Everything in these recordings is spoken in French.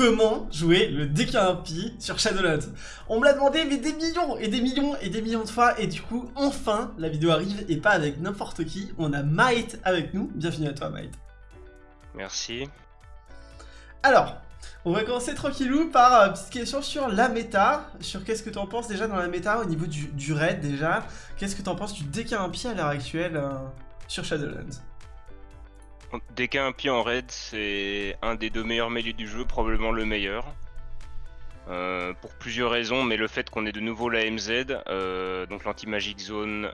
comment jouer le DK1P sur Shadowlands. On me l'a demandé mais des millions et des millions et des millions de fois et du coup enfin la vidéo arrive et pas avec n'importe qui. On a Might avec nous. Bienvenue à toi Might. Merci. Alors, on va commencer tranquillou par une petite question sur la méta, sur qu'est-ce que tu en penses déjà dans la méta au niveau du, raid déjà? Qu'est-ce que tu en penses du DK1P à l'heure actuelle euh, sur Shadowlands DK1P en raid, c'est un des deux meilleurs mêlés du jeu, probablement le meilleur. Euh, pour plusieurs raisons, mais le fait qu'on ait de nouveau la MZ, euh, donc l'anti-magic zone,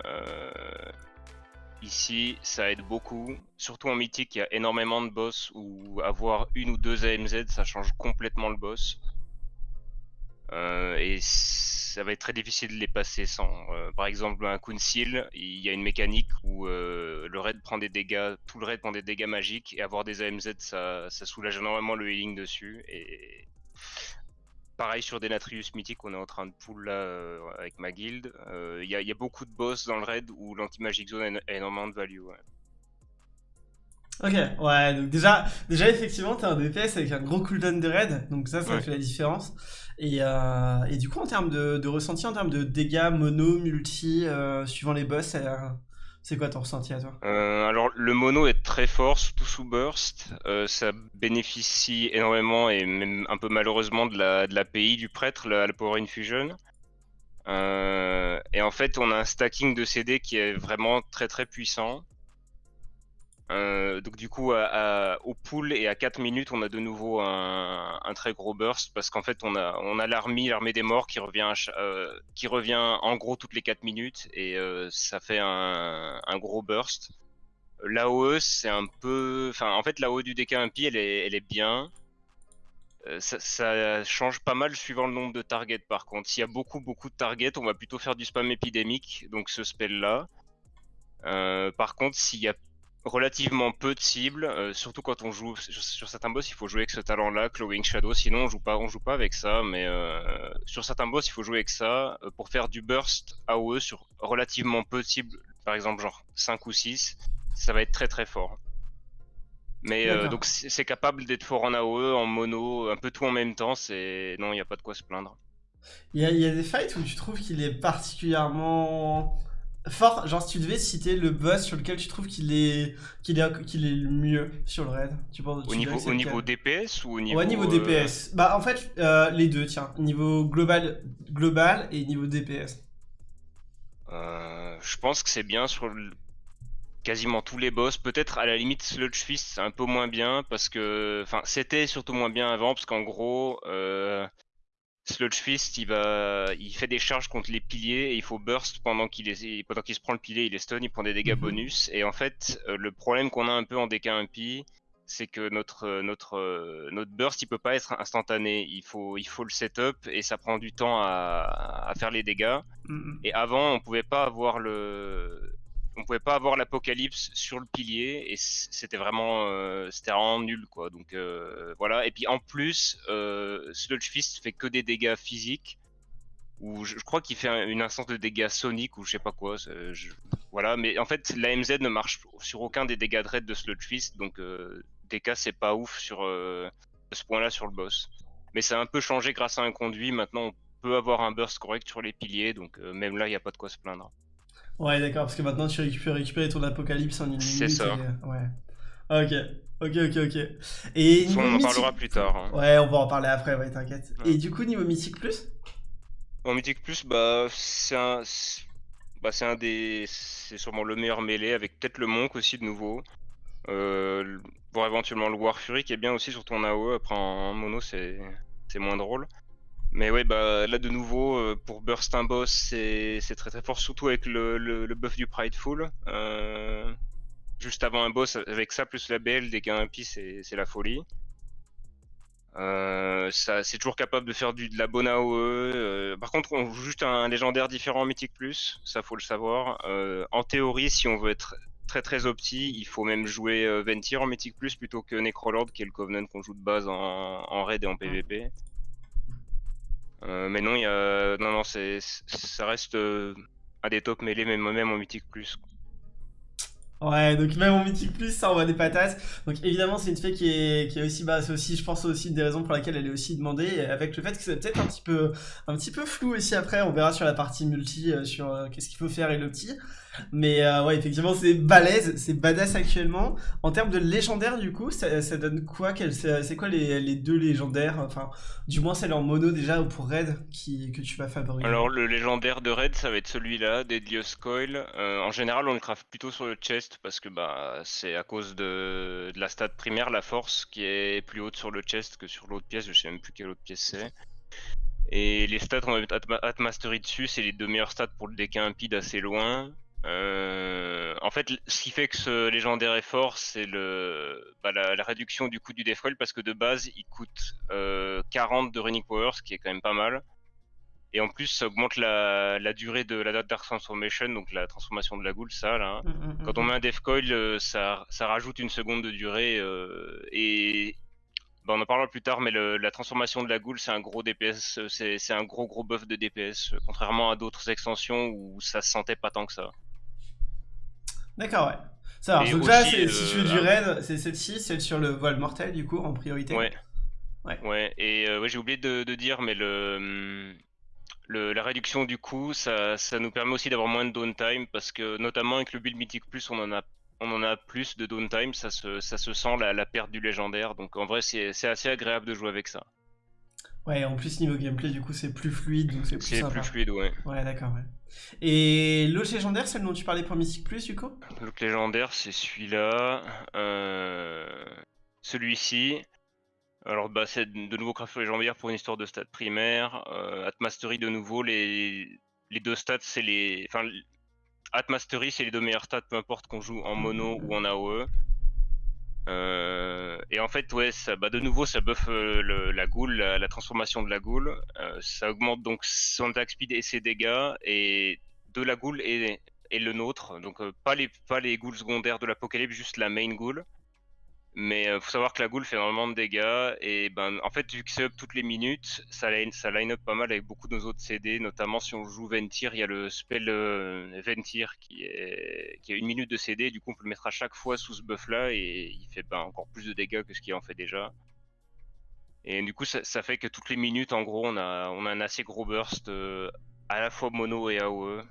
Ici, ça aide beaucoup. Surtout en mythique, il y a énormément de boss où avoir une ou deux AMZ, ça change complètement le boss. Euh, et ça va être très difficile de les passer sans. Euh, par exemple, un Kunsil, il y a une mécanique où euh, le raid prend des dégâts, tout le raid prend des dégâts magiques, et avoir des AMZ, ça, soulage énormément le healing dessus. Et pareil sur des Natrius mythiques, on est en train de pull là euh, avec ma guilde. Euh, Il y, a beaucoup de boss dans le raid où l'anti-magic zone a énormément de value. Ok, ouais, donc déjà, déjà effectivement, t'es un DPS avec un gros cooldown de raid, donc ça, ça fait la différence. Et, euh, et, du coup, en termes de, ressenti, en termes de dégâts mono, multi, suivant les boss, c'est quoi ton ressenti à toi? Euh, Alors le mono est très fort, surtout sous burst. Euh, ça bénéficie énormément et même un peu malheureusement de la, de l'API du prêtre, la, Power Infusion. Euh, et en fait on a un stacking de CD qui est vraiment très très puissant. Euh, donc du coup, au pool et à 4 minutes, on a de nouveau un, très gros burst parce qu'en fait, on a, l'armée, l'armée des morts qui revient, euh, qui revient en gros toutes les 4 minutes et euh, ça fait un, gros burst. L'AOE, c'est un peu... En fait, l'AOE du DK1P, elle est, elle est bien. Ça, change pas mal suivant le nombre de targets par contre. S'il y a beaucoup beaucoup de targets, on va plutôt faire du spam épidémique, donc ce spell là. par contre, s'il y a relativement peu de cibles, euh, surtout quand on joue sur, certains boss, il faut jouer avec ce talent-là, Clawing Shadow. Sinon, on joue pas, on joue pas avec ça. Mais euh, sur certains boss, il faut jouer avec ça euh, pour faire du burst AOE sur relativement peu de cibles, par exemple genre 5 ou 6. Ça va être très très fort. Mais donc c'est capable d'être fort en AOE, en mono, un peu tout en même temps. C'est non, il n'y a pas de quoi se plaindre. Il y, y, a des fights où tu trouves qu'il est particulièrement Fort, genre si tu devais citer le boss sur lequel tu trouves qu'il est qu'il est qu'il est le mieux sur le raid, tu penses Au niveau au niveau DPS ou au niveau Ouais, niveau DPS. Euh, bah en fait euh, les deux, tiens, niveau global global et niveau DPS. Euh, je pense que c'est bien sur quasiment tous les boss. Peut-être à la limite Sludge Fist c'est un peu moins bien parce que enfin c'était surtout moins bien avant parce qu'en gros Sludge Fist, il, va... il fait des charges contre les piliers et il faut burst pendant qu'il est... pendant qu'il se prend le pilier, il est stun, il prend des dégâts mhm. bonus. Et en fait, euh, le problème qu'on a un peu en DK1P, c'est que notre, euh, notre, euh, notre burst, il peut pas être instantané. Il faut, il faut le setup et ça prend du temps à, à faire les dégâts. Mhm. Et avant, on pouvait pas avoir le, on pouvait pas avoir l'apocalypse sur le pilier et c'était vraiment euh, c'était vraiment nul quoi. Donc euh, voilà. Et puis en plus euh, Sludge fait que des dégâts physiques ou je, crois qu'il fait une instance de dégâts soniques ou je sais pas quoi. Voilà. Mais en fait l'AMZ ne marche sur aucun des dégâts de raid de Sludge Fist. Donc DK c'est pas ouf sur ce point là sur le boss. Mais ça a un peu changé grâce à un conduit. Maintenant on peut avoir un burst correct sur les piliers. Donc même là il n'y a pas de quoi se plaindre Ouais, d'accord, parce que maintenant tu peux récupérer ton apocalypse en une minute. C'est ça. Ouais. Ok, ok, ok, ok. Et on en parlera plus tard. Hein. Ouais, on va en parler après, ouais, t'inquiète. Et du coup, niveau Mythique Plus? En Mythique Plus, bah, c'est un. Bah, c'est un des. C'est sûrement le meilleur mêlé, avec peut-être le Monk aussi de nouveau. Euh, voire éventuellement le War Fury qui est bien aussi sur ton AO. Après en mono, c'est moins drôle. Mais ouais, bah là de nouveau, euh, pour burst un boss, c'est très très fort, surtout avec le, le, buff du Prideful. Euh, juste avant un boss, avec ça plus la BL, dès qu'il y a un pi, c'est la folie. Euh, c'est toujours capable de faire du, de la bonne AOE. Euh, par contre, on joue juste un, légendaire différent en Mythic Plus, ça faut le savoir. en théorie, si on veut être très très opti, il faut même jouer Ventir en Mythic Plus plutôt que Necrolord, qui est le Covenant qu'on joue de base en, en raid et en PvP. Euh, mais non, y a... non, non, c'est, ça reste euh, un des top mêlés, même, même en mythique plus. Ouais, donc même en Mythique Plus, ça envoie des patates. Donc évidemment, c'est une fée qui est, qui est aussi, bah, c'est aussi, je pense aussi des raisons pour lesquelles elle est aussi demandée, avec le fait que c'est peut-être un petit peu, un petit peu flou aussi après. On verra sur la partie multi, euh, sur euh, qu'est-ce qu'il faut faire et le petit. Mais euh, ouais, effectivement, c'est balèze, c'est badass actuellement. En termes de légendaire, du coup, ça, donne quoi? C'est quoi les, les, deux légendaires? Enfin, du moins celle en mono déjà ou pour Red que tu vas favoriser? Alors, le légendaire de Red, ça va être celui-là, Deadliest Coil. Euh, en général, on le craft plutôt sur le chest parce que bah, c'est à cause de, de, la stat primaire, la force, qui est plus haute sur le chest que sur l'autre pièce. Je sais même plus quelle autre pièce c'est. Et les stats, on va mettre Atmastery dessus, c'est les deux meilleurs stats pour le deck impide assez loin. Euh, en fait, ce qui fait que ce légendaire est fort, c'est le, bah, la, réduction du coût du Deathcoil parce que de base, il coûte 40 euh, de Running Power, ce qui est quand même pas mal. Et en plus, ça augmente la, durée de la date Dark Transformation, donc la transformation de la goule, ça là. Mmh, mmh, mmh, Quand on met un Deathcoil, euh, ça, ça rajoute une seconde de durée. et bah, on en parlera plus tard, mais la transformation de la goule, c'est un gros DPS, c'est un gros gros buff de DPS, contrairement à d'autres extensions où ça se sentait pas tant que ça. D'accord, ouais. Ça marche. Donc là, si tu veux du raid, c'est celle-ci, celle sur le voile mortel, du coup, en priorité. Ouais. Ouais. ouais. Et euh, ouais, j'ai oublié de, dire, mais le, le, la réduction du coût, ça, ça nous permet aussi d'avoir moins de downtime, parce que notamment avec le build Mythic Plus, on en a on en a plus de downtime, ça se, ça se sent la, la perte du légendaire. Donc en vrai, c'est assez agréable de jouer avec ça. Ouais, en plus niveau gameplay, du coup, c'est plus fluide, donc c'est plus C'est plus fluide, ouais. Ouais, d'accord, ouais. Et l'autre légendaire, celle dont tu parlais pour Mystic Plus, du coup? L'autre légendaire, c'est celui-là. Euh... Celui-ci. Alors, bah, c'est de nouveau craft légendaire pour une histoire de stats primaire. Euh, Atmastery, de nouveau, les, les deux stats, c'est les. Enfin, Atmastery, c'est les deux meilleurs stats, peu importe qu'on joue en mono ou en AOE. Euh, et en fait, ouais, ça, bah de nouveau, ça buff euh, la goule, la, transformation de la goule. Euh, ça augmente donc son attack speed et ses dégâts, et de la goule et, le nôtre. Donc pas les pas les ghouls secondaires de l'apocalypse, juste la main ghoul. Mais euh, faut savoir que la goule fait énormément de dégâts et ben en fait vu que c'est up toutes les minutes, ça line, up pas mal avec beaucoup de nos autres CD, notamment si on joue Ventir, il y a le spell euh, Ventir qui a une minute de CD, du coup on peut le mettre à chaque fois sous ce buff là et il fait ben, encore plus de dégâts que ce qu'il en fait déjà. Et du coup ça, fait que toutes les minutes en gros on a a un assez gros burst euh, à la fois mono et AOE.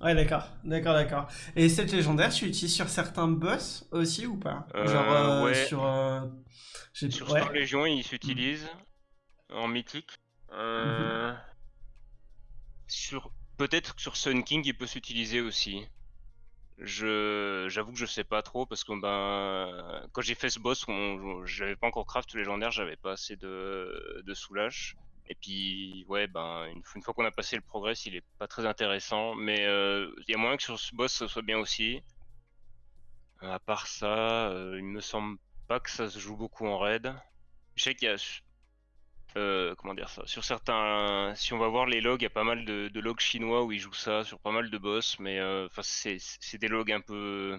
Ouais, d'accord, d'accord, d'accord. Et cette légendaire, tu l'utilises sur certains boss aussi ou pas? Euh, Genre euh, ouais. sur. Euh, sur Star Légion, il s'utilise en mythique. Sur peut-être sur Sun King, il peut s'utiliser aussi. Je j'avoue que je sais pas trop parce que ben quand j'ai fait ce boss, j'avais pas encore craft légendaire, j'avais pas assez de de soulage. Et puis, ouais, ben, une, fois qu'on a passé le progrès, il est pas très intéressant. Mais euh, il y a moyen que sur ce boss, ça soit bien aussi. Euh, à part ça, euh, il me semble pas que ça se joue beaucoup en raid. Je sais qu'il y a. comment dire ça Sur certains. Si on va voir les logs, il y a pas mal de, logs chinois où ils jouent ça sur pas mal de boss. Mais c'est des logs un peu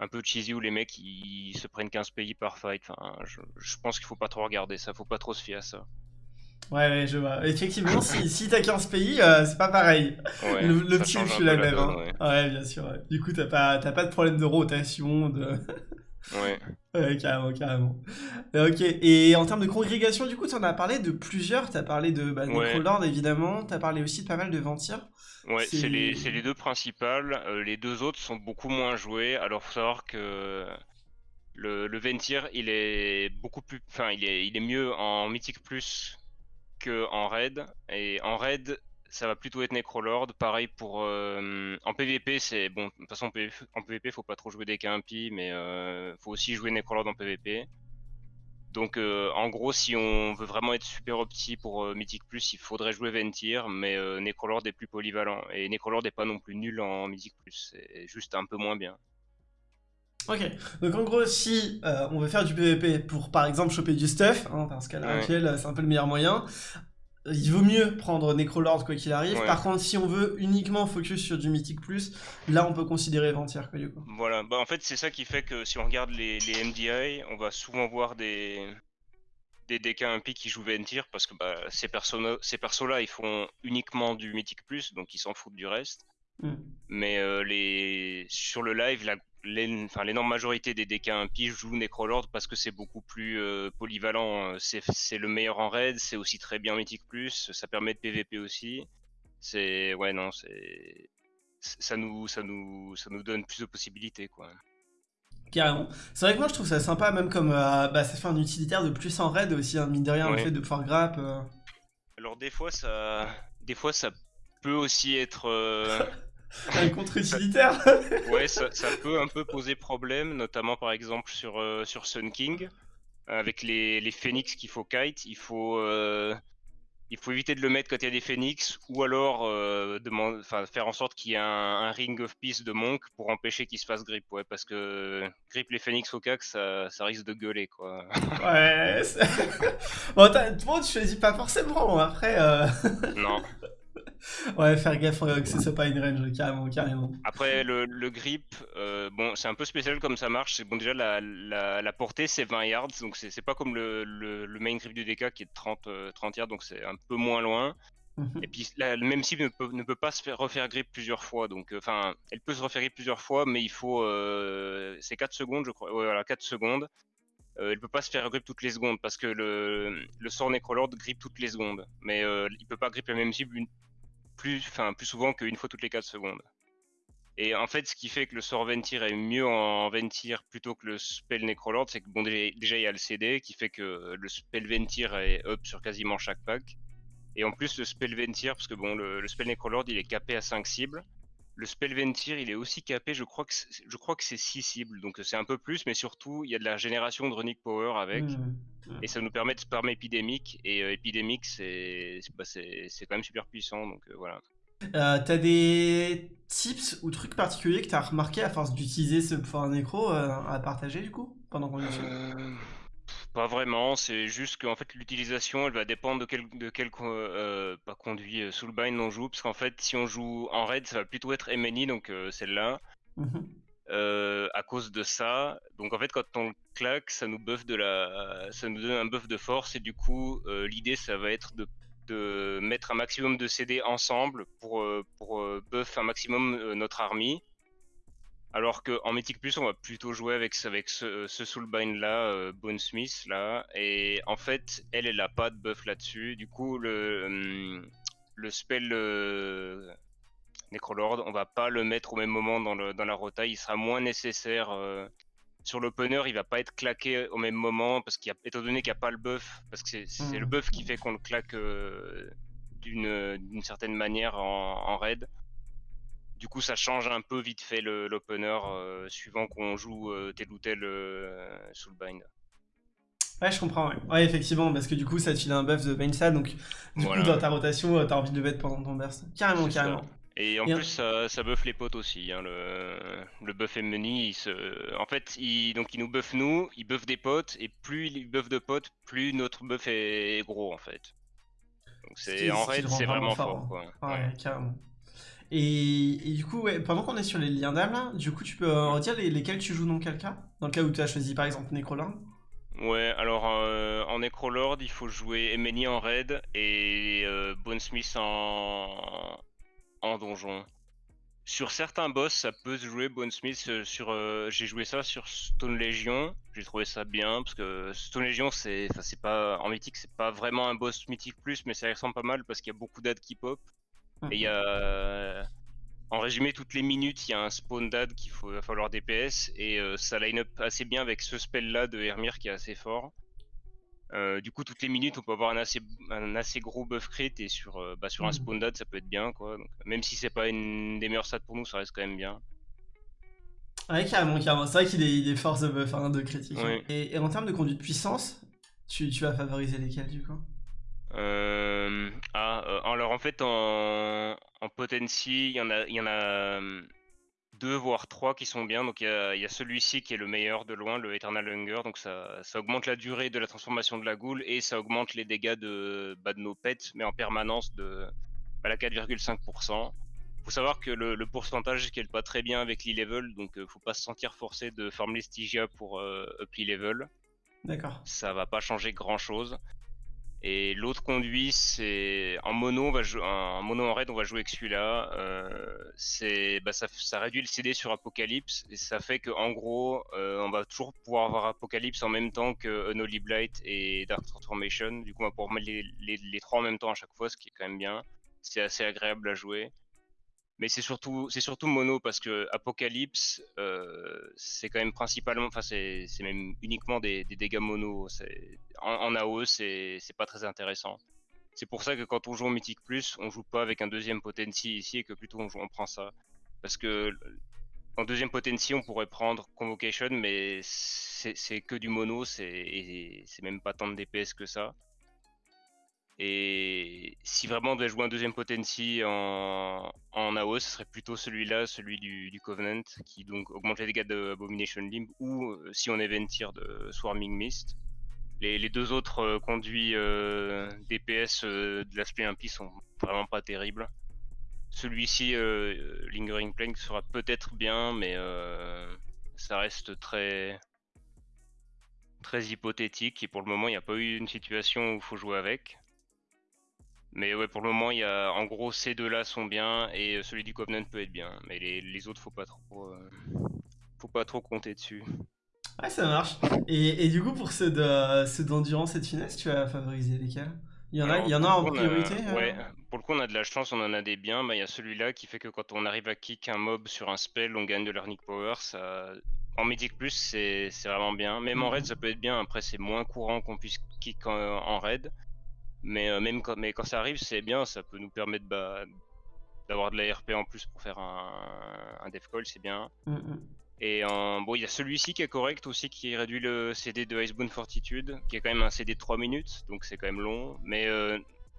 un peu cheesy où les mecs ils se prennent 15 pays par fight. Enfin, je, je pense qu'il faut pas trop regarder ça, faut pas trop se fier à ça. Ouais, ouais, je vois. Effectivement, si, si t'as 15 pays, euh, c'est pas pareil. le, petit, je suis la même. Hein. ouais. bien sûr. Du coup, t'as pas, pas de problème de rotation. De... ouais. ouais. carrément, carrément. Ok. Et en termes de congrégation, du coup, t'en as parlé de plusieurs. T'as parlé de bah, Necrolord, évidemment. T'as parlé aussi de pas mal de Ventir. Ouais, c'est les, les, deux principales. Euh, les deux autres sont beaucoup moins joués. Alors, faut savoir que. Le, le Ventir, il est beaucoup plus, enfin, il est, il est mieux en Mythic Plus en raid. Et en raid, ça va plutôt être Necrolord. Pareil pour. Euh, en PvP, c'est. Bon, de toute façon, en PvP, faut pas trop jouer des KMP, mais euh, faut aussi jouer Necrolord en PvP. Donc, euh, en gros, si on veut vraiment être super opti pour Mythic Plus, il faudrait jouer Ventir, mais Necrolord est plus polyvalent. Et Necrolord n'est pas non plus nul en Mythic Plus, c'est juste un peu moins bien. Ok, donc en gros, si euh, on veut faire du PVP pour par exemple choper du stuff, hein, parce qu'à l'heure actuelle c'est un peu le meilleur moyen, il vaut mieux prendre Necrolord quoi qu'il arrive. Par contre, si on veut uniquement focus sur du Mythic Plus, là on peut considérer Ventir quoi coup. Voilà, bah en fait c'est ça qui fait que si on regarde les, les MDI, on va souvent voir des des DK impies qui jouent Ventir parce que bah, ces persos ces persos là ils font uniquement du Mythic Plus donc ils s'en foutent du reste. Hmm. Mais euh, les... sur le live, l'énorme majorité des DK impies jouent Necrolord parce que c'est beaucoup plus euh, polyvalent. C'est le meilleur en raid, c'est aussi très bien Mythic Plus, ça permet de PVP aussi. C'est. Ouais, non, c'est. Ça nous, ça, nous, ça nous donne plus de possibilités, quoi. Carrément. C'est vrai que moi je trouve ça sympa, même comme euh, bah, ça fait un utilitaire de plus en raid aussi, hein, mine de rien, le fait de pouvoir grappe. Euh. Alors des fois ça, des fois ça peut aussi être euh, un contre-utilitaire. ouais, ça, peut un peu poser problème, notamment par exemple sur sur Sun King, avec les, les phoenix qu'il faut kite, il faut il faut éviter de le mettre quand il y a des phoenix, ou alors euh, faire en sorte qu'il y ait un, ring of peace de monk pour empêcher qu'il se fasse grip, ouais, parce que grip les phoenix au cac, ça, ça risque de gueuler, quoi. Ouais, bon, bon, tu choisis pas forcément, après... Euh... Non. ouais, faire gaffe que ce soit pas une range, carrément, carrément. Après, le, le grip, euh, bon, c'est un peu spécial comme ça marche. C'est bon, déjà, la, la, la portée, c'est 20 yards, donc c'est pas comme le, le, main grip du DK qui est de 30, 30 euh, yards, donc c'est un peu moins loin. Mhm. Et puis, la même cible ne peut, ne peut, pas se faire refaire grip plusieurs fois. Donc, euh, enfin, elle peut se refaire grip plusieurs fois, mais il faut. c'est 4 secondes, je crois. Ouais, voilà, 4 secondes. Euh, elle peut pas se faire grip toutes les secondes parce que le, le sort Necrolord grip toutes les secondes. Mais euh, il peut pas grip la même cible une, plus, enfin, plus souvent qu'une fois toutes les 4 secondes. Et en fait, ce qui fait que le sort Ventir est mieux en Ventir plutôt que le spell Necrolord, c'est que bon, déjà, il y a le CD qui fait que le spell Ventir est up sur quasiment chaque pack. Et en plus, le spell Ventir, parce que bon, le, spell Necrolord il est capé à 5 cibles. Le spell Ventir, il est aussi capé, je crois que c'est 6 cibles, donc c'est un peu plus, mais surtout il y a de la génération de Runic Power avec, mmh. Et ça nous permet de spam épidémique, et euh, épidémique c'est bah, quand même super puissant, donc euh, voilà. Euh, t'as des tips ou trucs particuliers que t'as remarqué à force d'utiliser ce pouvoir nécro à partager du coup pendant qu'on pas vraiment, c'est juste qu'en fait l'utilisation elle va dépendre de quel, de quel pas conduit euh, Soulbind on joue, parce qu'en fait si on joue en raid ça va plutôt être MNI, donc celle-là, mhm. à cause de ça. Donc en fait quand on claque ça nous buff de la, ça nous donne un buff de force et du coup l'idée ça va être de, de, mettre un maximum de CD ensemble pour, pour buff un maximum notre army. Alors qu'en Mythic Plus, on va plutôt jouer avec, avec ce, ce Soulbind là, euh, Bone Smith là. Et en fait, elle, elle a pas de buff là-dessus. Du coup, le, hum, le spell euh, Necrolord, on va pas le mettre au même moment dans, le, dans la rota. Il sera moins nécessaire. Euh, sur l'opener, il va pas être claqué au même moment parce qu'il étant donné qu'il n'y a pas le buff, parce que c'est le buff qui fait qu'on le claque d'une certaine manière en, en raid. Du coup, ça change un peu vite fait l'opener euh, suivant qu'on joue euh, tel ou tel euh, Soulbind. Ouais, je comprends, ouais. effectivement, parce que du coup, ça te file un buff de Bainsad, donc du coup, dans ta rotation, t'as envie de le mettre pendant ton burst. Carrément, carrément. Et en plus, ça, ça buff les potes aussi. Hein, le, le buff Meni, se... en fait, il, donc, il nous buff nous, il buff des potes, et plus il buff de potes, plus notre buff est gros, en fait. Donc, c'est en raid, c'est vraiment, fort. Quoi. ouais, carrément. Et, du coup, pendant qu'on est sur les liens d'âme, là, du coup, tu peux euh, redire lesquels tu joues dans quel cas? Dans le cas où tu as choisi par exemple Necrolord Ouais, alors euh, en Necrolord, il faut jouer Emeni en raid et euh, Bonesmith en... en donjon. Sur certains boss, ça peut se jouer Bonesmith. Sur, j'ai joué ça sur Stone Legion. J'ai trouvé ça bien parce que Stone Legion, c'est, pas en mythique, c'est pas vraiment un boss mythique plus, mais ça ressemble pas mal parce qu'il y a beaucoup d'ad qui pop. Et il y. En résumé, toutes les minutes, il y a un spawn dad qu'il faut, va falloir DPS et euh, ça line up assez bien avec ce spell là de Hermir qui est assez fort. Euh, du coup, toutes les minutes, on peut avoir un assez, un assez gros buff crit et sur, euh, bah, sur un mm. spawn dad, ça peut être bien quoi. même si c'est pas une des meilleures stats pour nous, ça reste quand même bien. Ouais, carrément, carrément. C'est vrai qu'il est, est force de buff, hein, de critique. Et, en termes de conduite puissance, tu, tu vas favoriser lesquels du coup? Euh, ah, euh, alors en fait, en, en potency, il y en a, il y en a hum, deux voire trois qui sont bien. Donc il y a, celui-ci qui est le meilleur de loin, le Eternal Hunger. Donc ça, ça augmente la durée de la transformation de la goule et ça augmente les dégâts de, bah, de nos pets, mais en permanence de bah, la 4,5%. Faut savoir que le, pourcentage est pas très bien avec l'e-level, donc euh, faut pas se sentir forcé de farmer Stygia pour up l'e-level. D'accord. Ça va pas changer grand chose. Et l'autre conduit, c'est en mono, on en mono en raid, on va jouer avec celui-là. Euh, c'est, bah, ça, réduit le CD sur Apocalypse et ça fait que en gros, euh, on va toujours pouvoir avoir Apocalypse en même temps que Unholy Blight et Dark Transformation. Du coup, on va pouvoir mettre les, les, les, trois en même temps à chaque fois, ce qui est quand même bien. C'est assez agréable à jouer mais c'est surtout c'est surtout mono parce que Apocalypse euh, c'est quand même principalement enfin c'est même uniquement des, dégâts mono. En, en AOE c'est pas très intéressant. C'est pour ça que quand on joue en Mythic Plus on joue pas avec un deuxième Potency ici et que plutôt on, prend ça. Parce que en deuxième Potency on pourrait prendre Convocation mais c'est que du mono c'est même pas tant de DPS que ça et si vraiment on devait jouer un deuxième Potency en, en AO, ce serait plutôt celui-là, celui du, Covenant, qui donc augmente les dégâts de Abomination Limb, ou euh, si on est de Swarming Mist. Les, deux autres euh, conduits euh, DPS de l'aspect impie sont vraiment pas terribles. Celui-ci, Lingering Plank, sera peut-être bien, mais ça reste très très hypothétique et pour le moment il n'y a pas eu une situation où il faut jouer avec. Mais ouais, pour le moment, il y a, en gros, ces deux-là sont bien et euh, celui du Covenant peut être bien. Mais les, autres, faut pas trop, euh, faut pas trop compter dessus. Ouais, ça marche. Et, du coup, pour ceux d'endurance et de finesse, tu vas favoriser lesquels? Il y en a, il y en a en priorité euh? Ouais, pour le coup, on a de la chance, on en a des biens. Bah, il y a celui-là qui fait que quand on arrive à kick un mob sur un spell, on gagne de l'arnic power. Ça... En Mythic Plus, c'est vraiment bien. Même en raid, ça peut être bien. Après, c'est moins courant qu'on puisse kick en raid. Mais euh, même quand, mais quand ça arrive, c'est bien, ça peut nous permettre bah, d'avoir de la RP en plus pour faire un, un def call, c'est bien. Mm, mm. Et bon, il y a celui-ci qui est correct aussi, qui réduit le CD de Icebound Fortitude, qui est quand même un CD de 3 minutes, donc c'est quand même long. Mais euh,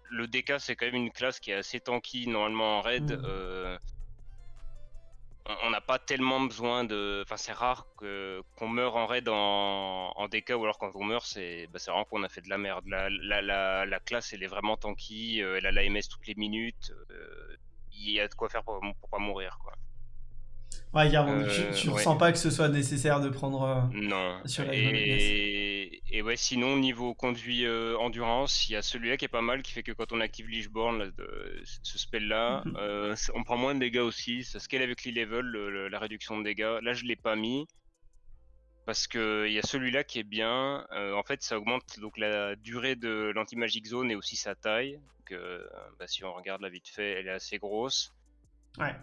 le DK, c'est quand même une classe qui est assez tanky normalement en raid. Mm. Euh, on n'a pas tellement besoin de. Enfin, c'est rare que qu'on meure en raid en, en DK ou alors quand on meurt, c'est bah, vraiment qu'on a fait de la merde. La, la, la, classe, elle est vraiment tanky, euh, elle a l'AMS toutes les minutes. Euh, il y a de quoi faire pour, pour pas mourir, quoi. Ouais, tu, euh, ressens pas que ce soit nécessaire de prendre euh, non. sur la et... et ouais, sinon, niveau conduit euh, endurance, il y a celui-là qui est pas mal, qui fait que quand on active Lichborn, ce spell-là, mhm. on prend moins de dégâts aussi. Ça scale avec l'e-level, la réduction de dégâts. Là, je l'ai pas mis. Parce qu'il y a celui-là qui est bien. en fait, ça augmente donc la durée de l'anti-magic zone et aussi sa taille. Donc, bah, si on regarde la vite fait, elle est assez grosse.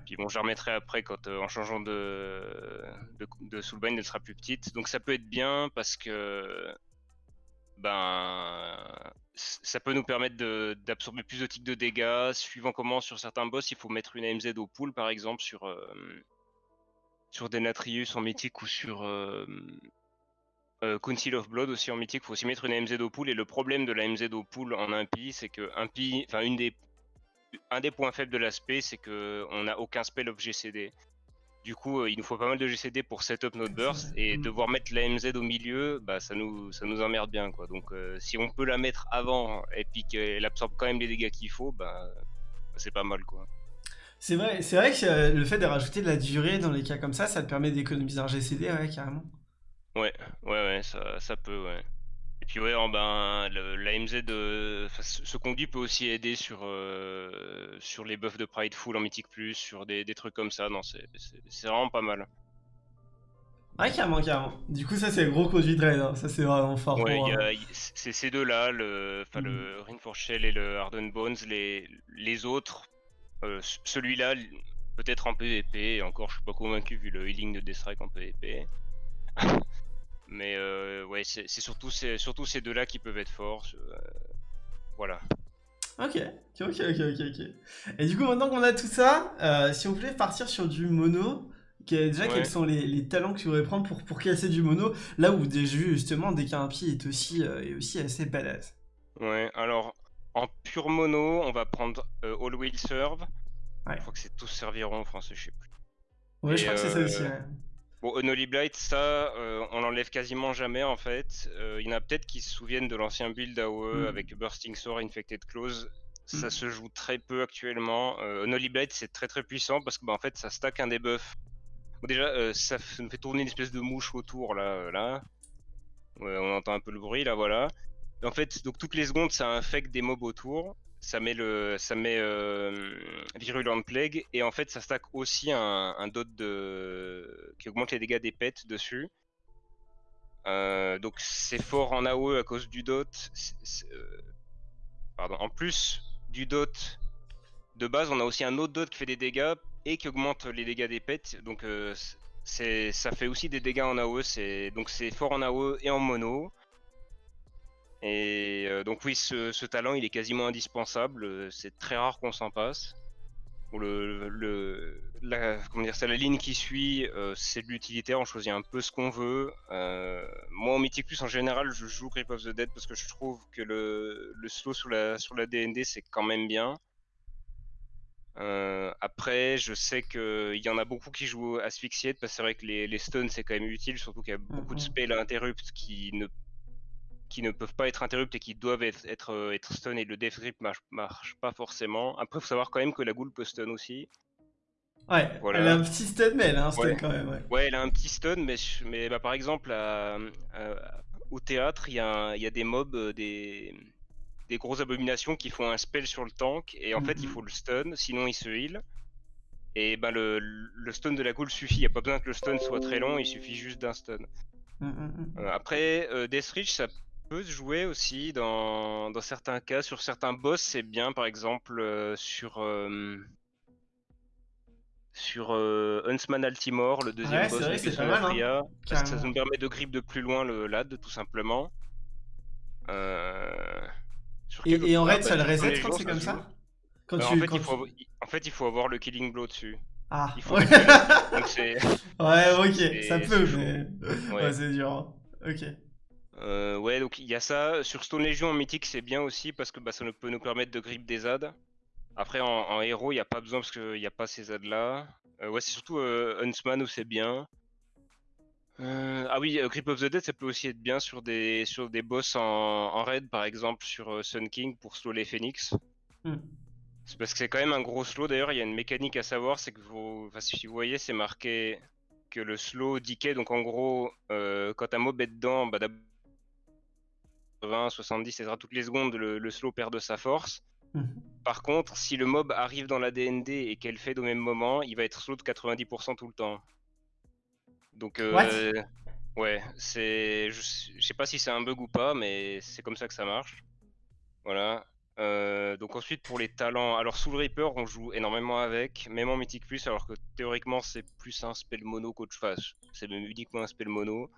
Puis bon, je remettrai après quand euh, en changeant de, de, Soulbind, elle sera plus petite. Donc ça peut être bien parce que ben ça peut nous permettre d'absorber plus de tics de dégâts. Suivant comment sur certains boss, il faut mettre une AMZ au pool par exemple sur euh, sur Denatrius en mythique ou sur euh, euh, Council of Blood aussi en mythique, il faut aussi mettre une AMZ au pool. Et le problème de la AMZ au pool en impie, c'est que impie, enfin une des un des points faibles de l'aspect, c'est qu'on n'a aucun spell of GCD. Du coup, euh, il nous faut pas mal de GCD pour setup notre burst et mm. devoir mettre la MZ au milieu, bah ça nous ça nous emmerde bien quoi. Donc euh, si on peut la mettre avant et puis qu'elle absorbe quand même les dégâts qu'il faut, bah c'est pas mal quoi. C'est vrai, c'est vrai que euh, le fait de rajouter de la durée dans les cas comme ça, ça te permet d'économiser un GCD, ouais, carrément. Ouais, ouais, ouais, ça, ça peut, ouais. Et puis ouais, ben, l'AMZ, de, ce conduit peut aussi aider sur, euh, sur les buffs de Prideful en Mythic Plus, sur des, des trucs comme ça. Non, c'est vraiment pas mal. Ouais, carrément, carrément. Du coup, ça, c'est le gros conduit de raid. Hein. Ça, c'est vraiment fort. Ouais, euh, c'est ces deux-là, le, enfin, le mm. Shell et le Hardened Bones. Les, les autres, euh, celui-là, peut-être en PvP. Et encore, je suis pas convaincu vu le healing de Deathstrike en PvP. Mais euh, ouais, c'est surtout, surtout ces deux-là qui peuvent être forts. Euh, voilà. Ok, ok, ok, ok, ok. Et du coup, maintenant qu'on a tout ça, euh, si on voulait partir sur du mono, déjà quels sont les, talents que tu voudrais prendre pour, pour casser du mono, là où déjà justement dès qu'un pied est aussi, est aussi assez badass. Ouais, alors en pur mono, on va prendre All Will Serve. Ouais. Je crois que c'est tous serviront en français, je sais plus. Ouais, je crois que c'est ça aussi. Ouais. Bon, Unholy Blight, ça, euh, on l'enlève quasiment jamais en fait. Euh, il y en a peut-être qui se souviennent de l'ancien build AOE hmm. avec Bursting Sword, Infected Close. Ça hmm. se joue très peu actuellement. Euh, Unholy Blight, c'est très très puissant parce que bah, en fait, ça stack un debuff. Bon, déjà, euh, ça nous fait tourner une espèce de mouche autour là. là. on entend un peu le bruit là, voilà. En fait, donc toutes les secondes, ça infecte des mobs autour. Ça met le, ça met euh, Virulent Plague et en fait, ça stack aussi un, un dot de qui augmente les dégâts des pets dessus. Euh, donc c'est fort en AOE à cause du dot. Euh, pardon. En plus du dot de base, on a aussi un autre dot qui fait des dégâts et qui augmente les dégâts des pets. Donc c'est, ça fait aussi des dégâts en AOE. C'est donc c'est fort en AOE et en mono. Et donc oui, ce, talent il est quasiment indispensable. C'est très rare qu'on s'en passe le, le la, comment dire, c'est la ligne qui suit, euh, c'est de l'utilitaire, on choisit un peu ce qu'on veut. Euh, moi en Mythic Plus en général, je joue Grip of the Dead parce que je trouve que le, le slow sur la, sur la DND c'est quand même bien. Euh, après, je sais qu'il y en a beaucoup qui jouent Asphyxiate parce que c'est vrai que les, les stuns c'est quand même utile, surtout qu'il y a beaucoup de spells à interrupt qui ne qui ne peuvent pas être interrupts et qui doivent être, être, euh, stun et le death grip marche, marche pas forcément. Après, il faut savoir quand même que la goule peut stun aussi. Ouais, elle a un petit stun, mais elle a un stun quand même. Ouais. elle a un petit stun, mais, mais bah, par exemple, au théâtre, il y, a y a des mobs, euh, des, des grosses abominations qui font un spell sur le tank, et en fait, il mhm. faut le stun, sinon il se heal. Et bah, le, le stun de la goule suffit, il n'y a pas besoin que le stun soit très long, il suffit juste d'un stun. Mm, mm, mm. Euh, après, Death Reach, ça peut se jouer aussi dans, dans certains cas. Sur certains boss, c'est bien, par exemple, euh, sur. Euh, sur euh, Huntsman Altimore, le deuxième boss de c'est hein, ça, nous permet de grip de plus loin le LAD, tout simplement. et, en raid, ça le reset quand c'est comme ça quand tu, en, fait, il faut, en fait, il faut avoir le Killing Blow dessus. Ah, ouais. ouais, ok, ça peut, mais ouais, c'est dur. Hein. Ok. Euh, ouais, donc il y a ça. Sur Stone Legion en mythique, c'est bien aussi parce que bah, ça peut nous permettre de grip des ZAD. Après, en, héros, il n'y a pas besoin parce qu'il n'y a pas ces ZAD là. Euh, ouais, c'est surtout euh, Huntsman où c'est bien. ah oui, Grip of the Dead, ça peut aussi être bien sur des, sur des boss en, raid, par exemple sur Sun King pour slow les Phoenix. Hmm. C'est parce que c'est quand même un gros slow. D'ailleurs, il y a une mécanique à savoir, c'est que vous, enfin, si vous voyez, c'est marqué que le slow decay. Donc en gros, quand un mob est dedans, bah, d'abord 20, 70, etc. Toutes les secondes, le, slow perd de sa force. Mhm. Par contre, si le mob arrive dans la DND et qu'elle fait au même moment, il va être slow de 90% tout le temps. Donc, euh, ouais, c'est, je, sais pas si c'est un bug ou pas, mais c'est comme ça que ça marche. Voilà. Euh, donc ensuite pour les talents, alors Soul Reaper on joue énormément avec, même en Mythic Plus, alors que théoriquement c'est plus un spell mono qu'autre chose. C'est même uniquement un spell mono.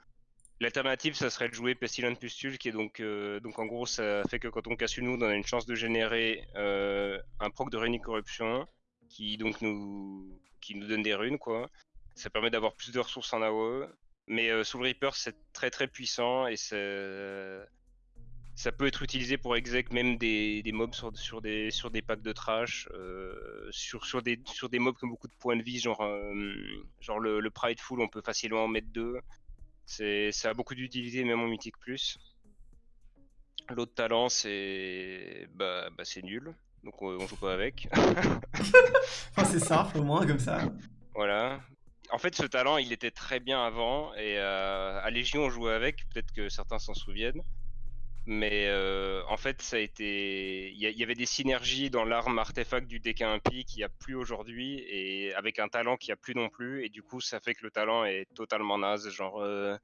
L'alternative, ça serait de jouer Pestilent Pustule, qui est donc, euh, donc en gros, ça fait que quand on casse une wound, on a une chance de générer euh, un proc de Runic Corruption, qui donc nous, qui nous donne des runes, quoi. Ça permet d'avoir plus de ressources en AOE. Mais euh, Soul Reaper, c'est très très puissant et ça peut être utilisé pour exec même des, mobs sur, sur, des, sur des packs de trash, sur, sur, des, sur des mobs qui ont beaucoup de points de vie, genre, genre le, le Prideful, on peut facilement en mettre deux. Ça a beaucoup d'utilité, même en Mythique Plus. L'autre talent, c'est bah, bah c'est nul, donc on, joue pas avec. enfin, c'est simple au moins, comme ça. Voilà. En fait, ce talent, il était très bien avant, et euh, à Légion, on jouait avec, peut-être que certains s'en souviennent. Mais euh, en fait, ça a été. Il y, avait des synergies dans l'arme artefact du deck impie qu'il n'y a plus aujourd'hui, et avec un talent qui n'y a plus non plus, et du coup, ça fait que le talent est totalement naze. Genre, euh,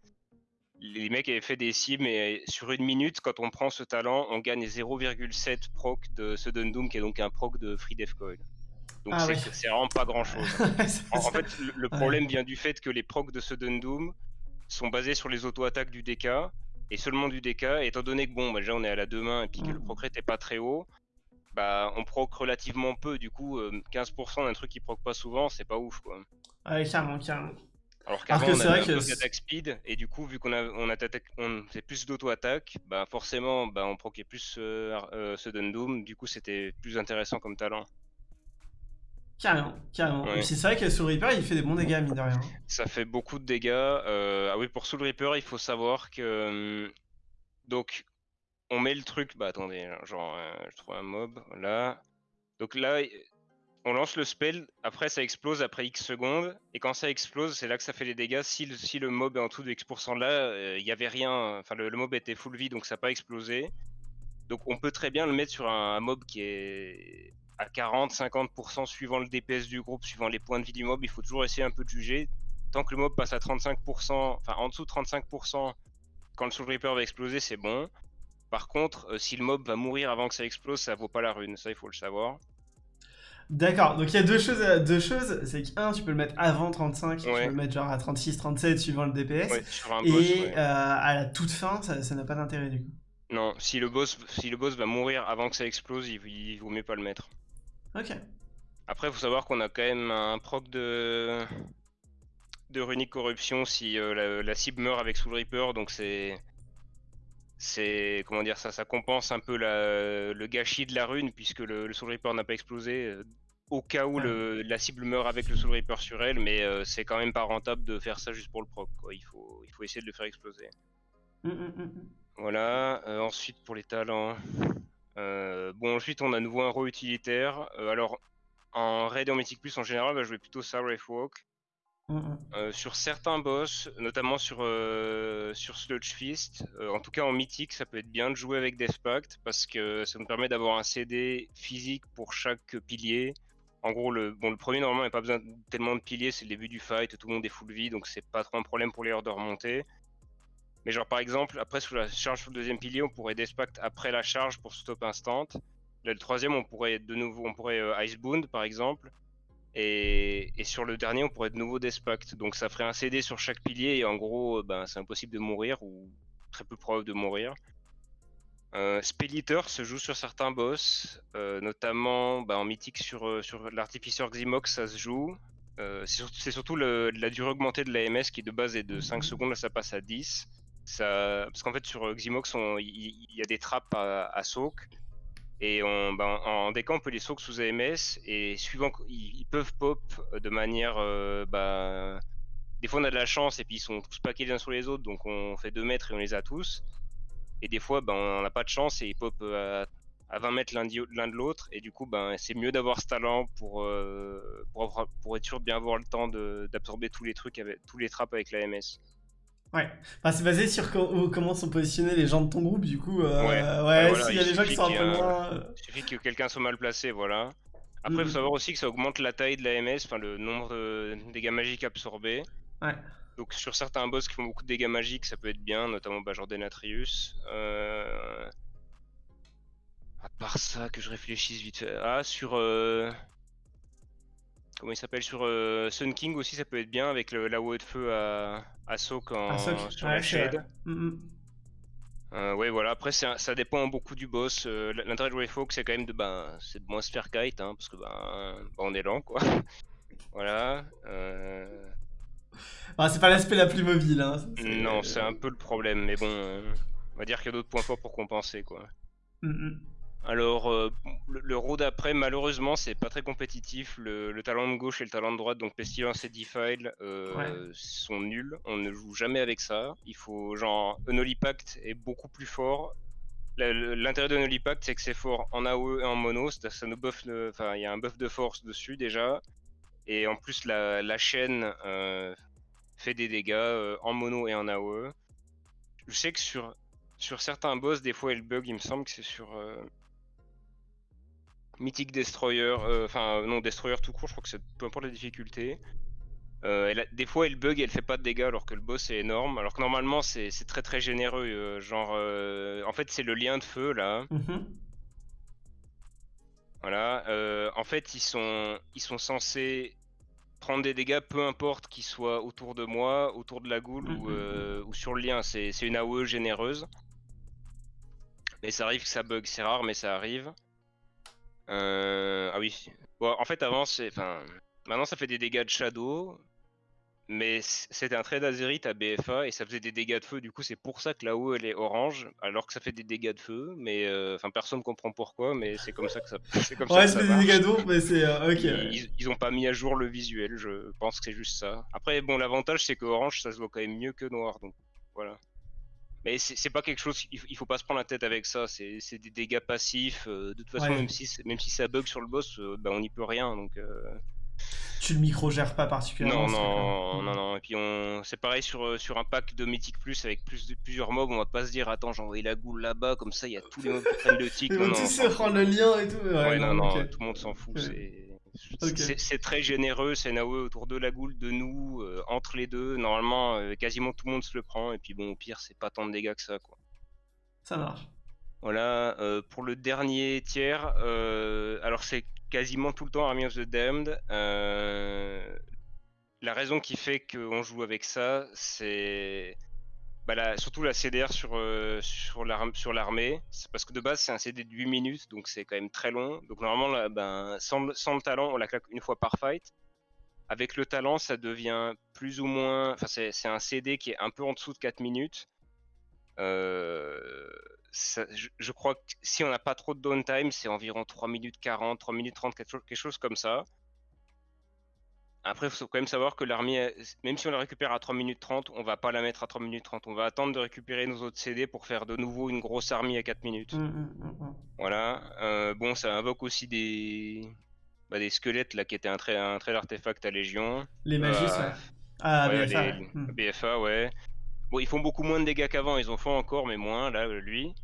les mecs avaient fait des cimes, et sur une minute, quand on prend ce talent, on gagne 0,7 proc de Sudden Doom, qui est donc un proc de Free Death Coil. Donc ah c'est vraiment pas grand chose. en, fait, le, problème vient du fait que les procs de Sudden Doom sont basés sur les auto-attaques du DK et seulement du DK. étant donné que bon, bah, déjà on est à la deux mains et puis que le mm. procret n'est pas très haut, bah on proc relativement peu. Du coup, 15% euh, d'un truc qui proc pas souvent, c'est pas ouf quoi. Ouais, carrément, carrément. Alors qu'avant on avait que attaque speed et du coup vu qu'on a on, attaque, on fait plus d'auto-attaque, bah forcément bah, on proquait plus euh, euh, Sudden Doom, du coup c'était plus intéressant comme talent. Carrément, carrément. c'est vrai que Soul Reaper, il fait des bons dégâts, mine de rien. Ça fait beaucoup de dégâts. Euh, ah oui, pour Soul Reaper, il faut savoir que... Hum, donc, on met le truc... Bah attendez, genre, euh, je trouve un mob, là. Donc là, on lance le spell, après ça explose après X secondes, et quand ça explose, c'est là que ça fait les dégâts. Si le, si le mob est en dessous de X% là, il n'y avait rien, enfin le, mob était full vie, donc ça n'a pas explosé. Donc on peut très bien le mettre sur un, mob qui est à 40-50% suivant le DPS du groupe, suivant les points de vie du mob, il faut toujours essayer un peu de juger. Tant que le mob passe à 35%, enfin en dessous de 35%, quand le Soul Reaper va exploser, c'est bon. Par contre, euh, si le mob va mourir avant que ça explose, ça vaut pas la rune, ça il faut le savoir. D'accord, donc il y a deux choses, euh, deux choses. c'est qu'un, tu peux le mettre avant 35, tu peux le mettre genre à 36, 37 suivant le DPS, et euh, à la toute fin, ça n'a pas d'intérêt du coup. Non, si le boss, si le boss va mourir avant que ça explose, il, il vaut mieux pas le mettre. Ok. Après, il faut savoir qu'on a quand même un proc de de runique corruption si euh, la, cible meurt avec Soul Reaper, donc c'est c'est comment dire ça, ça compense un peu le gâchis de la rune puisque le, Soul Reaper n'a pas explosé. Euh, au cas où la cible meurt avec le Soul Reaper sur elle, mais euh, c'est quand même pas rentable de faire ça juste pour le proc. Il, faut, il faut essayer de le faire exploser. Hum, hum, hum, voilà, ensuite pour les talents. Bon, ensuite on a nouveau un rôle utilitaire. alors en raid et en Mythic Plus en général, bah, je vais plutôt Wraith Walk. Mm, mm. Euh, sur certains boss, notamment sur, euh, sur Sludge Fist, euh, en tout cas en mythique, ça peut être bien de jouer avec Death Pact parce que ça nous permet d'avoir un CD physique pour chaque pilier. En gros, le, bon, le premier, normalement, il n'y a pas besoin tellement de piliers, c'est le début du fight, tout le monde est full vie, donc c'est pas trop un problème pour les heures de remonter. Mais genre, par exemple, après, sous la charge sur le deuxième pilier, on pourrait Death Pact après la charge pour stop instant. Là, le troisième, on pourrait de nouveau, on pourrait Icebound, par exemple. Et, sur le dernier, on pourrait de nouveau Despact. Donc ça ferait un CD sur chaque pilier et en gros, ben, c'est impossible de mourir ou très peu probable de mourir. Euh, se joue sur certains boss, euh, notamment ben, en mythique sur, euh, sur l'artificeur Ximox, ça se joue. Euh, c'est surtout la durée augmentée de l'AMS qui de base est de 5 secondes, là ça passe à 10. Parce qu'en fait sur Ximox, il y, a des trappes à, à soak. Et on, ben, en on peut les soak sous AMS et suivant, ils, peuvent pop de manière. Euh, ben, des fois, on a de la chance et puis ils sont tous paqués les uns sur les autres, donc on fait 2 mètres et on les a tous. Et des fois, ben, on n'a pas de chance et ils pop euh, à, 20 mètres l'un de l'autre. Et du coup, c'est mieux d'avoir ce talent euh, pour, être sûr de bien avoir le temps d'absorber tous les trucs, avec, tous les trappes avec l'AMS. Ouais, enfin, c'est basé sur comment sont positionnés les gens de ton groupe, du coup. Euh, ouais, ouais s'il y a des gens qui sont un peu moins. Euh. Il suffit que quelqu'un soit mal placé, voilà. Après, il faut mm. savoir aussi que ça augmente la taille de la MS, enfin le nombre de dégâts magiques absorbés. Ouais. Donc sur certains boss qui font beaucoup de dégâts magiques, ça peut être bien, notamment bah, genre Denatrius. Euh... À part ça, que je réfléchisse vite fait. Ah, sur. Euh comment il s'appelle sur euh, Sun King aussi ça peut être bien avec la haut de feu à, à Soak en, sur la shade. Mm, mm. Euh, ouais voilà après ça dépend beaucoup du boss. Euh, l'intérêt de Wayfolk c'est quand même de ben c'est de moins se faire kite hein, parce que ben, ben, on est lent quoi. voilà. Bah, c'est pas l'aspect la plus mobile hein. Non c'est un peu le problème mais bon on va dire qu'il y a d'autres points forts pour compenser quoi. Mm, alors, euh, le, le road d'après, malheureusement, c'est pas très compétitif. Le, talent de gauche et le talent de droite, donc Pestilence et Defile, euh, sont nuls. On ne joue jamais avec ça. Il faut, genre, Unholy Pact est beaucoup plus fort. L'intérêt de Unholy Pact, c'est que c'est fort en AOE et en mono. Ça nous buff, enfin, il y a un buff de force dessus déjà. Et en plus, la, chaîne euh, fait des dégâts en mono et en AOE. Je sais que sur, sur certains boss, des fois, elle bug, il me semble que c'est sur Mythic Destroyer, euh, enfin non Destroyer tout court, je crois que c'est peu importe la difficulté. Euh, des fois elle bug et elle fait pas de dégâts alors que le boss est énorme. Alors que normalement c'est très très généreux. Euh, genre en fait c'est le lien de feu là. Mhm. Voilà. en fait ils sont, ils sont censés prendre des dégâts peu importe qu'ils soient autour de moi, autour de la goule ou, mhm. ou, sur le lien. C'est une AOE généreuse. Mais ça arrive que ça bug, c'est rare mais ça arrive. Euh, ah oui. Bon, en fait, avant, c'est. Enfin, maintenant, ça fait des dégâts de Shadow. Mais c'était un trade d'Azerit à BFA et ça faisait des dégâts de feu. Du coup, c'est pour ça que là-haut elle est orange, alors que ça fait des dégâts de feu. Mais euh, enfin, personne comprend pourquoi, mais c'est comme ça que ça. C'est comme ouais, ça, des dégâts d'eau, mais c'est euh, ok. Ils, ils, ont pas mis à jour le visuel. Je pense que c'est juste ça. Après, bon, l'avantage c'est que orange, ça se voit quand même mieux que noir, donc voilà. Mais c'est pas quelque chose, il faut pas se prendre la tête avec ça, c'est des dégâts passifs. de toute façon, même, si, même si ça bug sur le boss, bah, on n'y peut rien. Donc, tu le micro-gères pas particulièrement. Non, non, non, non. Et puis on... c'est pareil sur, euh, sur un pack de Mythic Plus avec plus de, plusieurs mobs, on va pas se dire attends j'ai envoyé la goule là-bas, comme ça il y a tous les mobs qui prennent le tic. Vont tous se prendre le lien et tout. Ouais, non, non, tout le monde s'en fout. C'est très généreux, c'est Naoe autour de la goule, de nous, euh, entre les deux. Normalement, euh, quasiment tout le monde se le prend. Et puis bon, au pire, c'est pas tant de dégâts que ça, quoi. Ça marche. Voilà, pour le dernier tiers, alors c'est quasiment tout le temps Army of the Damned. Euh, la raison qui fait qu'on joue avec ça, c'est bah, surtout la CDR sur, euh, sur l'armée. Parce que de base, c'est un CD de 8 minutes, donc c'est quand même très long. Donc normalement, ben, sans, le talent, on la claque une fois par fight. Avec le talent, ça devient plus ou moins. Enfin, c'est un CD qui est un peu en dessous de 4 minutes. Euh, je, crois que si on n'a pas trop de downtime, c'est environ 3 minutes 40, 3 minutes 30, quelque chose, comme ça. Après, il faut quand même savoir que l'armée, même si on la récupère à 3 minutes 30, on va pas la mettre à 3 minutes 30. On va attendre de récupérer nos autres CD pour faire de nouveau une grosse armée à 4 minutes. Mmh, mmh, mmh, voilà. Euh, bon, ça invoque aussi des, bah, des squelettes là qui étaient un très, un très artefact à Légion. Les magies, euh, ouais. Ah, BFA. BFA, ouais. Bon, ils font beaucoup moins de dégâts qu'avant, ils en font encore, mais moins, là, lui.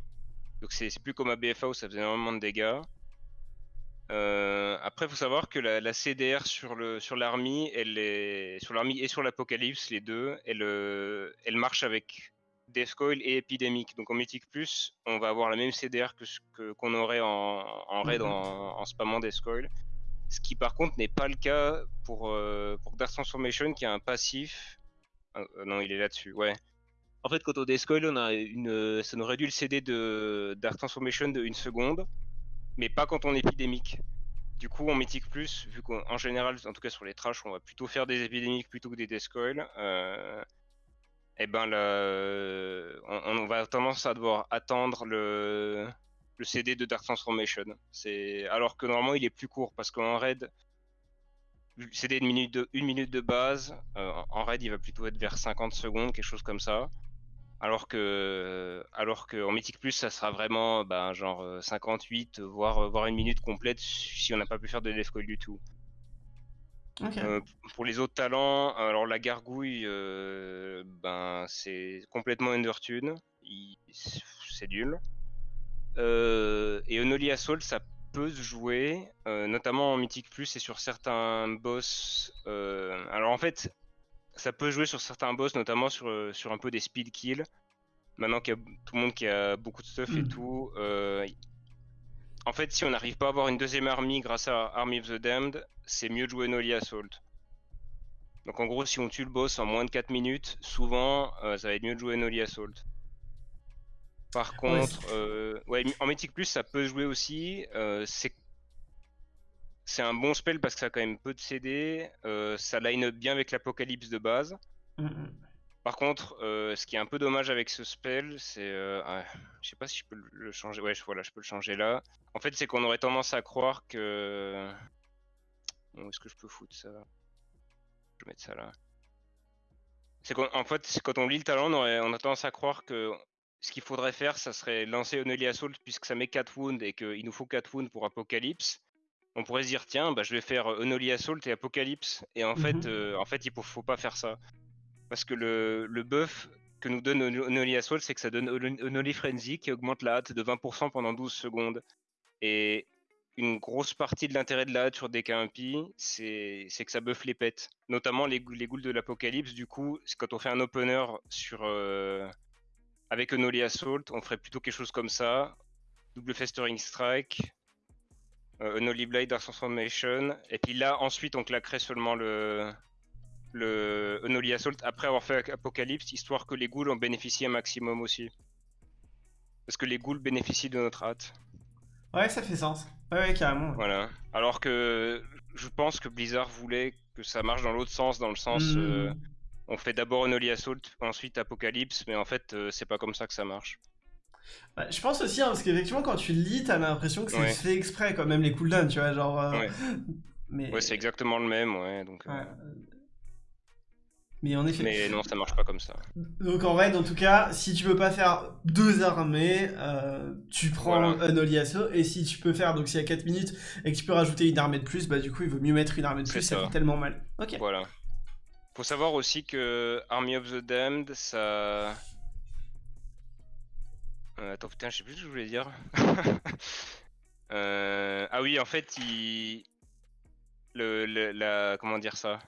Donc c'est plus comme à BFA où ça faisait énormément de dégâts. Euh, après, il faut savoir que la, CDR sur le sur l'armée, elle est sur l'armée et sur l'apocalypse, les deux, elle, euh, elle marche avec Deathcoil et Epidemic. Donc en Mythic Plus, on va avoir la même CDR que qu'on aurait en, en raid mhm. en, en, spammant Deathcoil. Ce qui par contre n'est pas le cas pour, euh, pour Dark Transformation qui a un passif. non, il est là-dessus, ouais. En fait, quand on descoil, on a une, ça nous réduit le CD de Dark Transformation de une seconde, mais pas quand on est épidémique. Du coup, en Mythic Plus, vu qu'en général, en tout cas sur les trash, on va plutôt faire des épidémiques plutôt que des descoils, euh, et ben on, va tendance à devoir attendre le, le CD de Dark Transformation. C'est alors que normalement il est plus court parce qu'en raid, CD de minute de, une minute de base, euh, en raid il va plutôt être vers 50 secondes, quelque chose comme ça. Alors que, alors que en Mythic Plus, ça sera vraiment ben, genre 58, euh, voire, euh, voire une minute complète si on n'a pas pu faire de death du tout. Euh, pour les autres talents, alors la gargouille, ben c'est complètement undertune, c'est nul. et Unholy Assault, ça peut se jouer, notamment en Mythic Plus et sur certains boss. alors en fait, ça peut jouer sur certains boss, notamment sur, euh, sur un peu des speed kills. Maintenant qu'il y a tout le monde qui a beaucoup de stuff et hmm. tout. Euh, en fait, si on n'arrive pas à avoir une deuxième armée grâce à Army of the Damned, c'est mieux de jouer Nolly Assault. Donc en gros, si on tue le boss en moins de 4 minutes, souvent, euh, ça va être mieux de jouer Nolly Assault. Par contre, en Mythic Plus, ça peut jouer aussi. c'est c'est un bon spell parce que ça a quand même peu de CD. Euh, ça line up bien avec l'apocalypse de base. Mm, mm. Par contre, euh, ce qui est un peu dommage avec ce spell, c'est. Euh, ah, je sais pas si je peux le changer. Ouais, voilà, je peux le changer là. En fait, c'est qu'on aurait tendance à croire que. Où est-ce que je peux foutre ça? Je vais mettre ça là. C'est qu'en fait, quand on lit le talent, on, on, a tendance à croire que ce qu'il faudrait faire, ça serait lancer Onely Assault puisque ça met 4 wounds et qu'il nous faut 4 wounds pour Apocalypse on pourrait se dire tiens bah, je vais faire euh, Unholy Assault et Apocalypse. Et en fait mhm. euh, en fait il faut, pas faire ça. Parce que le, le buff que nous donne Unholy Assault c'est que ça donne Unholy Frenzy qui augmente la hâte de 20% pendant 12 secondes. Et une grosse partie de l'intérêt de la hâte sur des KMP c'est que ça buff les pets. Notamment les, les ghouls de l'Apocalypse du coup quand on fait un opener sur euh, avec Unholy Assault on ferait plutôt quelque chose comme ça. Double festering strike euh, Unholy Blade Dark Transformation. Et puis là, ensuite, on claquerait seulement le, le Unholy Assault après avoir fait Apocalypse, histoire que les ghouls en bénéficient un maximum aussi. Parce que les ghouls bénéficient de notre hâte. Ouais, ça fait sens. Ouais, carrément. Voilà. Alors que je pense que Blizzard voulait que ça marche dans l'autre sens, dans le sens. Hmm. Euh, on fait d'abord Unholy Assault, ensuite Apocalypse, mais en fait, euh, c'est pas comme ça que ça marche. Bah, je pense aussi, hein, parce qu'effectivement, quand tu lis, t'as l'impression que c'est fait exprès, quand même les cooldowns, tu vois, genre. Euh, ouais, mais... ouais c'est exactement le même, ouais. Donc, euh. Mais en effet. Mais non, ça marche pas comme ça. Donc en raid, en tout cas, si tu peux pas faire deux armées, euh, tu prends un Oli Assaut. Et si tu peux faire, donc s'il y a 4 minutes et que tu peux rajouter une armée de plus, bah du coup, il vaut mieux mettre une armée de plus, ça. fait tellement mal. Ok. Voilà. Faut savoir aussi que Army of the Damned, ça. Euh, attends, putain, je sais plus ce que je voulais dire. Euh, ah oui, en fait, il. Le, la... Comment dire ça?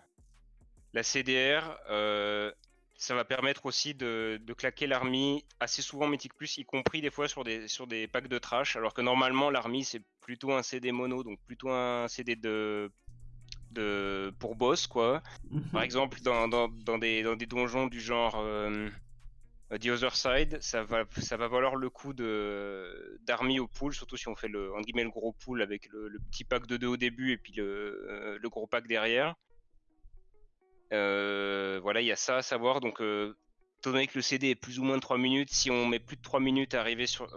La CDR, euh, ça va permettre aussi de, claquer l'armée assez souvent Mythic Plus, y compris des fois sur des, sur des packs de trash, alors que normalement l'armée c'est plutôt un CD mono, donc plutôt un CD de, de pour boss quoi. Mhm. Par exemple dans, des, dans des donjons du genre euh, The Other Side, ça va, ça va valoir le coup de d'armée au pool, surtout si on fait le, en le gros pool avec le, petit pack de deux au début et puis le, euh, le gros pack derrière. Euh, voilà, il y a ça à savoir. Donc, euh, étant donné que le CD est plus ou moins de 3 minutes, si on met plus de 3 minutes à arriver sur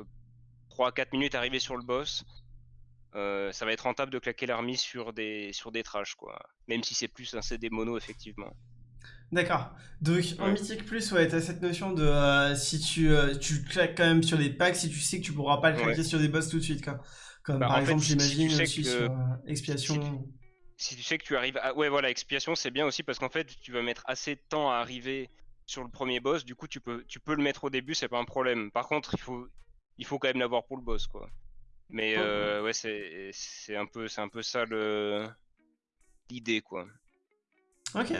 3 à 4 minutes à arriver sur le boss, ça va être rentable de claquer l'armée sur des sur des trash quoi. Même si c'est plus un CD mono effectivement. D'accord. Donc en Mythic Plus, ouais, t'as cette notion de si tu, tu claques quand même sur des packs, si tu sais que tu pourras pas le claquer sur des boss tout de suite, quoi. Comme bah, par exemple, j'imagine, si sur Expiation si tu sais que tu arrives à... Ouais, voilà, expiation, c'est bien aussi parce qu'en fait, tu vas mettre assez de temps à arriver sur le premier boss. Du coup, tu peux, tu peux le mettre au début, c'est pas un problème. Par contre, il faut, il faut quand même l'avoir pour le boss, quoi. Mais euh, ouais, c'est un, peu, un peu ça l'idée, quoi. Ok.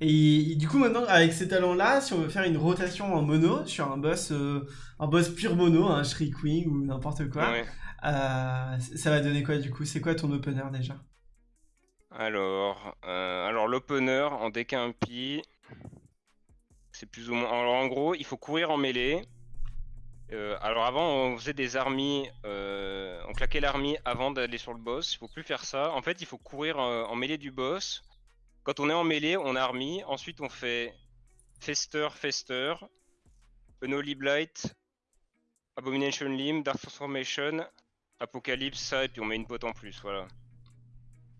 Et, du coup, maintenant, avec ces talents-là, si on veut faire une rotation en mono sur un boss, euh, un boss pur mono, un Shriekwing ou n'importe quoi, euh, ça va donner quoi du coup? C'est quoi ton opener déjà? Alors, euh, alors l'opener en deck impie, c'est plus ou moins. Alors en gros, il faut courir en mêlée. Alors avant, on faisait des armies, on claquait l'armée avant d'aller sur le boss. Il faut plus faire ça. En fait, il faut courir en, mêlée du boss. Quand on est en mêlée, on a armée. Ensuite, on fait Fester, Fester, Unholy Blight, Abomination Limb, Dark Transformation, Apocalypse, ça, et puis on met une pote en plus, voilà.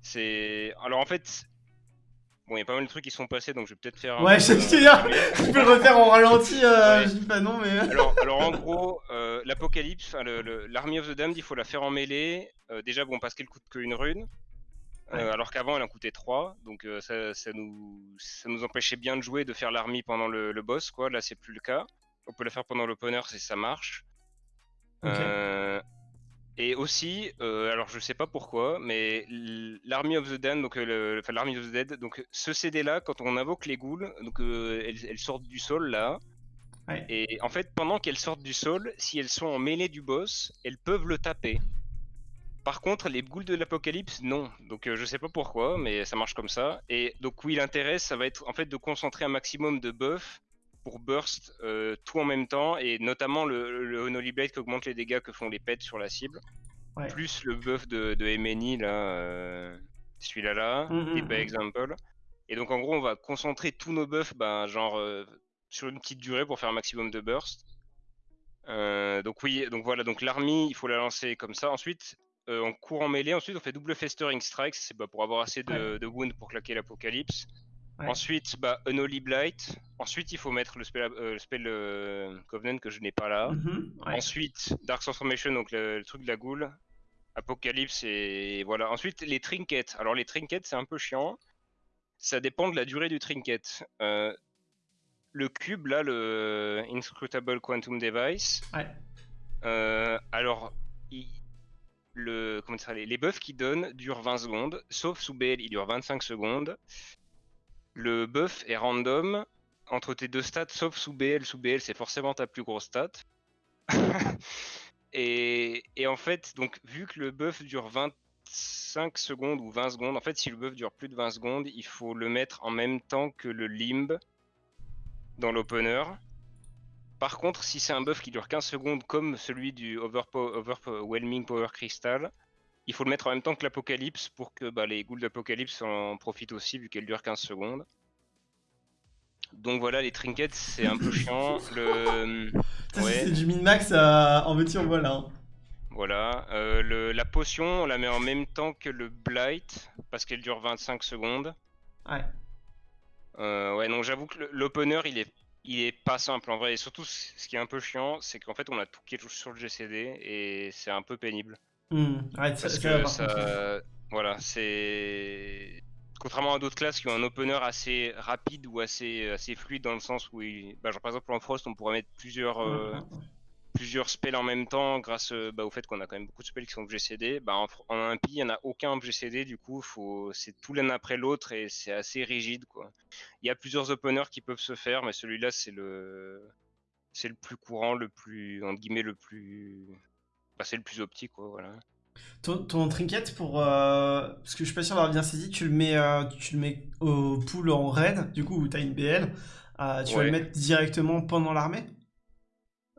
C'est. Alors en fait. Bon, il y a pas mal de trucs qui sont passés, donc je vais peut-être faire. Ouais, je sais dire, je peux le refaire en ralenti, euh, je dis pas non, mais. alors, alors en gros, euh, l'Apocalypse, l'Army of the Damned, il faut la faire en mêlée. Euh, déjà, bon, parce qu'elle coûte qu'une rune. Alors qu'avant, elle en coûtait 3, donc ça, ça, nous, ça nous empêchait bien de jouer, de faire l'armée pendant le, boss, quoi. Là, c'est plus le cas. On peut la faire pendant l'opener si ça marche. Et aussi, euh, alors je sais pas pourquoi, mais l'Army of the Dead, donc euh, enfin l'Army of the Dead, donc ce CD là, quand on invoque les ghouls, donc euh, elles, sortent du sol là. Et en fait, pendant qu'elles sortent du sol, si elles sont en mêlée du boss, elles peuvent le taper. Par contre, les ghouls de l'apocalypse, non. Donc je sais pas pourquoi, mais ça marche comme ça. Et donc oui, l'intérêt, ça va être en fait de concentrer un maximum de buffs pour burst euh, tout en même temps, et notamment le, le Holy Blade qui augmente les dégâts que font les pets sur la cible, plus le buff de, de MNI, là, euh, celui-là là, mmh, et mmh, mmh. example. Et donc en gros, on va concentrer tous nos buffs, ben, genre euh, sur une petite durée pour faire un maximum de burst. donc oui, donc voilà, donc l'armée, il faut la lancer comme ça. Ensuite, on court en mêlée. Ensuite, on fait double festering strikes, c'est bah, pour avoir assez de, de wounds pour claquer l'apocalypse. Ensuite, bah, Unholy Blight. Ensuite, il faut mettre le spell, euh, le spell euh, Covenant que je n'ai pas là. Mhm, Ensuite, Dark Transformation, donc le, truc de la goule. Apocalypse et voilà. Ensuite, les trinkets. Alors, les trinkets, c'est un peu chiant. Ça dépend de la durée du trinket. Euh, le cube, là, le Inscrutable Quantum Device. alors, les, les buffs qu'il donne durent 20 secondes, sauf sous BL, il dure 25 secondes. Le buff est random entre tes deux stats, sauf sous BL. Sous BL, c'est forcément ta plus grosse stat. et, en fait, donc vu que le buff dure 25 secondes ou 20 secondes, en fait, si le buff dure plus de 20 secondes, il faut le mettre en même temps que le limb dans l'opener. Par contre, si c'est un buff qui dure 15 secondes comme celui du Overwhelming Power Crystal, il faut le mettre en même temps que l'Apocalypse pour que bah, les ghouls d'Apocalypse en profitent aussi vu qu'elle dure 15 secondes. Donc voilà, les trinkets, c'est un peu chiant. Le... C'est du min-max en petit, on voit là. Voilà. Euh, la potion, on la met en même temps que le Blight, parce qu'elle dure 25 secondes. Ouais. ouais, non, j'avoue que l'opener, il est, il est pas simple en vrai. Et surtout, ce qui est un peu chiant, c'est qu'en fait, on a tout qui est sur le GCD et c'est un peu pénible. Mmh. Parce que ça, voilà, c'est contrairement à d'autres classes qui ont un opener assez rapide ou assez, assez fluide dans le sens où, bah, genre, par exemple en Frost, on pourrait mettre plusieurs, euh, plusieurs spells en même temps grâce euh, bah, au fait qu'on a quand même beaucoup de spells qui sont GCD. Bah, en, en il n'y en a aucun GCD, du coup, faut... c'est tout l'un après l'autre et c'est assez rigide. Quoi. Il y a plusieurs openers qui peuvent se faire, mais celui-là, c'est le... c'est le plus courant, le plus, entre guillemets, le plus. Bah, c'est le plus optique, quoi, voilà. Ton, trinket pour. Euh, parce que je suis pas sûr d'avoir bien saisi, tu le mets, euh, tu le mets au pool en raid, du coup, où tu as une BL. Euh, tu vas le mettre directement pendant l'armée?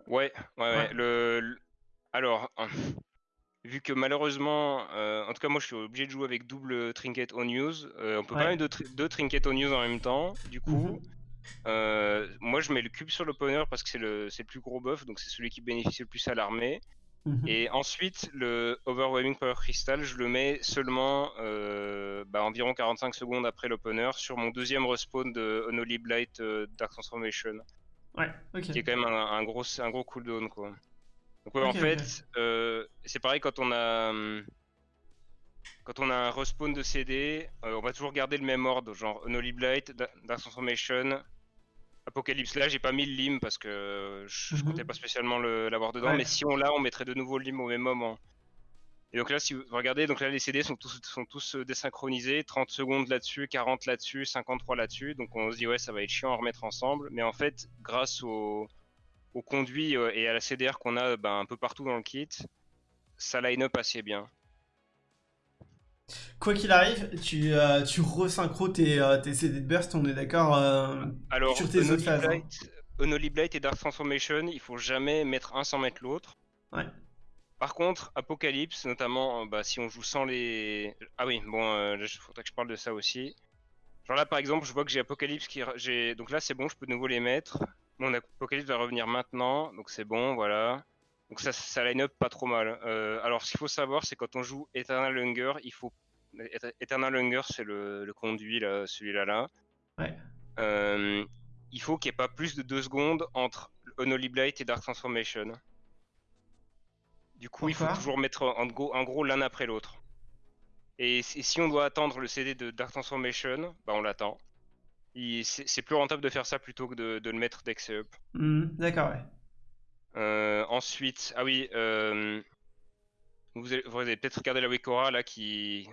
Ouais, ouais, ouais, Le, Alors, vu que malheureusement, en tout cas, moi je suis obligé de jouer avec double trinket on use. on peut pas mettre deux, trinkets on use en même temps. Du coup. Mhm. moi je mets le cube sur l'opener parce que c'est le, le plus gros buff, donc c'est celui qui bénéficie le plus à l'armée. Mhm. Et ensuite, le Overwhelming Power Crystal, je le mets seulement euh, bah, environ 45 secondes après l'opener sur mon deuxième respawn de Unholy Blight euh, Dark Transformation. Ouais, ok. Qui est quand même un, gros, un gros cooldown, quoi. Donc, ouais, en fait, euh, c'est pareil quand on a. Quand on a un respawn de CD, on va toujours garder le même ordre, genre Unholy Blight, Dark Transformation, Apocalypse là, j'ai pas mis le lim parce que je, mhm. comptais pas spécialement l'avoir dedans, mais si on l'a, on mettrait de nouveau le lim au même moment. Et donc là, si vous regardez, donc là les CD sont tous, sont tous euh, désynchronisés, 30 secondes là-dessus, 40 là-dessus, 53 là-dessus, donc on se dit ouais ça va être chiant à remettre ensemble, mais en fait grâce au, au conduit euh, et à la CDR qu'on a ben, un peu partout dans le kit, ça line up assez bien. Quoi qu'il arrive, tu, euh, tu resynchro tes, euh, tes, CD de burst, on est d'accord euh, Alors, sur tes autres phases. Hein. Unholy Blight et Dark Transformation, il faut jamais mettre un sans mettre l'autre. Ouais. Par contre, Apocalypse, notamment, bah, si on joue sans les. Ah oui, bon, il faudrait que je parle de ça aussi. Genre là, par exemple, je vois que j'ai Apocalypse qui. Donc là, c'est bon, je peux de nouveau les mettre. Mon Apocalypse va revenir maintenant, donc c'est bon, voilà. Donc ça, ça line up pas trop mal. alors, ce qu'il faut savoir, c'est quand on joue Eternal Hunger, il faut Eternal Hunger, c'est le, conduit, celui-là. Là. Ouais. Euh, il faut qu'il n'y ait pas plus de 2 secondes entre Unholy Blight et Dark Transformation. Du coup, il faut toujours mettre en gros, en gros l'un après l'autre. Et, si on doit attendre le CD de Dark Transformation, bah on l'attend. C'est plus rentable de faire ça plutôt que de, le mettre d'ex up. Hmm, d'accord, ouais. Euh, ensuite, ah oui, euh, vous avez, avez peut-être regardé la Wikora là qui,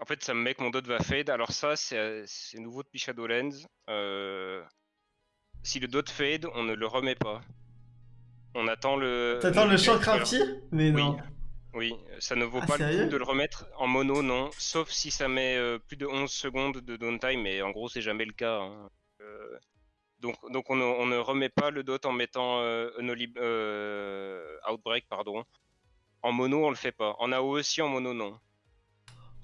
en fait, ça me met que mon dot va fade. Alors ça, c'est nouveau depuis Shadowlands. Euh, si le dot fade, on ne le remet pas. On attend le... T'attends le champ crafty Mais non. Oui, ça ne vaut ah, pas le coup de le remettre en mono, non. Sauf si ça met euh, plus de 11 secondes de downtime, mais en gros, c'est jamais le cas. Hein. Euh, donc, donc on, ne, remet pas le dot en mettant Outbreak, pardon. En mono, on le fait pas. En AOE aussi, en mono, non.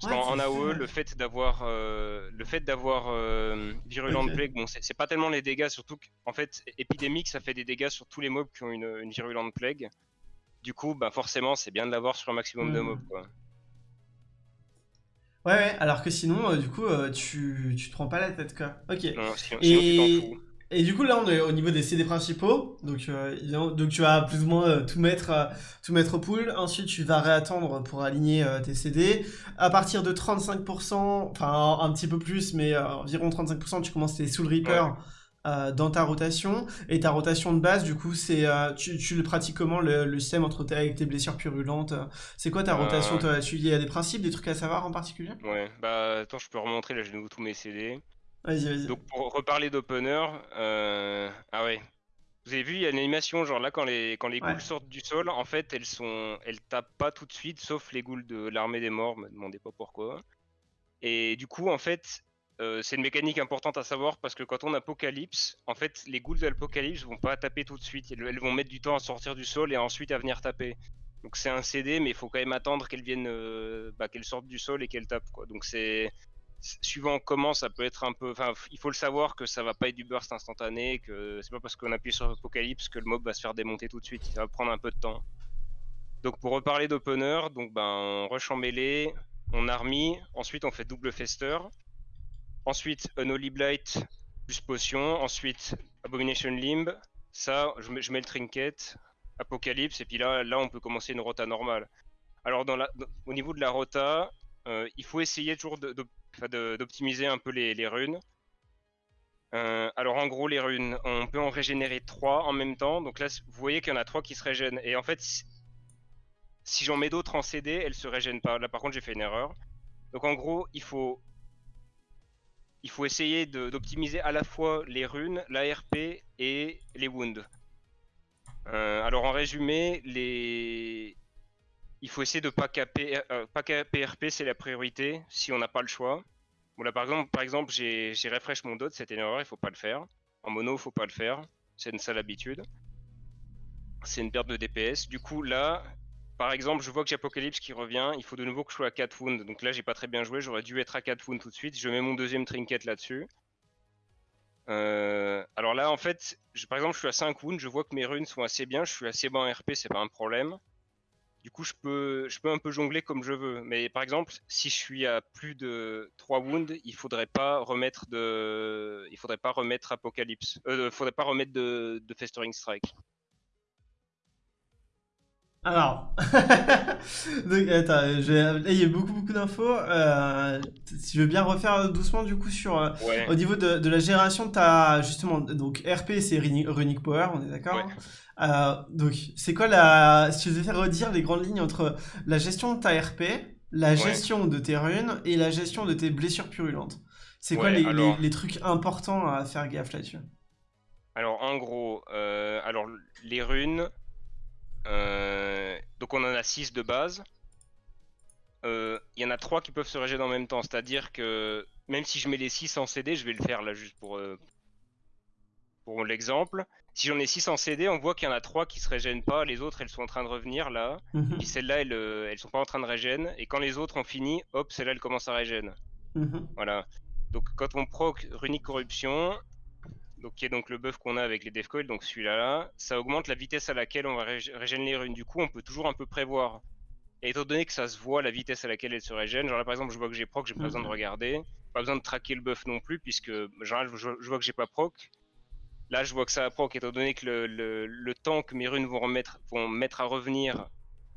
Parce qu'en AOE, le fait d'avoir euh, le fait d'avoir euh, Virulent Plague, bon, c'est pas tellement les dégâts, surtout qu'en fait, épidémique, ça fait des dégâts sur tous les mobs qui ont une, une Virulent Plague. Du coup, bah forcément, c'est bien de l'avoir sur un maximum de mobs, quoi. Ouais, ouais, alors que sinon, euh, du coup, tu, tu te prends pas la tête, quoi. Ok. Non, sinon, Et... Et du coup, là, on est au niveau des CD principaux. Donc, euh, donc tu vas plus ou moins euh, tout, mettre, euh, tout mettre au pool. Ensuite, tu vas réattendre pour aligner tes CD. À partir de 35%, enfin un, petit peu plus, mais environ 35%, tu commences tes Soul Reaper. dans ta rotation et ta rotation de base du coup c'est tu, tu, le pratiques comment le, le système entre tes, avec tes blessures purulentes c'est quoi ta rotation il y a des principes des trucs à savoir en particulier? Ouais bah attends je peux remontrer là j'ai nouveau tous mes CD Vas-y, vas-y. Donc pour reparler d'opener, euh... ah ouais. Vous avez vu, il y a une animation, genre là, quand les, quand les ghouls sortent du sol, en fait, elles sont, elles tapent pas tout de suite, sauf les ghouls de l'armée des morts, me demandez pas pourquoi. Et du coup, en fait, euh, c'est une mécanique importante à savoir parce que quand on Apocalypse, en fait, les ghouls d'Apocalypse vont pas taper tout de suite, elles, vont mettre du temps à sortir du sol et ensuite à venir taper. Donc c'est un CD, mais il faut quand même attendre qu'elles viennent, euh, bah, qu'elles sortent du sol et qu'elles tapent, quoi. Donc c'est suivant comment ça peut être un peu. Enfin, il faut le savoir que ça va pas être du burst instantané, que c'est pas parce qu'on appuie sur Apocalypse que le mob va se faire démonter tout de suite. Ça va prendre un peu de temps. Donc pour reparler d'opener, donc ben on rush en mêlée, on army, ensuite on fait double fester, ensuite un Holy Blight plus potion. Ensuite, Abomination Limb. Ça, je mets, je le trinket, Apocalypse, et puis là, là, on peut commencer une rota normale. Alors, au niveau de la rota, euh, il faut essayer toujours d'optimiser un peu les, runes. Euh, alors en gros les runes, on peut en régénérer 3 en même temps. Donc là vous voyez qu'il y en a 3 qui se régènent. Et en fait si j'en mets d'autres en CD, elles se régènent pas. Là par contre j'ai fait une erreur. Donc en gros il faut il faut essayer d'optimiser à la fois les runes, l'ARP et les wounds. Euh, alors en résumé, les... il faut essayer de pas caper, euh, pas caper RP, c'est la priorité si on n'a pas le choix. Bon là par exemple, j'ai refresh mon dot, c'était une erreur, il faut pas le faire. En mono, il faut pas le faire, c'est une sale habitude. C'est une perte de DPS. Du coup là, par exemple, je vois que j'ai Apocalypse qui revient, il faut de nouveau que je sois à 4 wounds. Donc là, j'ai pas très bien joué, j'aurais dû être à 4 wounds tout de suite. Je mets mon deuxième trinket là-dessus. Euh, alors là, en fait, par exemple, je suis à 5 wounds, je vois que mes runes sont assez bien, je suis assez bas en RP, c'est pas un problème. Du coup, je peux, je peux un peu jongler comme je veux. Mais par exemple, si je suis à plus de 3 wounds, il faudrait pas remettre de, il faudrait pas remettre Apocalypse, euh, faudrait pas remettre de, de Festering Strike. Alors, donc, attends, il y a beaucoup beaucoup d'infos. Euh, si je veux bien refaire doucement du coup sur euh, au niveau de, la génération de ta justement donc RP c'est Runic Power, on est d'accord. Euh, donc c'est quoi la si je devais redire les grandes lignes entre la gestion de ta RP, la gestion de tes runes et la gestion de tes blessures purulentes. C'est quoi les, les, trucs importants à faire gaffe là-dessus? Alors en gros, alors les runes. Euh, donc on en a 6 de base. Il euh, y en a 3 qui peuvent se régénérer en même temps, c'est-à-dire que même si je mets les 6 en CD, je vais le faire là juste pour, euh, pour l'exemple. Si j'en ai 6 en CD, on voit qu'il y en a 3 qui se régènent pas, les autres elles sont en train de revenir là, mhm. et celles-là elles, elles sont pas en train de régénérer, et quand les autres ont fini, hop, celles-là elles commencent à régénérer. Mhm. Voilà. Donc quand on proc Runic Corruption, donc qui est donc le buff qu'on a avec les Defcoil, donc celui-là, là, ça augmente la vitesse à laquelle on va régénérer les runes. Du coup, on peut toujours un peu prévoir. Et étant donné que ça se voit la vitesse à laquelle elle se régène, genre là par exemple, je vois que j'ai proc, j'ai pas besoin de mhm. regarder, pas besoin de traquer le buff non plus, puisque genre je, vois que j'ai pas proc. Là, je vois que ça a proc, étant donné que le, temps que mes runes vont, remettre, vont mettre à revenir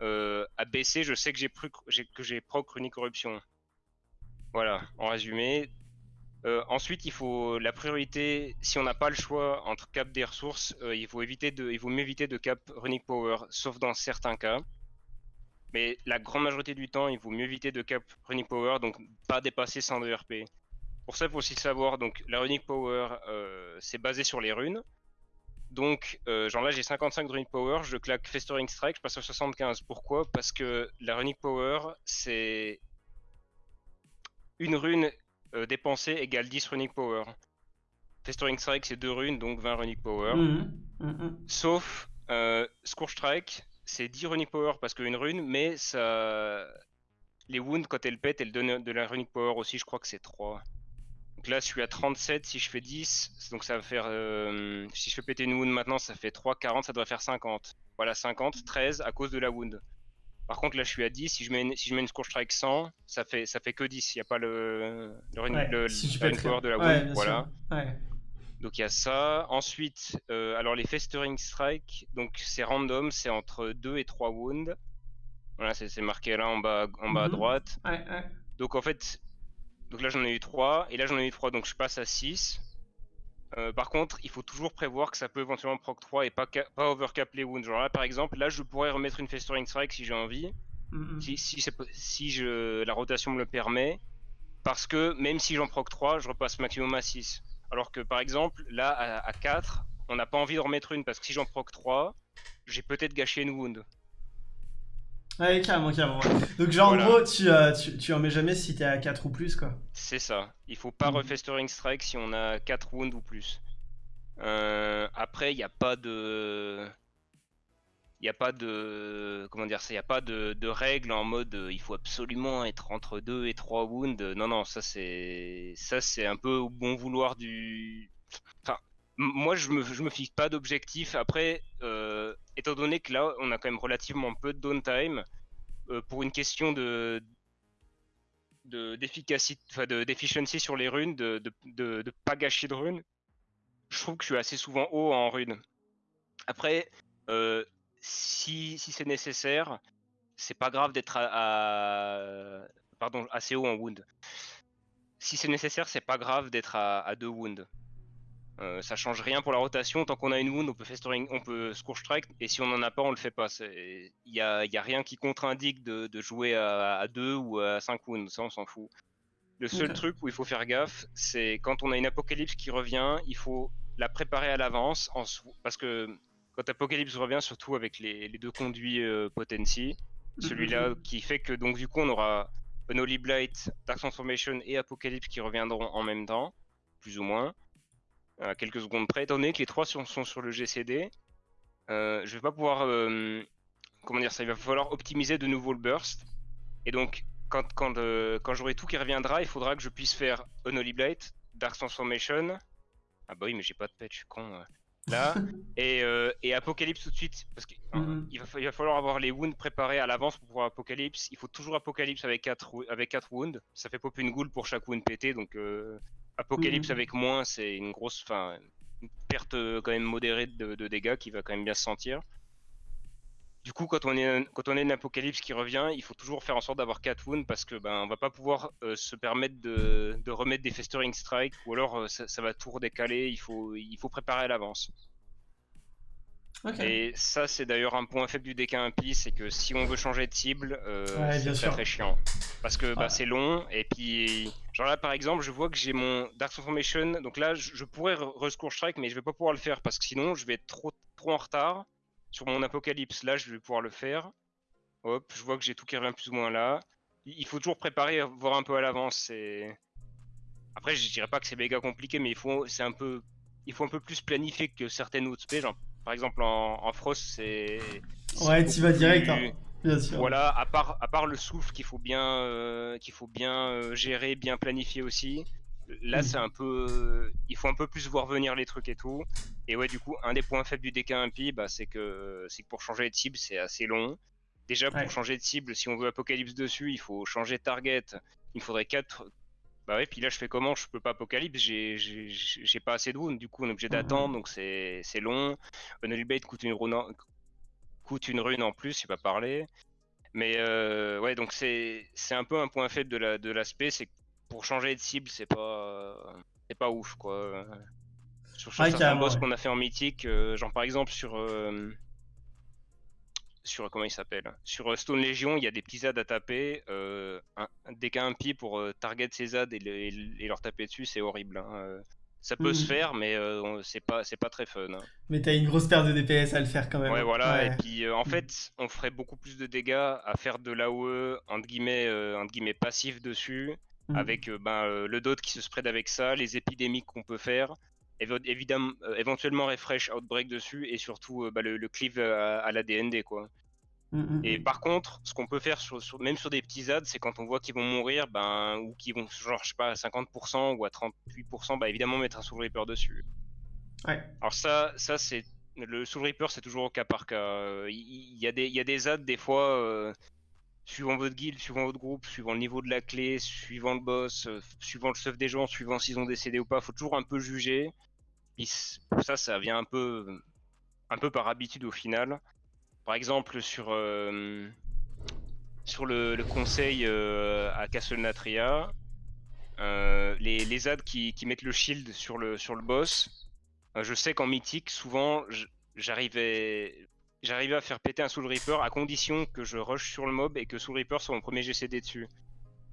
euh, à baisser, je sais que j'ai proc runic corruption. Voilà, en résumé, euh, ensuite, il faut la priorité, si on n'a pas le choix entre cap des ressources, euh, il faut éviter de, il vaut mieux éviter de cap runic power, sauf dans certains cas. Mais la grande majorité du temps, il vaut mieux éviter de cap runic power, donc pas dépasser 100 de RP. Pour ça, il faut aussi savoir, donc la runic power, euh, c'est basé sur les runes. Donc, genre là, j'ai 55 de runic power, je claque festering strike, je passe à 75. Pourquoi? Parce que la runic power, c'est une rune euh, dépenser égale 10 runic power. Festering Strike c'est 2 runes, donc 20 runic power. Mhm, mhm. Sauf euh, Scourge Strike, c'est 10 runic power parce qu'une rune, mais ça... les wounds quand elles pètent, elles donnent de la runic power aussi, je crois que c'est 3. Donc là je suis à 37, si je fais 10, donc ça va faire... Euh, si je fais péter une wound maintenant, ça fait 3, 40, ça devrait faire 50. Voilà, 50, 13 à cause de la wound. Par contre, là, je suis à 10. Si je mets une, si je mets une Scourge Strike 100, ça fait, ça fait que 10. Il n'y a pas le, le, le, power de la wound. voilà. Donc il y a ça. Ensuite, euh, alors les Festering Strike, donc c'est random, c'est entre 2 et 3 wounds. Voilà, c'est marqué là en bas, en bas à mhm. droite. Donc en fait, donc là j'en ai eu 3, et là j'en ai eu 3, donc je passe à 6. Euh, par contre, il faut toujours prévoir que ça peut éventuellement proc 3 et pas, pas overcap les wounds. Genre là, par exemple, là, je pourrais remettre une Festering Strike si j'ai envie, si, si, je, la rotation me le permet, parce que même si j'en proc 3, je repasse maximum à 6. Alors que par exemple, là, à, 4, on n'a pas envie de remettre une, parce que si j'en proc 3, j'ai peut-être gâché une wound. Ouais, carrément, carrément. Donc, genre, en gros, tu, euh, tu, tu, en mets jamais si t'es à 4 ou plus, quoi. C'est ça. Il faut pas mm. refestering strike si on a 4 wounds ou plus. Euh, après, il n'y a pas de. Il n'y a pas de. Comment dire ça Il n'y a pas de, de règles en mode euh, il faut absolument être entre 2 et 3 wounds. Non, non, ça c'est. Ça c'est un peu au bon vouloir du. Enfin, moi je me, je me fixe pas d'objectif. Après, euh, étant donné que là on a quand même relativement peu de downtime, euh, pour une question de d'efficacité, de, d'efficiency sur les runes, de, de, de, pas gâcher de runes, je trouve que je suis assez souvent haut en rune. Après, euh, si, si c'est nécessaire, c'est pas grave d'être à, pardon, assez haut en wound. Si c'est nécessaire, c'est pas grave d'être à, à 2 wounds. Euh, ça change rien pour la rotation. Tant qu'on a une wound, on peut festering, on peut scourge strike, et si on en a pas, on le fait pas. Il y a, y a, rien qui contre-indique de, de, jouer à, 2 ou à 5 wounds, ça on s'en fout. Le seul truc où il faut faire gaffe, c'est quand on a une apocalypse qui revient, il faut la préparer à l'avance, parce que quand Apocalypse revient, surtout avec les, deux conduits euh, Potency, celui-là mhm. qui fait que donc du coup on aura Unholy Blight, Dark Transformation et Apocalypse qui reviendront en même temps, plus ou moins, à quelques secondes près. Étant donné que les trois sont, sur le GCD, euh, je vais pas pouvoir, euh, comment dire ça, il va falloir optimiser de nouveau le burst. Et donc quand, quand, euh, quand j'aurai tout qui reviendra, il faudra que je puisse faire Unholy Blight, Dark Transformation. Ah bah oui, mais j'ai pas de pet, je suis con là et, euh, et, Apocalypse tout de suite parce qu'il mhm. va, falloir avoir les wounds préparés à l'avance pour pouvoir Apocalypse il faut toujours Apocalypse avec 4 avec quatre wounds ça fait pop une goule pour chaque wound pété donc euh, Apocalypse mhm. avec moins c'est une grosse fin une perte euh, quand même modérée de, de, dégâts qui va quand même bien se sentir du coup, quand on est quand on est une apocalypse qui revient, il faut toujours faire en sorte d'avoir 4 wounds parce que ben on va pas pouvoir se permettre de, de, remettre des festering strikes ou alors ça, ça, va tout redécaler. Il faut il faut préparer à l'avance. Et ça, c'est d'ailleurs un point faible du deck impie, c'est que si on veut changer de cible, euh, c'est très très chiant. Parce que bah, c'est long, et puis, genre là par exemple, je vois que j'ai mon Dark Transformation, donc là je, pourrais rescore strike, mais je vais pas pouvoir le faire parce que sinon je vais être trop, trop en retard sur mon apocalypse. Là, je vais pouvoir le faire. Hop, je vois que j'ai tout qui revient plus ou moins là. Il faut toujours préparer, voir un peu à l'avance. Après, je dirais pas que c'est méga compliqué, mais il faut, c'est un peu, il faut un peu plus planifier que certaines autres spé. Genre, par exemple, en, Frost, c'est. Ouais, tu vas direct, hein. bien sûr. Voilà, à part, à part le souffle qu'il faut bien, euh, qu'il faut bien euh, gérer, bien planifier aussi. Là, mm. c'est un peu. Il faut un peu plus voir venir les trucs et tout. Et ouais, du coup, un des points faibles du DK impie, bah, c'est que, c'est que pour changer de cible, c'est assez long. Déjà, pour changer de cible, si on veut Apocalypse dessus, il faut changer de target. Il faudrait 4, bah ouais, puis là je fais comment? Je peux pas Apocalypse, j'ai pas assez de wounds, du coup on est obligé d'attendre, donc c'est long. Unholy coûte une rune en, coûte une rune en plus, j'ai pas parlé. Mais euh, ouais, donc c'est un peu un point faible de l'aspect, c'est que pour changer de cible, c'est pas c'est pas ouf quoi. Sur, certains boss qu'on a fait en mythique, euh, genre par exemple sur euh, sur comment il s'appelle Sur euh, Stone Legion, il y a des petits ZAD à taper. Euh, un, dès qu'un pour euh, target ces ZAD et, leur taper dessus, c'est horrible. Hein. Ça peut se mhm. faire, mais c'est pas c'est pas très fun. Hein. Mais t'as une grosse paire de DPS à le faire quand même. Ouais, voilà. Et puis en fait, on ferait beaucoup plus de dégâts à faire de l'AOE entre guillemets entre guillemets passif dessus, mhm. avec ben, le dot qui se spread avec ça, les épidémies qu'on peut faire évidemment, euh, éventuellement refresh Outbreak dessus et surtout euh, bah, le, cleave à, la DND quoi. Mm, mm, et mm. par contre, ce qu'on peut faire sur, même sur des petits ads, c'est quand on voit qu'ils vont mourir, ben, ou qu'ils vont, genre, je sais pas, à 50% ou à 38%, bah évidemment mettre un Soul Reaper dessus. Ouais. Alors ça, ça c'est le Soul Reaper, c'est toujours au cas par cas. Il y, a des, il y a des ads des fois, euh, suivant votre guild, suivant votre groupe, suivant le niveau de la clé, suivant le boss, suivant le stuff des gens, suivant s'ils ont décédé ou pas, faut toujours un peu juger ça, ça vient un peu, un peu par habitude au final. Par exemple, sur, euh, sur le, conseil euh, à Castle Natria, euh, les, les qui, qui, mettent le shield sur le, sur le boss, je sais qu'en mythique, souvent, j'arrivais j'arrivais à faire péter un Soul Reaper à condition que je rush sur le mob et que Soul Reaper soit mon premier GCD dessus.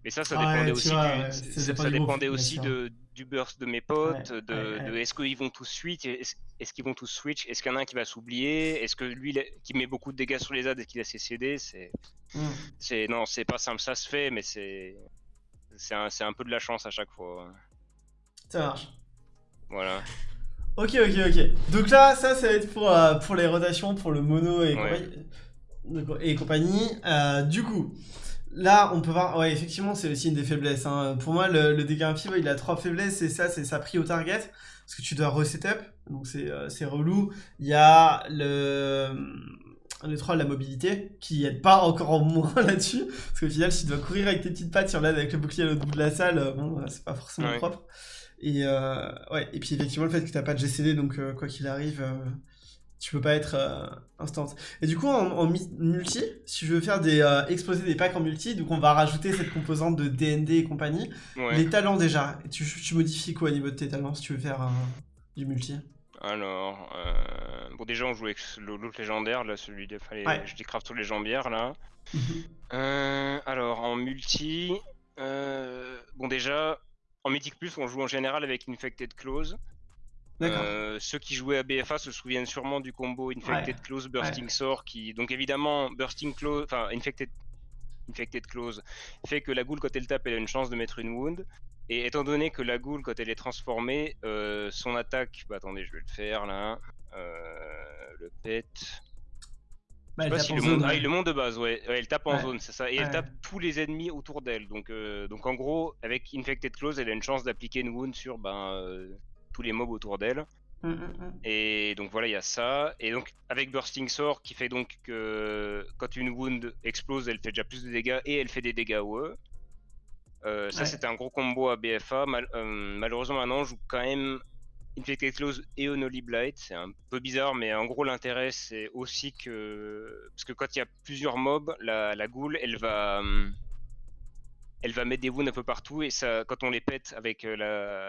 Mais ça, ça dépendait aussi, du, ça, dépendait aussi de, du burst de mes potes, de, est-ce qu'ils vont tous switch, est-ce qu'ils vont tous switch, est-ce qu'il y en a un qui va s'oublier, est-ce que lui qui met beaucoup de dégâts sur les ads et qu'il a ses CD, c'est, hmm. c'est non, c'est pas simple, ça se fait, mais c'est, c'est un, un, peu de la chance à chaque fois. Ça marche. Voilà. Ok, ok, ok. Donc là, ça, ça va être pour, euh, pour les rotations, pour le mono et, compagnie. Et compagnie. Euh, du coup, Là, on peut voir, ouais, effectivement, c'est aussi une des faiblesses. Hein. Pour moi, le, le dégât impie, il a trois faiblesses, et ça, c'est sa pris au target, parce que tu dois resetup, donc c'est euh, relou. Il y a le... le troll, la mobilité, qui aide pas encore en moins là-dessus. Parce qu'au final, si tu dois courir avec tes petites pattes sur l'aide avec le bouclier à l'autre bout de la salle, bon, c'est pas forcément propre. Et, ouais, et puis effectivement, le fait que t'as pas de GCD, donc quoi qu'il arrive, tu peux pas être euh, instant. Et du coup, en, multi, si je veux faire des euh, exploser des packs en multi, donc on va rajouter cette composante de DND et compagnie. Les talents déjà, tu, tu, modifies quoi au niveau de tes talents si tu veux faire euh, du multi? Alors, bon déjà on joue avec l'autre légendaire, là, celui de... je décrave tous les jambières là. Mhm. alors en multi, bon déjà, en Mythic Plus on joue en général avec Infected Close. Euh, ceux qui jouaient à BFA se souviennent sûrement du combo Infected Close, Bursting Sore, qui donc évidemment Bursting Close, enfin Infected, Infected Close fait que la goule quand elle tape elle a une chance de mettre une wound. Et étant donné que la goule quand elle est transformée, euh, son attaque, bah attendez je vais le faire là, euh, le pet. Bah, sais pas si le, monde... Ah, le monde de base, ouais, elle tape en zone, c'est ça, et elle tape tous les ennemis autour d'elle. Donc, donc en gros, avec Infected Close, elle a une chance d'appliquer une wound sur ben, tous les mobs autour d'elle. Mm, mm, mm. Et donc voilà, il y a ça. Et donc avec Bursting Sword qui fait donc que quand une wound explose, elle fait déjà plus de dégâts et elle fait des dégâts OE. Euh, ça c'était un gros combo à BFA. Euh, malheureusement maintenant, je joue quand même Infected Close et Only Blight. C'est un peu bizarre, mais en gros l'intérêt c'est aussi que parce que quand il y a plusieurs mobs, la, la goule elle va hum, elle va mettre des wounds un peu partout et ça, quand on les pète avec euh,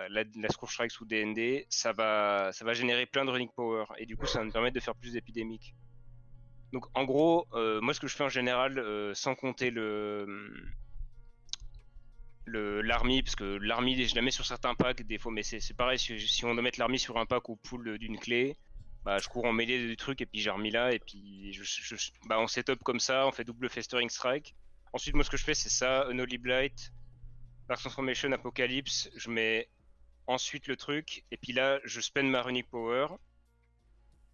la, Scourge Strike ou DND, ça va, ça va générer plein de running power et du coup ça va nous permettre de faire plus d'épidémiques. Donc en gros, euh, moi ce que je fais en général, euh, sans compter le l'army, parce que l'army je la mets sur certains packs des fois, mais c'est pareil, si, on doit mettre l'army sur un pack ou pool d'une clé, bah, je cours en mêlée du truc et puis j'ai remis là et puis je, bah, on setup comme ça, on fait double festering strike Ensuite, moi, ce que je fais, c'est ça, Unholy Blight, Dark Transformation, Apocalypse. Je mets ensuite le truc, et puis là, je spend ma Runic Power.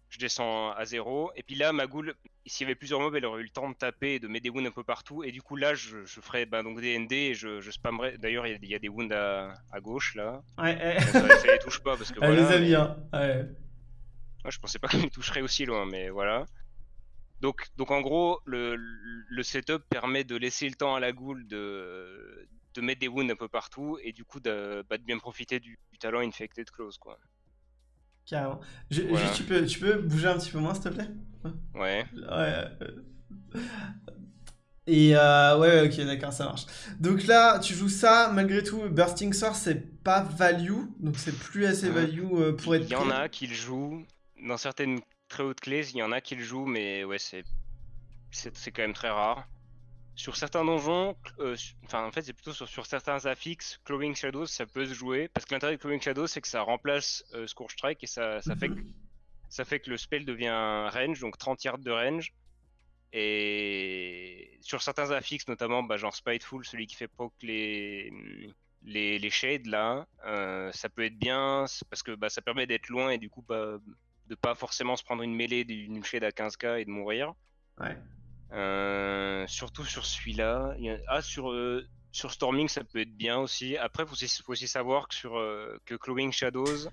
Je descends à zéro, et puis là, ma goule, s'il y avait plusieurs mobs, elle aurait eu le temps de taper et de mettre des wounds un peu partout, et du coup, là, je, je ferais bah, donc des ND et je, je spammerais. D'ailleurs, il y, a des wounds à, à gauche là. Ouais, ça, ça, les touche pas parce que. voilà, les a hein. Ouais. ouais. je pensais pas qu'ils toucheraient aussi loin, mais voilà. Donc, donc en gros, le, le, setup permet de laisser le temps à la goule de, de mettre des wounds un peu partout et du coup de, bah, de bien profiter du, talent Infected Close. Quoi. Carrément. juste, tu, peux, tu peux bouger un petit peu moins, s'il te plaît? Ouais. Ouais. Et euh, ouais, ok, d'accord, ça marche. Donc là, tu joues ça, malgré tout, Bursting Sword, c'est pas value, donc c'est plus assez value euh, pour être. Il y en a qui le jouent dans certaines très haute clés, il y en a qui le jouent, mais ouais, c'est c'est quand même très rare. Sur certains donjons, euh, enfin en fait c'est plutôt sur, sur, certains affixes, Clawing Shadows ça peut se jouer, parce que l'intérêt de Clawing Shadows c'est que ça remplace euh, Scourge Strike et ça, ça, fait que, ça fait que le spell devient range, donc 30 yards de range. Et sur certains affixes, notamment bah, genre Spiteful, celui qui fait poke les, les, les shades là, euh, ça peut être bien parce que bah, ça permet d'être loin et du coup bah, de pas forcément se prendre une mêlée d'une shade à 15k et de mourir. Ouais. Euh, surtout sur celui-là. Ah, sur, euh, sur Storming, ça peut être bien aussi. Après, il faut, aussi savoir que sur euh, que Clawing Shadows,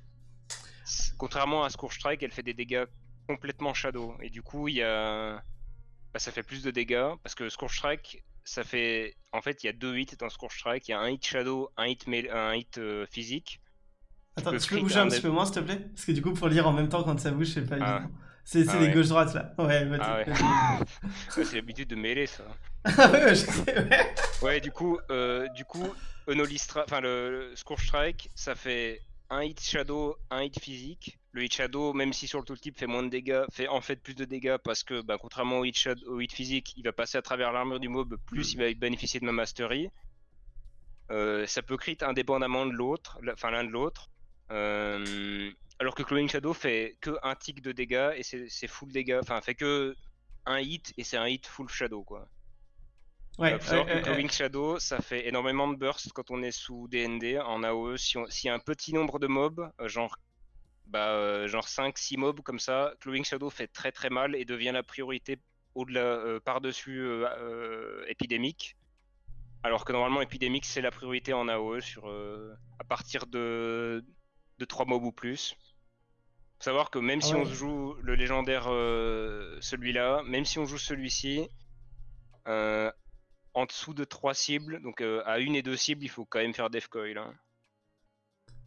contrairement à Scourge Strike, elle fait des dégâts complètement Shadow. Et du coup, il y a. Bah, ça fait plus de dégâts parce que Scourge Strike, ça fait. En fait, il y a deux hits dans Scourge Strike. Il y a un hit Shadow, un hit, un hit physique. Attends, tu peux bouger un petit peu moins, s'il te plaît? Parce que du coup, pour lire en même temps quand ça bouge, c'est pas ah. évident. C'est ah les gauche-droite là. Ouais, vas-y. Ah ouais. c'est l'habitude de mêler ça. ah ouais, je sais, ouais. Ouais, du coup, euh, du coup, enfin le, Scourge Strike, ça fait un hit Shadow, un hit physique. Le hit Shadow, même si sur le tooltip fait moins de dégâts, fait en fait plus de dégâts parce que, bah, contrairement au hit, shadow, au hit physique, il va passer à travers l'armure du mob, plus il va bénéficier de ma mastery. Euh, ça peut crit indépendamment de l'autre, enfin l'un de l'autre. Euh, alors que Clawing Shadow fait que un tick de dégâts et c'est full dégâts, enfin fait que un hit et c'est un hit full Shadow quoi. Ouais, Clawing Shadow ça fait énormément de burst quand on est sous DND en AOE. S'il y a un petit nombre de mobs, euh, genre bah, euh, genre 5-6 mobs comme ça, Clawing Shadow fait très très mal et devient la priorité au-delà par-dessus épidémique. Alors que normalement épidémique c'est la priorité en AOE sur à partir de de 3 mobs ou plus. savoir que même Ah si ouais. on joue le légendaire euh, celui-là, même si on joue celui-ci, euh, en dessous de 3 cibles, donc euh, à une et deux cibles, il faut quand même faire Death Coil. hein.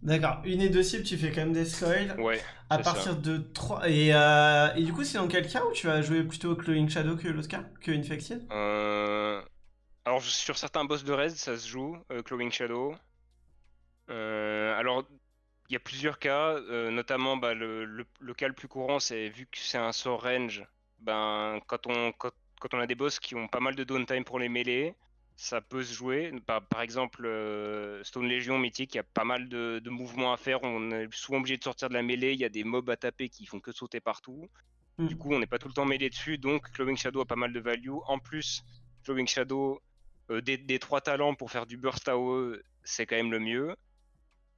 D'accord, une et deux cibles, tu fais quand même des coil. Ouais, À partir de 3. Et, et du coup, c'est dans quel cas où tu vas jouer plutôt Glowing Shadow que l'autre cas Que Infected? Alors sur certains boss de Res, ça se joue, Clawing Shadow. Alors il y a plusieurs cas, euh, notamment bah, le, le- le cas le plus courant, c'est vu que c'est un sort range, ben quand on quand, quand on a des boss qui ont pas mal de downtime pour les mêlées, ça peut se jouer. Par, par exemple, euh, Stone Legion mythique, il y a pas mal de, de mouvements à faire. On est souvent obligé de sortir de la mêlée. Il y a des mobs à taper qui font que sauter partout. Hmm. Du coup, on n'est pas tout le temps mêlé dessus, donc Clawing Shadow a pas mal de value. En plus, Clawing Shadow, euh, des, des trois talents pour faire du burst AOE, c'est quand même le mieux.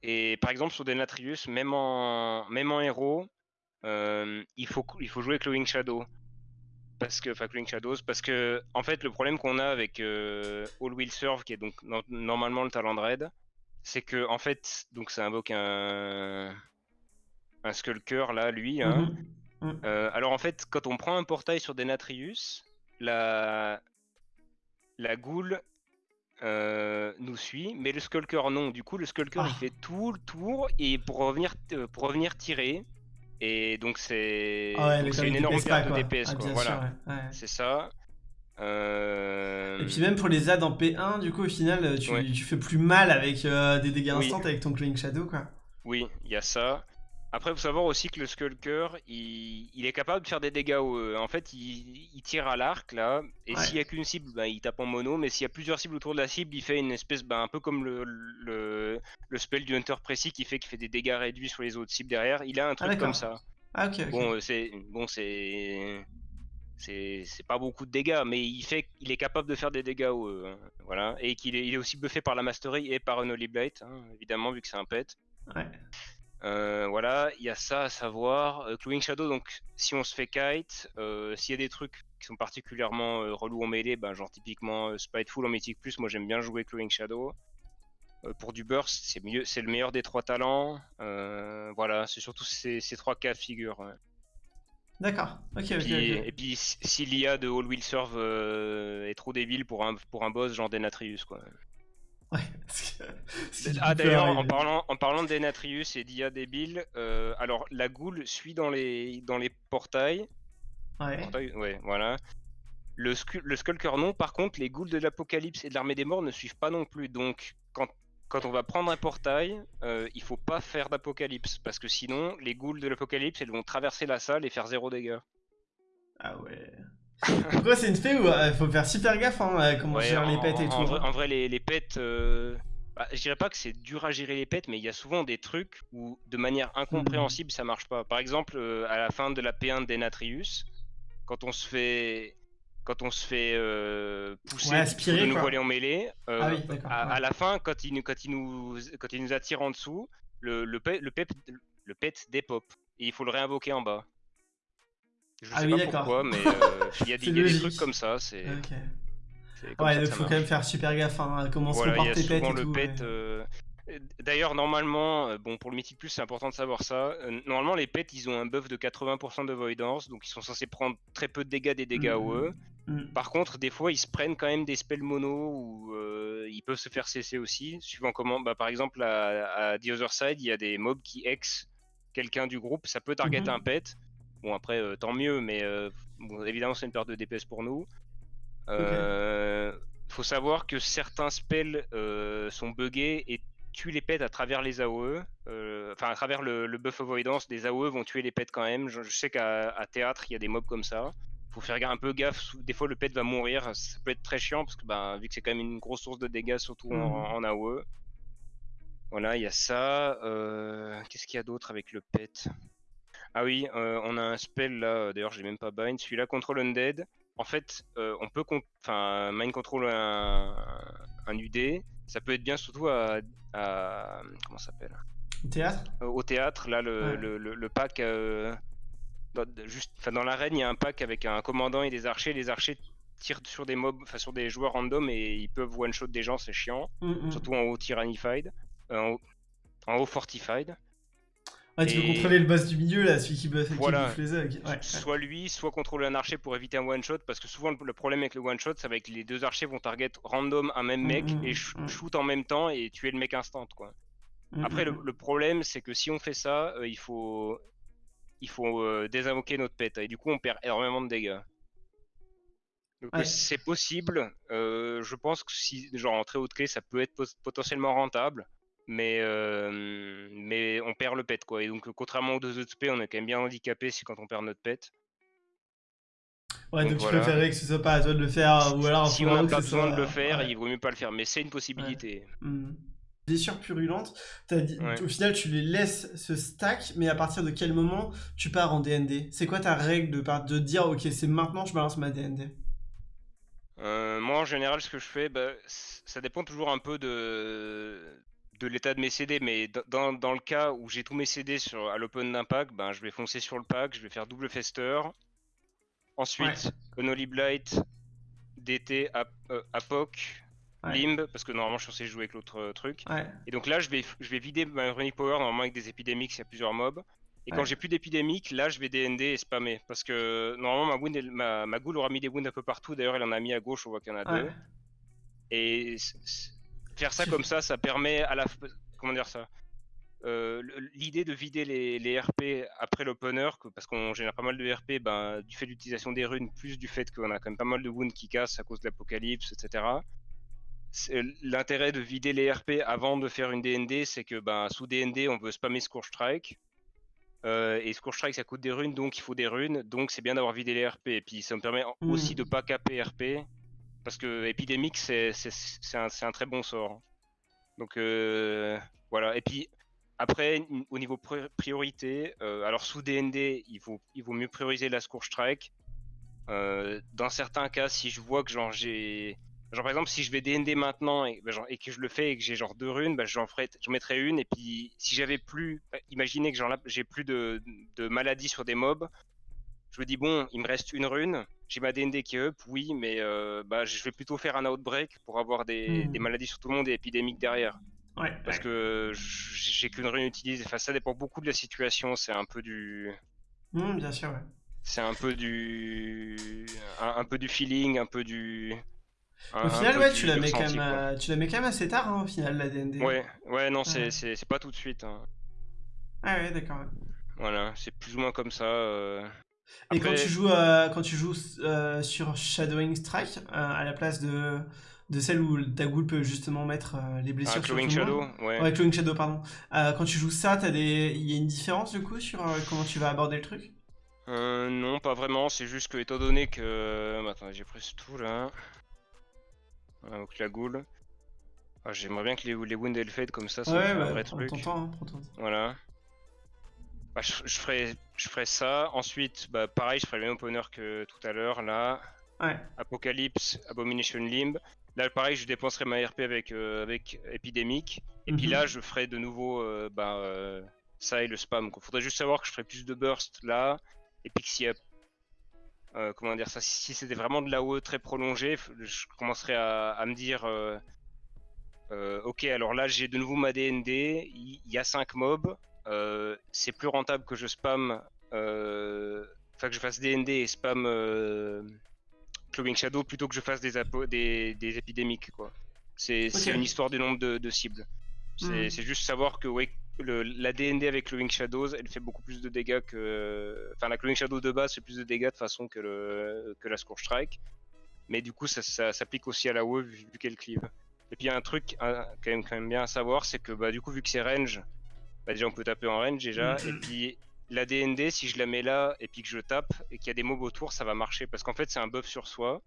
Et par exemple, sur Denatrius, même en, même en héros, euh, il, faut, il faut jouer Clawing Shadow. Parce que, enfin, Clawing Shadows, parce que, en fait, le problème qu'on a avec euh, All Will Serve, qui est donc no- normalement le talent de raid, c'est que, en fait, donc ça invoque un, un Skulker, là, lui, hein, Mhm. euh, alors en fait, quand on prend un portail sur Denatrius, la, la goule euh, nous suit, mais le Skulker non. Du coup, le Skulker il Ah. fait tout le tour et pour revenir, euh, pour revenir tirer. Et donc c'est Ah ouais, une énorme DPS perte de. DPS. Ah, quoi. bien Voilà, sûr, ouais, ouais. c'est ça. Euh, Et puis même pour les ZAD en P1, du coup, au final, tu, fais plus mal avec euh, des dégâts Oui. instants avec ton Glowing Shadow, quoi. Oui, il y a ça. Après, il faut savoir aussi que le Skulker, il, il est capable de faire des dégâts au E. En fait, il, il tire à l'arc, là, et Ouais. s'il y a qu'une cible, ben, il tape en mono, mais s'il y a plusieurs cibles autour de la cible, il fait une espèce, ben, un peu comme le, le, le spell du Hunter précis qui fait qu'il fait des dégâts réduits sur les autres cibles derrière. Il a un truc d'accord. comme ça. Ah, ok, ok. Bon, euh, c'est bon, c'est pas beaucoup de dégâts, mais il fait, il est capable de faire des dégâts au E, hein, voilà, et qu'il est, il est aussi buffé par la mastery et par un Holy Blight, hein, évidemment vu que c'est un pet. Ouais. Euh, voilà, il y a ça à savoir. Euh, Shadow, donc si on se fait kite, euh, s'il y a des trucs qui sont particulièrement euh, relous en mêlée, ben, genre typiquement Spiteful en Mythic Plus, moi j'aime bien jouer Clawing Shadow. Pour du burst, c'est mieux, c'est le meilleur des trois talents. Voilà, c'est surtout ces, ces trois cas de figure. ouais. D'accord. Ok, ok, Puis- ok. Et puis si l'IA de All Will Serve est trop débile pour un, pour un boss genre Denatrius quoi. Ouais. que- Ah d'ailleurs, en parlant, en parlant de Denatrius et d'IA débile, euh, alors la goule suit dans les, dans les portails. Ouais. Voilà. Le, le Skulker non, par contre, les ghouls de l'Apocalypse et de l'Armée des Morts ne suivent pas non plus. Donc, quand, quand on va prendre un portail, euh, il faut pas faire d'Apocalypse. Parce que sinon, les ghouls de l'Apocalypse, elles vont traverser la salle et faire zéro dégâts. Ah ouais. Pourquoi c'est une fée où il faut faire super gaffe hein, à comment Ouais, gérer les pets et en, tout. En vrai, hein. en vrai, les, les pets, euh, bah, je dirais pas que c'est dur à gérer les pets, mais il y a souvent des trucs où, de manière incompréhensible, Hmm. ça marche pas. Par exemple, euh, à la fin de la P1 d'Enatrius, quand on se fait, quand on se fait euh, pousser Ouais, aspirer, de nous quoi. en mêlée, euh, Ah oui, à, ouais. à la fin, quand il, nous- quand il nous, quand il nous attire en dessous, le, le, le, pet, le pet dépop et il faut le réinvoquer en bas. Je Ah sais oui, pas d'accord. pourquoi, mais euh, il y a, des, C'est il y a des logique. trucs comme ça. C'est Ouais, ça faut marche. quand même faire super gaffe hein, à comment Voilà, se il comportent les pets et le tout. pet. ouais. euh, D'ailleurs, normalement, euh, bon, pour le Mythic Plus, c'est important de savoir ça. Normalement, les pets, ils ont un buff de 80% de Voidance, donc ils sont censés prendre très peu de dégâts des dégâts Mhm. OE. Hmm. Par contre, des fois, ils se prennent quand même des spells mono ou euh, ils peuvent se faire cesser aussi, suivant comment. Bah, par exemple, à, à The Other Side, il y a des mobs qui ex quelqu'un du groupe, ça peut target Mhm. un pet. Bon, après, euh, tant mieux, mais euh, bon, évidemment, c'est une perte de DPS pour nous. Euh, Faut savoir que certains spells sont buggés et tuent les pets à travers les AOE. Enfin, à travers le, le buff avoidance, des AOE vont tuer les pets quand même. Je, je sais qu'à théâtre, il y a des mobs comme ça. Faut faire un peu gaffe. Des fois, le pet va mourir. Ça peut être très chiant parce que, ben, vu que c'est quand même une grosse source de dégâts, surtout en, en AOE. Voilà, il y a ça. Euh, Qu'est-ce qu'il y a d'autre avec le pet? Ah oui, euh, on a un spell là. D'ailleurs, j'ai même pas bind. Celui-là, Control Undead. En fait, euh, on peut enfin mind control un, un UD. Ça peut être bien surtout à, à- comment ça s'appelle? Théâtre? Euh, Au théâtre. Là, le, Ouais. le, le- le pack. euh, dans, juste, dans l'arène, il y a un pack avec un commandant et des archers. Les archers tirent sur des mobs, enfin sur des joueurs random et ils peuvent one shot des gens. C'est chiant. Hmm, hmm. Surtout en haut tyrannified, euh, en, haut, en haut fortified. Ouais, tu peux contrôler le boss du milieu, là, celui qui buff voilà. les ouais, Soit lui, soit contrôler un archer pour éviter un one-shot, parce que souvent le problème avec le one-shot, c'est avec les deux archers vont target random un même mec mm, mm, et mm. shoot en même temps et tuer le mec instant, quoi. Après, le, problème, c'est que si on fait ça, euh, il faut, il faut euh, désinvoquer notre pet, et du coup, on perd énormément de dégâts. Donc c'est possible. Euh, je pense que si, genre en très haute clé, ça peut être potentiellement rentable mais, euh, mais on perd le pet quoi. Et donc contrairement aux deux autres P, on est quand même bien handicapé si quand on perd notre pet. Ouais, donc, tu préférerais que ce soit pas à toi de le faire, ou alors si on a pas besoin de le faire, il vaut mieux pas le faire, mais c'est une possibilité. Mmh. Blessure purulente, dit, au final tu les laisses se stack, mais à partir de quel moment tu pars en DND C'est quoi ta règle de, de dire ok c'est maintenant je balance ma DND euh, moi en général ce que je fais, bah, ça dépend toujours un peu de, de l'état de mes CD, mais dans, dans le cas où j'ai tous mes CD sur, à l'open d'un pack, ben, je vais foncer sur le pack, je vais faire double fester. Ensuite, ouais. Unholy Blight, DT, euh, Apoc, Limb, parce que normalement je suis censé jouer avec l'autre euh, truc. Et donc là, je vais, je vais vider ma Runic Power, normalement avec des épidémiques, il y a plusieurs mobs. Et quand j'ai plus d'épidémiques, là je vais DND et spammer. Parce que normalement ma, wound, ma, ma ghoul aura mis des wounds un peu partout. D'ailleurs, elle en a mis à gauche, on voit qu'il y en a deux. Et Faire ça comme ça, ça permet à la. Comment dire ça euh, L'idée de vider les, RP après l'opener, parce qu'on génère pas mal de RP, ben, du fait de l'utilisation des runes, plus du fait qu'on a quand même pas mal de wounds qui cassent à cause de l'apocalypse, etc. L'intérêt de vider les RP avant de faire une DND, c'est que ben, sous DND, on veut spammer Scourge Strike. Euh, et Scourge Strike, ça coûte des runes, donc il faut des runes. Donc c'est bien d'avoir vidé les RP. Et puis ça me permet hmm. aussi de pas caper RP parce que épidémique, c'est un, très bon sort. Donc euh, voilà. Et puis après, au niveau priorité, euh, alors sous DND, il vaut, mieux prioriser la Scourge Strike. Euh, dans certains cas, si je vois que genre j'ai. Genre par exemple, si je vais DND maintenant et, ben, et que je le fais et que j'ai genre deux runes, ben, j'en mettrai une. Et puis si j'avais plus. Imaginez que j'ai plus de maladies sur des mobs. Je me dis, bon, il me reste une rune j'ai ma DND qui est up, oui, mais euh, bah, je vais plutôt faire un outbreak pour avoir des, hmm. maladies sur tout le monde et épidémiques derrière. Ouais, Parce que j'ai qu'une rune utilisée. Enfin, ça dépend beaucoup de la situation. C'est un peu du. Hmm, bien sûr, ouais. C'est un peu du. Un, peu du feeling, un peu du. au final, ouais, tu la, mets quand même, tu la mets quand même assez tard, hein, au final, la DND. Ouais, ouais, non, c'est pas tout de suite. Hein. Ah ouais, d'accord. Voilà, c'est plus ou moins comme ça. Euh... Et quand tu joues, euh, quand tu joues euh, sur Shadowing Strike, euh, à la place de, de celle où ta ghoul peut justement mettre les blessures ah, sur tout Shadow, ouais. ouais. Clawing Shadow, pardon. quand tu joues ça, il des... y a une différence du coup sur comment tu vas aborder le truc? Non, pas vraiment. C'est juste que, étant donné que. Attends, j'ai pris tout là. donc la ghoul. Ah, J'aimerais bien que les, les fade comme ça, ça ouais, un vrai truc. Hein, voilà. Bah, je, ferai, je ferai ça. Ensuite, bah, pareil, je ferai le même opener que tout à l'heure. Là, ouais. Apocalypse, Abomination Limb. Là, pareil, je dépenserai ma RP avec, euh, avec Epidemic. Et puis mhm. là, je ferai de nouveau euh, bah, euh, ça et le spam. Il faudrait juste savoir que je ferai plus de burst là. Et puis que si, comment dire ça, si c'était vraiment de la l'AOE très prolongé, je commencerai à, à me dire ok, alors là, j'ai de nouveau ma DND. Il y, y, a 5 mobs. Euh, c'est plus rentable que je spam, euh, enfin que je fasse DND et spam euh, Clawing Shadow plutôt que je fasse des, des, des épidémiques. quoi. C'est une histoire du nombre de, cibles. C'est juste savoir que ouais, le, la DND avec Clawing Shadows, elle fait beaucoup plus de dégâts que. Enfin, la Clawing Shadow de base fait plus de dégâts de façon que, le, que la Scourge Strike. Mais du coup, ça, ça s'applique aussi à la WoW vu, qu'elle cleave. Et puis, il y a un truc quand, même, quand même bien à savoir c'est que bah, du coup, vu que c'est range, bah déjà on peut taper en range déjà, et puis la DND, si je la mets là et puis que je tape et qu'il y a des mobs autour, ça va marcher parce qu'en fait c'est un buff sur soi.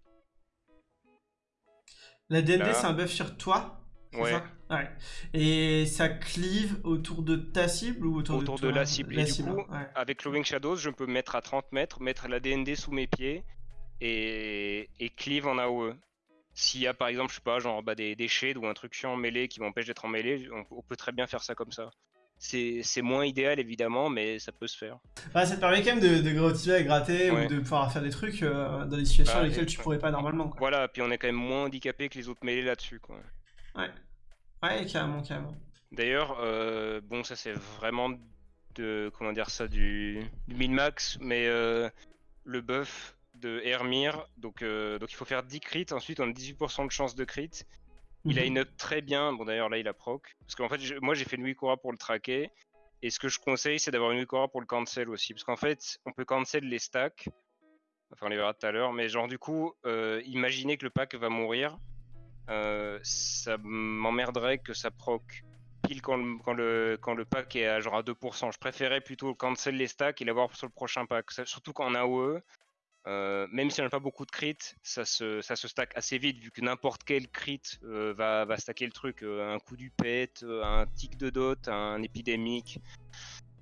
La DND c'est un buff sur toi Ouais. ouais. Et ça cleave autour de ta cible ou autour, autour de, la cible. et du coup, avec Loving Shadows, je peux me mettre à 30 mètres, mettre la DND sous mes pieds et, et cleave en AOE. S'il y a par exemple, je sais pas, genre bah, des, shades ou un truc en mêlée qui m'empêche d'être en mêlée, on, peut très bien faire ça comme ça. C'est moins idéal évidemment, mais ça peut se faire. Bah, ça te permet quand même de, de gratter, ou de pouvoir faire des trucs euh, dans des situations bah, dans lesquelles tu pourrais pas normalement. Quoi. Voilà, puis on est quand même moins handicapé que les autres mêlés là-dessus. quoi. Ouais, ouais, carrément, carrément. D'ailleurs, euh, bon, ça c'est vraiment de comment dire ça du, du min-max, mais le buff de Hermir, donc, donc il faut faire 10 crits, ensuite on a 18% de chance de crit. Il a mhm. une up très bien, bon d'ailleurs là il a proc, parce qu'en fait moi j'ai fait une Wikora pour le traquer, et ce que je conseille c'est d'avoir une Wikora pour le cancel aussi, parce qu'en fait on peut cancel les stacks, enfin on les verra tout à l'heure, mais genre du coup, imaginez que le pack va mourir, euh, ça m'emmerderait que ça proc pile quand le, quand, le, quand le pack est à genre à 2%. Je préférais plutôt cancel les stacks et l'avoir sur le prochain pack. Surtout quand on a AOE, euh, même si on n'a pas beaucoup de crit, ça se, ça se stack assez vite vu que n'importe quel crit euh, va, va stacker le truc. un coup du pet, un tic de dot, un épidémique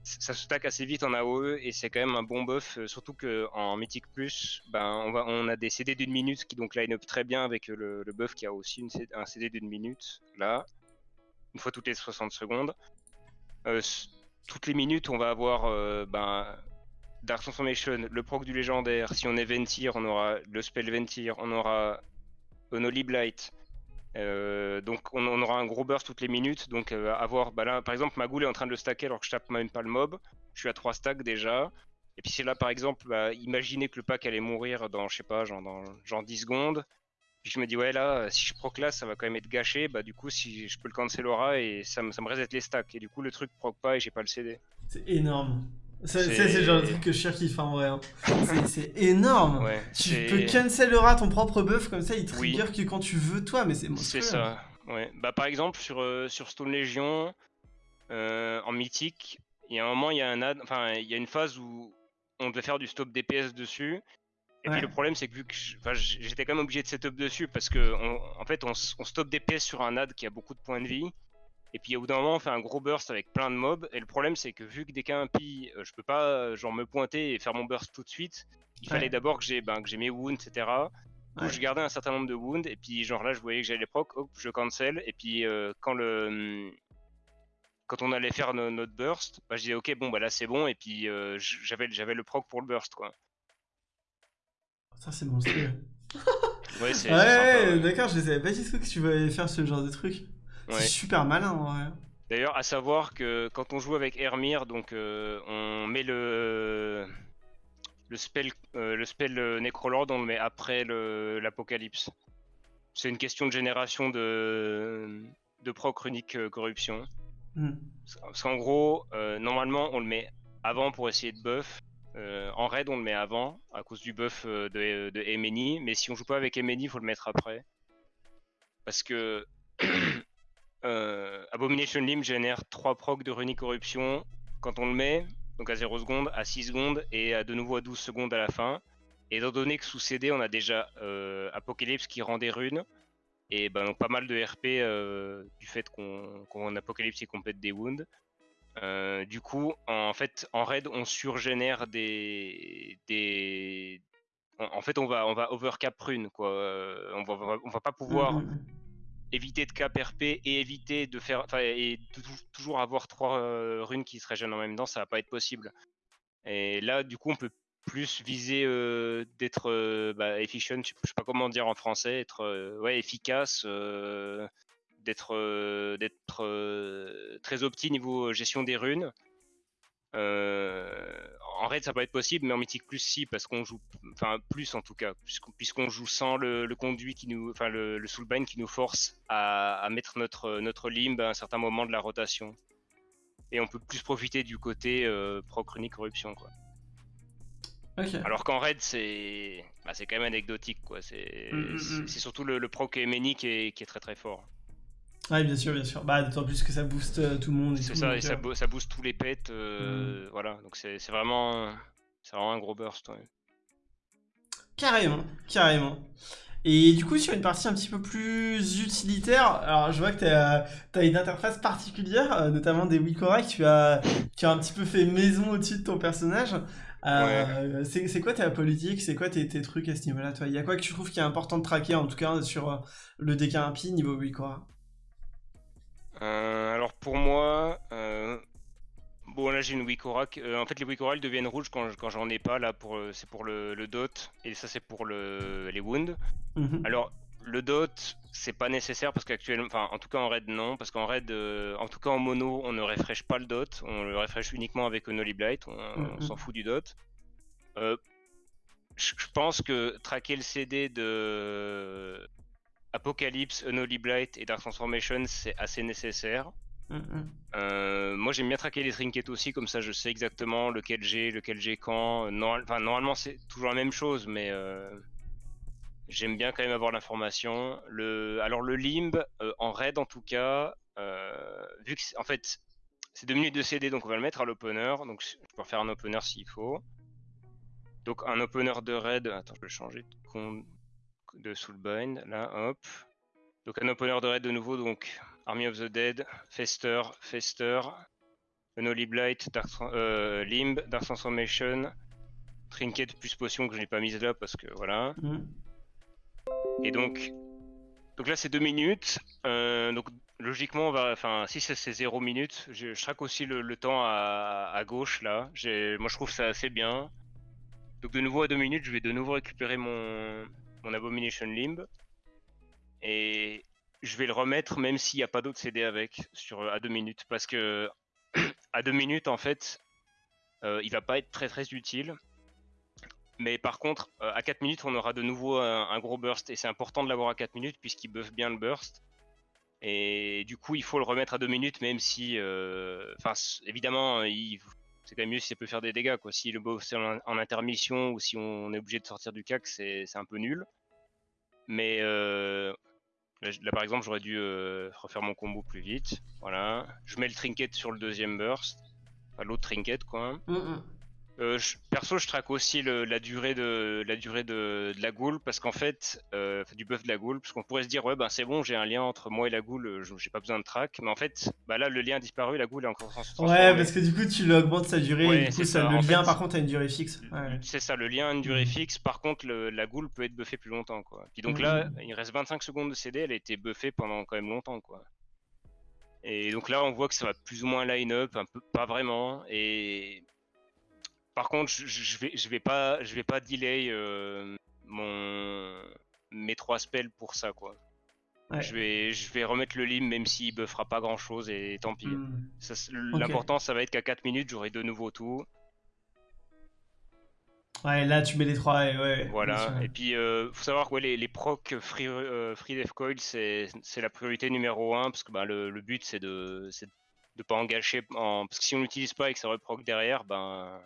ça se stack assez vite en AOE et c'est quand même un bon buff, euh, surtout qu'en Mythic Plus, ben, on, va, on a des CD d'une minute qui donc line up très bien avec le, buff qui a aussi un CD d'une minute, là, une fois toutes les 60 secondes. Euh, toutes les minutes, on va avoir euh, ben, Dark Transformation, le proc du légendaire, si on est Ventir, on aura le spell Ventir, on aura Unholy Blight, euh, donc on, aura un gros burst toutes les minutes. Donc euh, avoir, bah par exemple ma goule est en train de le stacker alors que je tape même pas le mob. Je suis à 3 stacks déjà. Et puis c'est là par exemple, bah, imaginez que le pack allait mourir dans, je sais pas, genre, dans genre 10 secondes. Puis je me dis ouais là, si je proc là, ça va quand même être gâché. Bah du coup si je peux le cancel aura et ça, ça me reset les stacks. Et du coup le truc proc pas et j'ai pas le CD. C'est énorme. C'est le genre de truc que je qui fait en vrai. Hein. C'est énorme. tu peux cancel ton propre buff comme ça, il trigger que quand tu veux toi, mais c'est C'est ça. Ouais. Bah par exemple sur euh, sur Stone Legion euh, en mythique, il y a un moment il y a un ad, enfin il y a une phase où on devait faire du stop DPS dessus. Et puis le problème c'est que vu que j'étais quand même obligé de setup dessus parce que en fait on, on stop DPS sur un ad qui a beaucoup de points de vie. Et puis au bout d'un moment, on fait un gros burst avec plein de mobs. Et le problème, c'est que vu que dès qu'un pi, euh, je peux pas euh, genre me pointer et faire mon burst tout de suite. Il fallait d'abord que j'ai ben, que j'ai mes wounds, etc. Donc je gardais un certain nombre de wounds. Et puis genre là, je voyais que j'allais proc, hop, je cancel. Et puis euh, quand le hum, quand on allait faire notre burst, bah, je disais ok bon bah là c'est bon. Et puis j'avais j'avais le proc pour le burst quoi. Ça c'est monstrueux. ouais, ouais, d'accord, je savais pas du tout que tu voulais faire ce genre de truc. C'est super malin D'ailleurs, à savoir que quand on joue avec Hermir, donc euh, on met le le spell euh, le spell euh, Necrolord, on le met après l'apocalypse. C'est une question de génération de de proc runique corruption. Hmm. Parce qu'en gros, normalement, on le met avant pour essayer de buff. en raid, on le met avant à cause du buff de, de Emeni, mais si on joue pas avec Emeni, il faut le mettre après. Parce que Euh, Abomination Limb génère 3 procs de runique corruption quand on le met, donc à 0 secondes, à 6 secondes et à de nouveau à 12 secondes à la fin. Et étant donné que sous CD on a déjà euh, Apocalypse qui rend des runes, et ben, donc pas mal de RP euh, du fait qu'on Apocalypse et qu'on pète des wounds. du coup, en fait, en raid, on surgénère des, des... En, fait, on va, on va overcap rune, quoi. on va, on va pas pouvoir mm, mm, mm éviter de cap RP et éviter de faire, et toujours avoir trois euh, runes qui se régènent en même temps, ça va pas être possible. Et là, du coup, on peut plus viser euh, d'être euh, bah, efficient, je sais pas comment dire en français, être ouais efficace, d'être d'être très opti niveau gestion des runes. En raid, ça peut être possible, mais en mythique plus si, parce qu'on joue, enfin plus en tout cas, puisqu'on joue sans le, conduit qui nous, enfin le, le soulbind qui nous force à, mettre notre notre limbe à un certain moment de la rotation. Et on peut plus profiter du côté euh, proc corruption quoi. Alors qu'en raid, c'est bah, c'est quand même anecdotique quoi. C'est mm, mm, mm. surtout le, le proc Emeni qui est, qui est très très fort. Oui, bien sûr, bien sûr. Bah, d'autant plus que ça booste euh, tout le monde. C'est ça, et ça, euh, ça, booste tous les pets. Euh, mm. Voilà, donc c'est vraiment, vraiment un gros burst. Carrément, carrément. Et du coup, sur une partie un petit peu plus utilitaire, alors je vois que tu as, une interface particulière, notamment des Wikora que tu as, qui a un petit peu fait maison au-dessus de ton personnage. C'est quoi ta politique? C'est quoi tes, tes, trucs à ce niveau-là toi? Il y a quoi que tu trouves qui est important de traquer, en tout cas sur le DK1P niveau Wikora? Euh, alors pour moi, euh, bon là j'ai une Wikora. Euh, en fait les Wikora deviennent rouges quand, j'en ai pas là pour c'est pour le, dot et ça c'est pour le, les wounds. Mhm. Alors le dot, c'est pas nécessaire parce qu'actuellement, enfin en tout cas en raid non, parce qu'en raid, euh, en tout cas en mono, on ne refresh pas le dot, on le refresh uniquement avec Unholy Blight, on, Mm, s'en fout du dot. Euh, je pense que traquer le CD de Apocalypse, Unholy Blight et Dark Transformation, c'est assez nécessaire. Mm. Euh, moi j'aime bien traquer les trinkets aussi, comme ça je sais exactement lequel j'ai, lequel j'ai quand. Normal- enfin, normalement c'est toujours la même chose, mais euh, j'aime bien quand même avoir l'information. Le... Alors le limb, euh, en raid en tout cas, vu que c'est- en fait c'est 2 minutes de CD, donc on va le mettre à l'opener. Donc je peux faire un opener s'il faut. Donc un opener de raid, attends je vais changer de, con- de soulbind, là hop. Donc un opener de raid de nouveau, donc Army of the Dead, Fester, Fester, Unholy Blight, Dark euh, Limb, Dark Transformation, Trinket plus potion que je n'ai pas mise là parce que voilà. Mm. Et donc, donc là c'est 2 minutes. Euh, donc logiquement, on va, enfin si c'est 0 minutes, je, je traque aussi le, le temps à, à gauche là. Moi je trouve ça assez bien. Donc de nouveau à 2 minutes, je vais de nouveau récupérer mon, mon Abomination Limb. Et je vais le remettre même s'il n'y a pas d'autres CD avec sur à 2 minutes. Parce que à 2 minutes en fait, euh, il va pas être très très utile. Mais par contre, euh, à 4 minutes, on aura de nouveau un, gros burst. Et c'est important de l'avoir à 4 minutes puisqu'il buff bien le burst. Et du coup, il faut le remettre à 2 minutes, même si. euh, Enfin, évidemment, il- c'est quand même mieux si ça peut faire des dégâts. Quoi. Si le buff c'est en, intermission ou si on est obligé de sortir du cac, c'est un peu nul. Mais euh, là, par exemple, j'aurais dû euh, refaire mon combo plus vite. Voilà. Je mets le trinket sur le deuxième burst. Enfin, l'autre trinket, quoi. Mm, mm. Euh, je- perso, je traque aussi le- la durée de la durée de, de la ghoul parce qu'en fait, euh, du buff de la ghoul, parce qu'on pourrait se dire ouais ben c'est bon, j'ai un lien entre moi et la ghoul, je- j'ai pas besoin de track, mais en fait, bah là le lien a disparu, la ghoul est encore trans- Ouais, parce que du coup, tu l'augmentes sa durée, Ouais, et du coup, ça, ça, le en lien, fait. par contre, a une durée fixe. Ouais. C'est ça, le lien a une durée Mhm. fixe. Par contre, le- la ghoul peut être buffée plus longtemps, quoi. Puis donc là, il reste 25 secondes de CD, elle a été buffée pendant quand même longtemps, quoi. Et donc là, on voit que ça va plus ou moins line-up, un peu, pas vraiment. Et par contre, je, je vais, je vais pas, je vais pas delay euh, mon mes trois spells pour ça, quoi. Ouais. Je vais, je vais remettre le lim même s'il buffera pas grand chose et tant pis. Mm. C'est- L'important, ça va être qu'à 4 minutes, j'aurai de nouveau tout. Ouais, là, tu mets les trois, et ouais. Voilà, et puis euh, faut savoir que ouais, les, les procs Free, euh, free Death Coil, c'est la priorité numéro 1 parce que bah, le, le but c'est de, c'est de pas engager. En... Parce que si on l'utilise pas et que ça reproc derrière, ben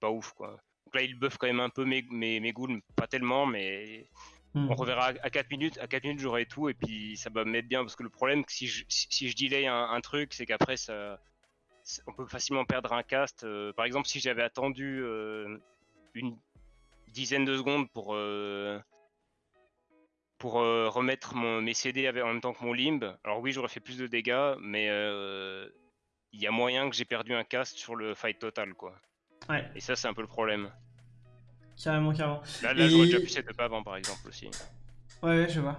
pas ouf quoi. Donc là il buff quand même un peu mes, mes, mes ghouls, pas tellement, mais Mm. on reverra à 4 minutes. À 4 minutes j'aurai tout et puis ça va me mettre bien parce que le problème si je, si, si je delay un, un truc, c'est qu'après ça. On peut facilement perdre un cast. Euh, par exemple, si j'avais attendu euh, une dizaine de secondes pour, euh, pour remettre mon, mes CD avec- en même temps que mon limb. Alors oui, j'aurais fait plus de dégâts, mais il y a moyen que j'ai perdu un cast sur le fight total, quoi. Ouais, Et ça, c'est un peu le problème. carrément, carrément. Là, là Et- j'aurais déjà pu setup avant, par exemple, aussi. Ouais, ouais, je vois.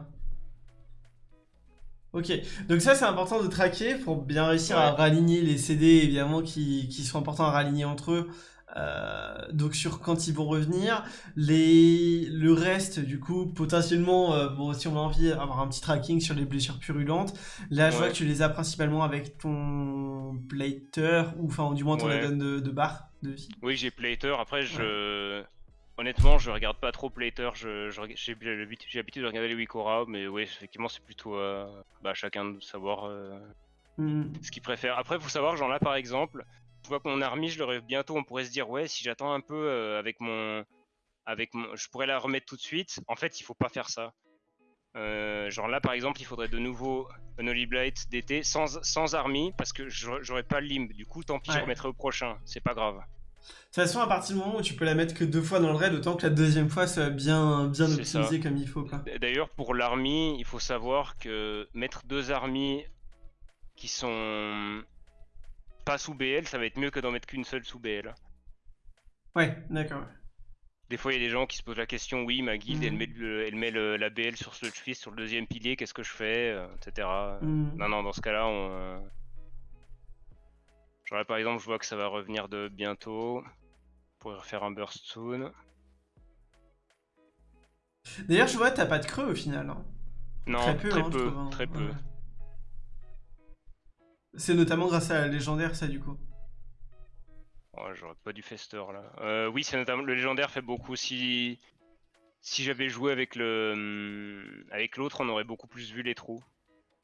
Ok, donc ça c'est important de traquer pour bien réussir à raligner les CD évidemment qui, qui sont importants à raligner entre eux. Euh, donc sur quand ils vont revenir, les le reste du coup potentiellement euh, bon si on a envie d'avoir un petit tracking sur les blessures purulentes, là je vois que tu les as principalement avec ton blater ou enfin du moins ton Ouais. de, de barre de vie. Oui, j'ai Plater. Après, je... Honnêtement, je regarde pas trop Plater. J'ai l'habitude de regarder les Wikora, mais oui, effectivement, c'est plutôt euh, bah, chacun de savoir Mhm. ce qu'il préfère. Après, faut savoir, genre là par exemple, je vois que mon army, je l'aurai bientôt, on pourrait se dire, ouais, si j'attends un peu euh, avec mon. Avec mon. Je pourrais la remettre tout de suite. En fait, il faut pas faire ça. Euh, genre là par exemple, il faudrait de nouveau un Holy Blight d'été sans, sans army parce que j'aurais pas le limb. Du coup, tant pis, je remettrai au prochain. C'est pas grave. De toute façon, à partir du moment où tu peux la mettre que deux fois dans le raid, autant que la deuxième fois soit bien, bien optimisée comme il faut. D'ailleurs, pour l'army, il faut savoir que mettre deux armies qui sont pas sous BL, ça va être mieux que d'en mettre qu'une seule sous BL. Ouais, d'accord. Des fois, il y a des gens qui se posent la question oui, ma guilde, elle Mhm. met, le- elle met le- la BL sur Sludge Fist, sur le deuxième pilier, qu'est-ce que je fais euh, etc. Mhm. Non, non, dans ce cas-là, on. euh, Genre là, par exemple, je vois que ça va revenir de bientôt. On pourrait refaire un burst soon. D'ailleurs, je vois, t'as pas de creux au final. Hein. Non, très peu. Très hein, peu, hein. très peu. C'est notamment grâce à la légendaire, ça, du coup. Oh, J'aurais pas du fester là. Euh, oui, c'est notamment le légendaire fait beaucoup. Si si j'avais joué avec le hum, avec l'autre, on aurait beaucoup plus vu les trous.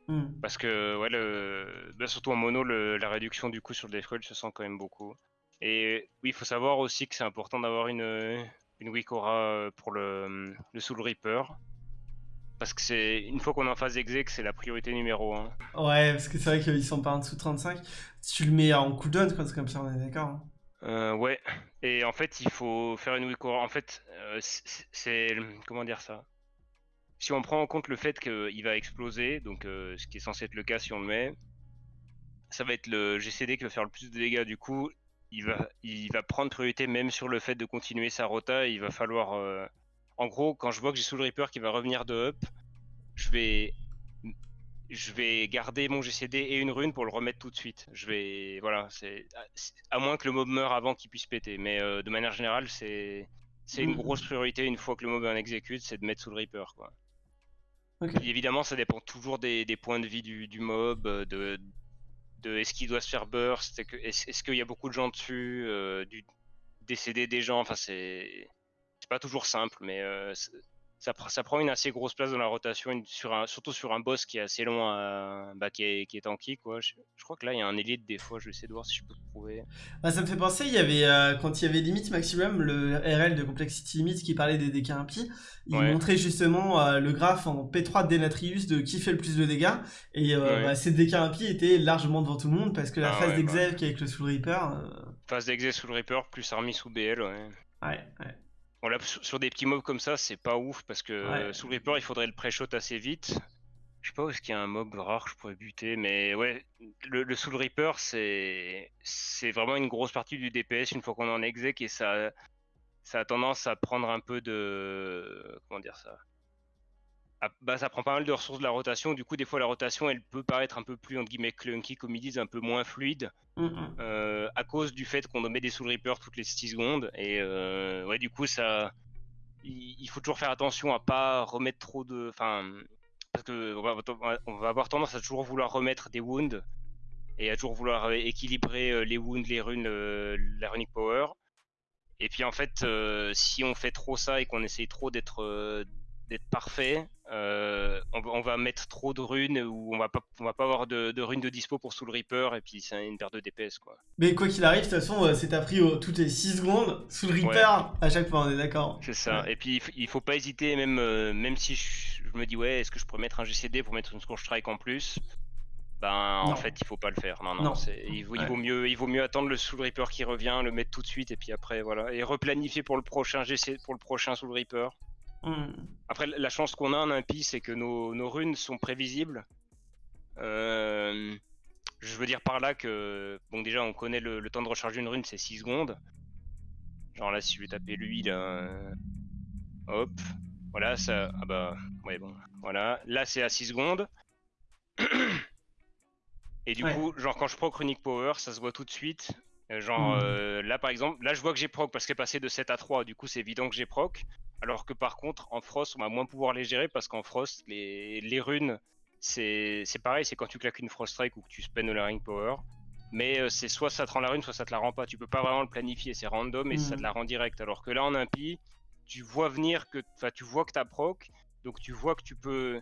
Hmm. Parce que ouais, le... Bah, surtout en mono, la réduction du coup sur le death se sent quand même beaucoup. Et oui, il faut savoir aussi que c'est important d'avoir une une Wikora pour le, hum, le Soul Reaper. Parce que c'est une fois qu'on est en phase exec, c'est la priorité numéro 1. Ouais, parce que c'est vrai qu'ils sont pas en dessous de 35. Tu le mets en cooldown quand c'est comme ça, on est d'accord. Hein. Euh, ouais, et en fait, il faut faire une Wikora. En fait, euh, c'est. Comment dire ça? Si on prend en compte le fait qu'il va exploser, donc euh, ce qui est censé être le cas si on le met, ça va être le GCD qui va faire le plus de dégâts. Du coup, il va, il va prendre priorité même sur le fait de continuer sa rota. Il va falloir. En gros, quand je vois que j'ai Soul Reaper qui va revenir de up, je vais je vais garder mon GCD et une rune pour le remettre tout de suite. Je vais, voilà, c'est à moins que le mob meure avant qu'il puisse péter. Mais euh, de manière générale, c'est c'est une mm. grosse priorité une fois que le mob en exécute, c'est de mettre sous le Reaper, quoi. évidemment, ça dépend toujours des, points de vie du, mob, euh, de, de est-ce qu'il doit se faire burst, est-ce qu'il y a beaucoup de gens dessus, euh, du décéder des gens. Enfin, c'est c'est pas toujours simple, mais ça, prend une assez grosse place dans la rotation, sur un, surtout sur un boss qui est assez long, bah, qui, est, qui est tanky. Quoi. Je, crois que là, il y a un élite des fois, je vais essayer de voir si je peux le trouver. Bah, ça me fait penser, il y avait, euh, quand il y avait Limit Maximum, le RL de Complexity Limit qui parlait des dégâts impies, il montrait justement euh, le graphe en P3 de Denatrius de qui fait le plus de dégâts. Et euh, bah, ces dégâts impies étaient largement devant tout le monde parce que la ah phase d'exec avec le Soul Reaper. Phase d'exec Soul Reaper plus Army sous BL, ouais. Ouais, ouais sur des petits mobs comme ça, c'est pas ouf parce que sous Reaper, il faudrait le pré-shot assez vite. Je sais pas où est-ce qu'il y a un mob rare que je pourrais buter, mais ouais, le, le Soul Reaper, c'est c'est vraiment une grosse partie du DPS une fois qu'on en exec et ça, ça a tendance à prendre un peu de. Comment dire ça? Bah, ça prend pas mal de ressources de la rotation. Du coup, des fois, la rotation, elle peut paraître un peu plus, entre guillemets, clunky, comme ils disent, un peu moins fluide, mm. Euh, à cause du fait qu'on met des Soul Reaper toutes les 6 secondes. Et euh, ouais, du coup, ça, il, faut toujours faire attention à pas remettre trop de, enfin, parce que on va, avoir tendance à toujours vouloir remettre des wounds et à toujours vouloir équilibrer euh, les wounds, les runes, la runic power. Et puis en fait, si on fait trop ça et qu'on essaye trop d'être d'être parfait, euh, on, va mettre trop de runes ou on va pas, on va pas avoir de, runes de dispo pour Soul Reaper et puis c'est une perte de DPS quoi. Mais quoi qu'il arrive, de toute façon, euh, c'est à prix toutes les 6 secondes Soul Reaper à chaque fois, on est d'accord. C'est ça. Et puis il faut pas hésiter, même, euh, même si je, me dis ouais, est-ce que je pourrais mettre un GCD pour mettre une Scourge Strike en plus? Ben, en fait, il faut pas le faire. Non, non, Il, vaut, il, vaut, mieux, il vaut mieux attendre le Soul Reaper qui revient, le mettre tout de suite et puis après, voilà. Et replanifier pour le prochain GC, pour le prochain Soul Reaper. Hmm. Après, la chance qu'on a en impie, c'est que nos, runes sont prévisibles. Euh, je veux dire par là que, bon, déjà, on connaît le, temps de recharger une rune, c'est 6 secondes. Genre là, si je vais taper lui, là. Hop. Voilà, ça. Ah bah, ouais, bon. Voilà. Là, c'est à 6 secondes. Et du coup, genre, quand je proc Runic Power, ça se voit tout de suite. Euh, genre, hmm. euh, là, par exemple, là, je vois que j'ai proc parce qu'elle est passé de 7 à 3. Du coup, c'est évident que j'ai proc. Alors que par contre, en Frost, on va moins pouvoir les gérer parce qu'en Frost, les, runes, c'est pareil, c'est quand tu claques une Frost Strike ou que tu spends la Ring Power. Mais euh, c'est soit ça te rend la rune, soit ça te la rend pas. Tu peux pas vraiment le planifier, c'est random et ça te hmm. la rend direct. Alors que là, en impie, tu vois venir que, tu vois que t'as proc, donc tu vois que tu peux,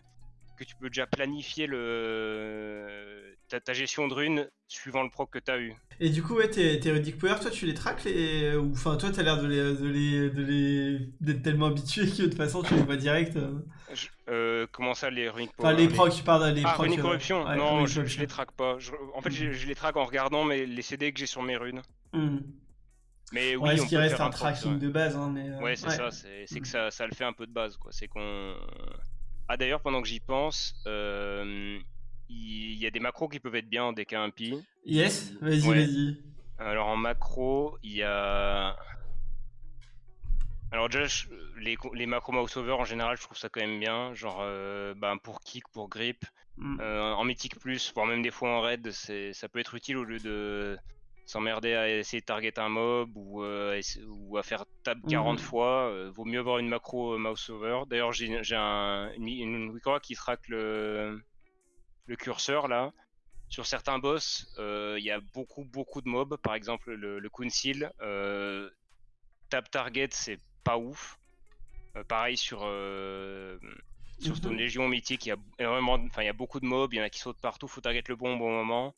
que tu peux déjà planifier le, ta, gestion de runes suivant le proc que tu as eu. Et du coup, ouais, tes, tes Runic Power, toi, tu les traques les... Ou enfin, toi, t'as l'air de les, de les, de les... d'être tellement habitué que de toute façon, tu les vois direct. Euh. Euh, comment ça, les Runic Power? Enfin, les procs, tu parles des ah, Runic euh, Corruption Non, je, les traque pas. en fait, mm. je, les traque en regardant mais les CD que j'ai sur mes runes. Mm. Mais oui, ouais, ce qui reste un, tracking de base. Hein, mais, ouais, c'est ça. C'est que ça, ça le fait un peu de base, quoi. C'est qu'on ah d'ailleurs, pendant que j'y pense, euh, il y a des macros qui peuvent être bien en DK impi. Yes, vas-y, vas-y. Alors en macro, il y a. Alors déjà, les, les macros mouse over en général, je trouve ça quand même bien. Genre euh, bah, pour kick, pour grip. Mm. Euh, en mythique plus, voire même des fois en raid, ça peut être utile au lieu de s'emmerder à essayer de target un mob ou, ou à faire tab 40 mhm. fois, vaut mieux avoir une macro mouse over. D'ailleurs, j'ai un, une, une qui traque le, le curseur là. Sur certains boss, il y a beaucoup beaucoup de mobs. Par exemple, le, le Kunsil, tab target, c'est pas ouf. pareil sur sur Stone mhm. Légion mythique, il y a énormément, enfin il y a beaucoup de mobs, il y en a qui sautent partout, faut target le bon au bon moment.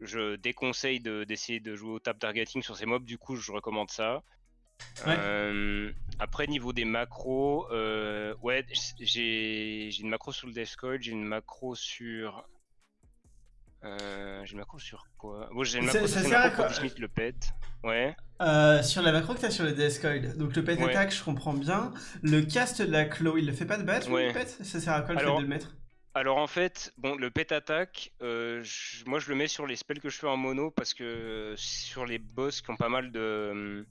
Je déconseille d'essayer de, jouer au tap targeting sur ces mobs, du coup je recommande ça. Euh, après niveau des macros, euh, ouais j'ai une macro sur le Death Coil, j'ai une macro sur euh, j'ai une macro sur quoi? J'ai une macro sur le pet. Ouais. Sur la macro que t'as sur le DS Coil, donc le pet attack, je comprends bien. Le cast de la claw, il le fait pas de base le pet? Ça sert à quoi le fait de le mettre? Alors en fait, bon, le pet attack, euh, moi je le mets sur les spells que je fais en mono parce que sur les boss qui ont pas mal de,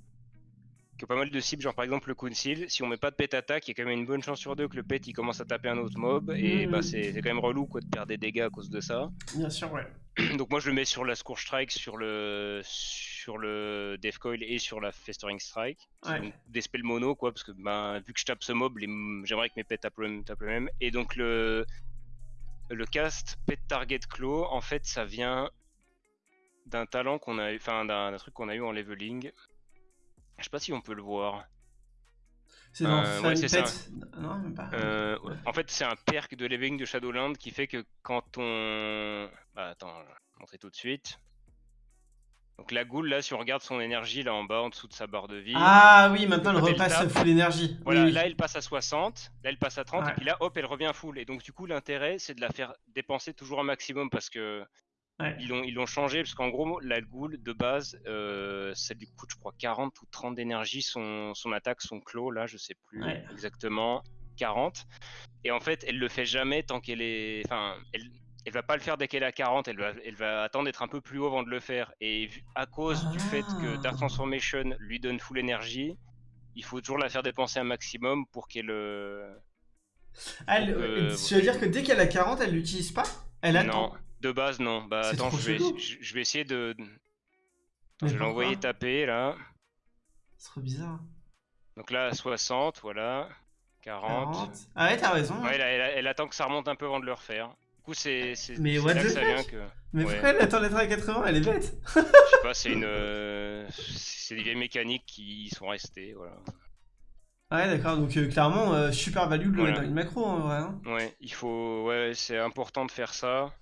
pas mal de cibles, genre par exemple le Council, si on met pas de pet attack, il y a quand même une bonne chance sur deux que le pet il commence à taper un autre mob, et bah c'est quand même relou quoi de perdre des dégâts à cause de ça. Bien sûr, ouais. Donc moi je le mets sur la Scourge Strike, sur le sur le Death Coil et sur la Festering Strike. Donc, des spells mono quoi, parce que ben, vu que je tape ce mob, j'aimerais que mes pets tapent le, tapent le même. Et donc le le cast Pet Target Claw, en fait ça vient d'un talent qu'on a enfin d'un truc qu'on a eu en leveling. Je sais pas si on peut le voir. C'est dans euh, ouais, ça. Non, même pas. Euh, en fait, c'est un perk de leveling de Shadowland qui fait que quand on. Bah, attends, je vais montrer tout de suite. Donc la goule, là, si on regarde son énergie là en bas, en dessous de sa barre de vie. Ah oui, maintenant elle repasse full énergie. Voilà, là elle passe à 60, là elle passe à 30, et puis là, hop, elle revient full. Et donc du coup, l'intérêt, c'est de la faire dépenser toujours un maximum parce que ils l'ont changé parce qu'en gros, la Ghoul de base, euh, ça lui coûte, je crois, 40 ou 30 d'énergie son, son attaque, son clos, là, je sais plus exactement, 40. Et en fait, elle le fait jamais tant qu'elle est. Enfin, elle, elle va pas le faire dès qu'elle est à 40, elle va, elle va attendre d'être un peu plus haut avant de le faire. Et à cause du fait que Dark ah. Transformation lui donne full énergie, il faut toujours la faire dépenser un maximum pour qu'elle. Elle, euh, tu veux dire que dès qu'elle a 40, elle l'utilise pas? Elle attend? Non. De base, non. Bah attends, je vais, je, vais, essayer de. je vais l'envoyer taper là. C'est trop bizarre. Donc là, 60, voilà. 40. Ah ouais, t'as raison. Ouais, elle, attend que ça remonte un peu avant de le refaire. Du coup, c'est Mais what ça vient que. Mais pourquoi elle attend d'être à 80 Elle est bête. je sais pas, c'est une. Euh, c'est des vieilles mécaniques qui sont restées, voilà. Ouais, d'accord, donc euh, clairement, euh, super value de dans une macro en vrai. Hein. Ouais, il faut. Ouais, c'est important de faire ça.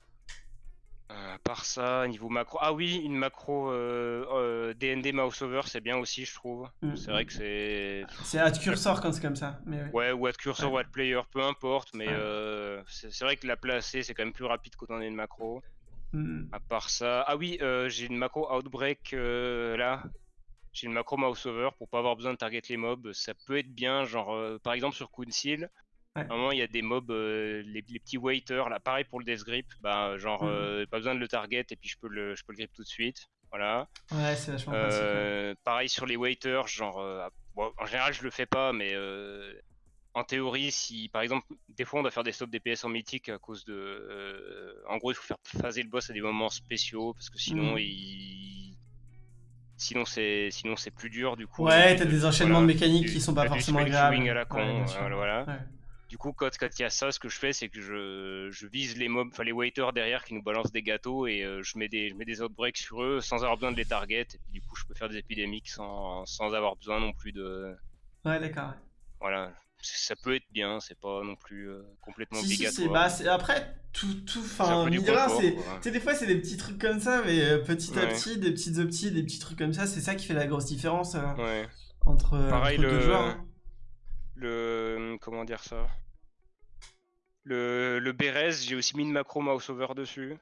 Euh, par ça, niveau macro. Ah oui, une macro euh, DND euh, mouse over, c'est bien aussi, je trouve. Mm. C'est vrai que c'est. C'est ad cursor quand c'est comme ça. Mais ouais. ou ad cursor ou ad player, peu importe. Mais euh, c'est vrai que la placer, c'est quand même plus rapide quand on est une macro. Mm. À part ça. Ah oui, j'ai une macro outbreak là. J'ai une macro mouse over pour pas avoir besoin de target les mobs. Ça peut être bien, genre par exemple sur Kunsil. Ouais. moment, il y a des mobs, euh, les, petits waiters, là, pareil pour le death grip, bah, genre, mmh. euh, pas besoin de le target et puis je peux le, je peux le grip tout de suite. Voilà. Ouais, c'est vachement euh, Pareil sur les waiters, genre, en général, je le fais pas, mais en théorie, si par exemple, des fois on doit faire des stops DPS en mythique à cause de. en gros, il faut faire phaser le boss à des moments spéciaux parce que sinon, mmh. il sinon c'est sinon c'est plus dur du coup ouais t'as des enchaînements de mécaniques qui sont pas forcément agréables à la con voilà, voilà. Du coup, quand il y a ça, ce que je fais, c'est que je, vise les mobs, enfin les waiters derrière qui nous balancent des gâteaux et euh, je, mets des, je mets des outbreaks sur eux sans avoir besoin de les target. Et puis, du coup, je peux faire des épidémiques sans, sans avoir besoin non plus de. Ouais, d'accord. Voilà, ça peut être bien, c'est pas non plus euh, complètement si, obligatoire. Si, bah, après, tout, tout, enfin, c'est, tu sais, des fois c'est des petits trucs comme ça, mais euh, petit à petit, des petites opties, des petits trucs comme ça, c'est ça qui fait la grosse différence entre, Pareil, le... deux joueurs. Hein le comment dire ça? Le, le Bérez, j'ai aussi mis une macro mouse over dessus.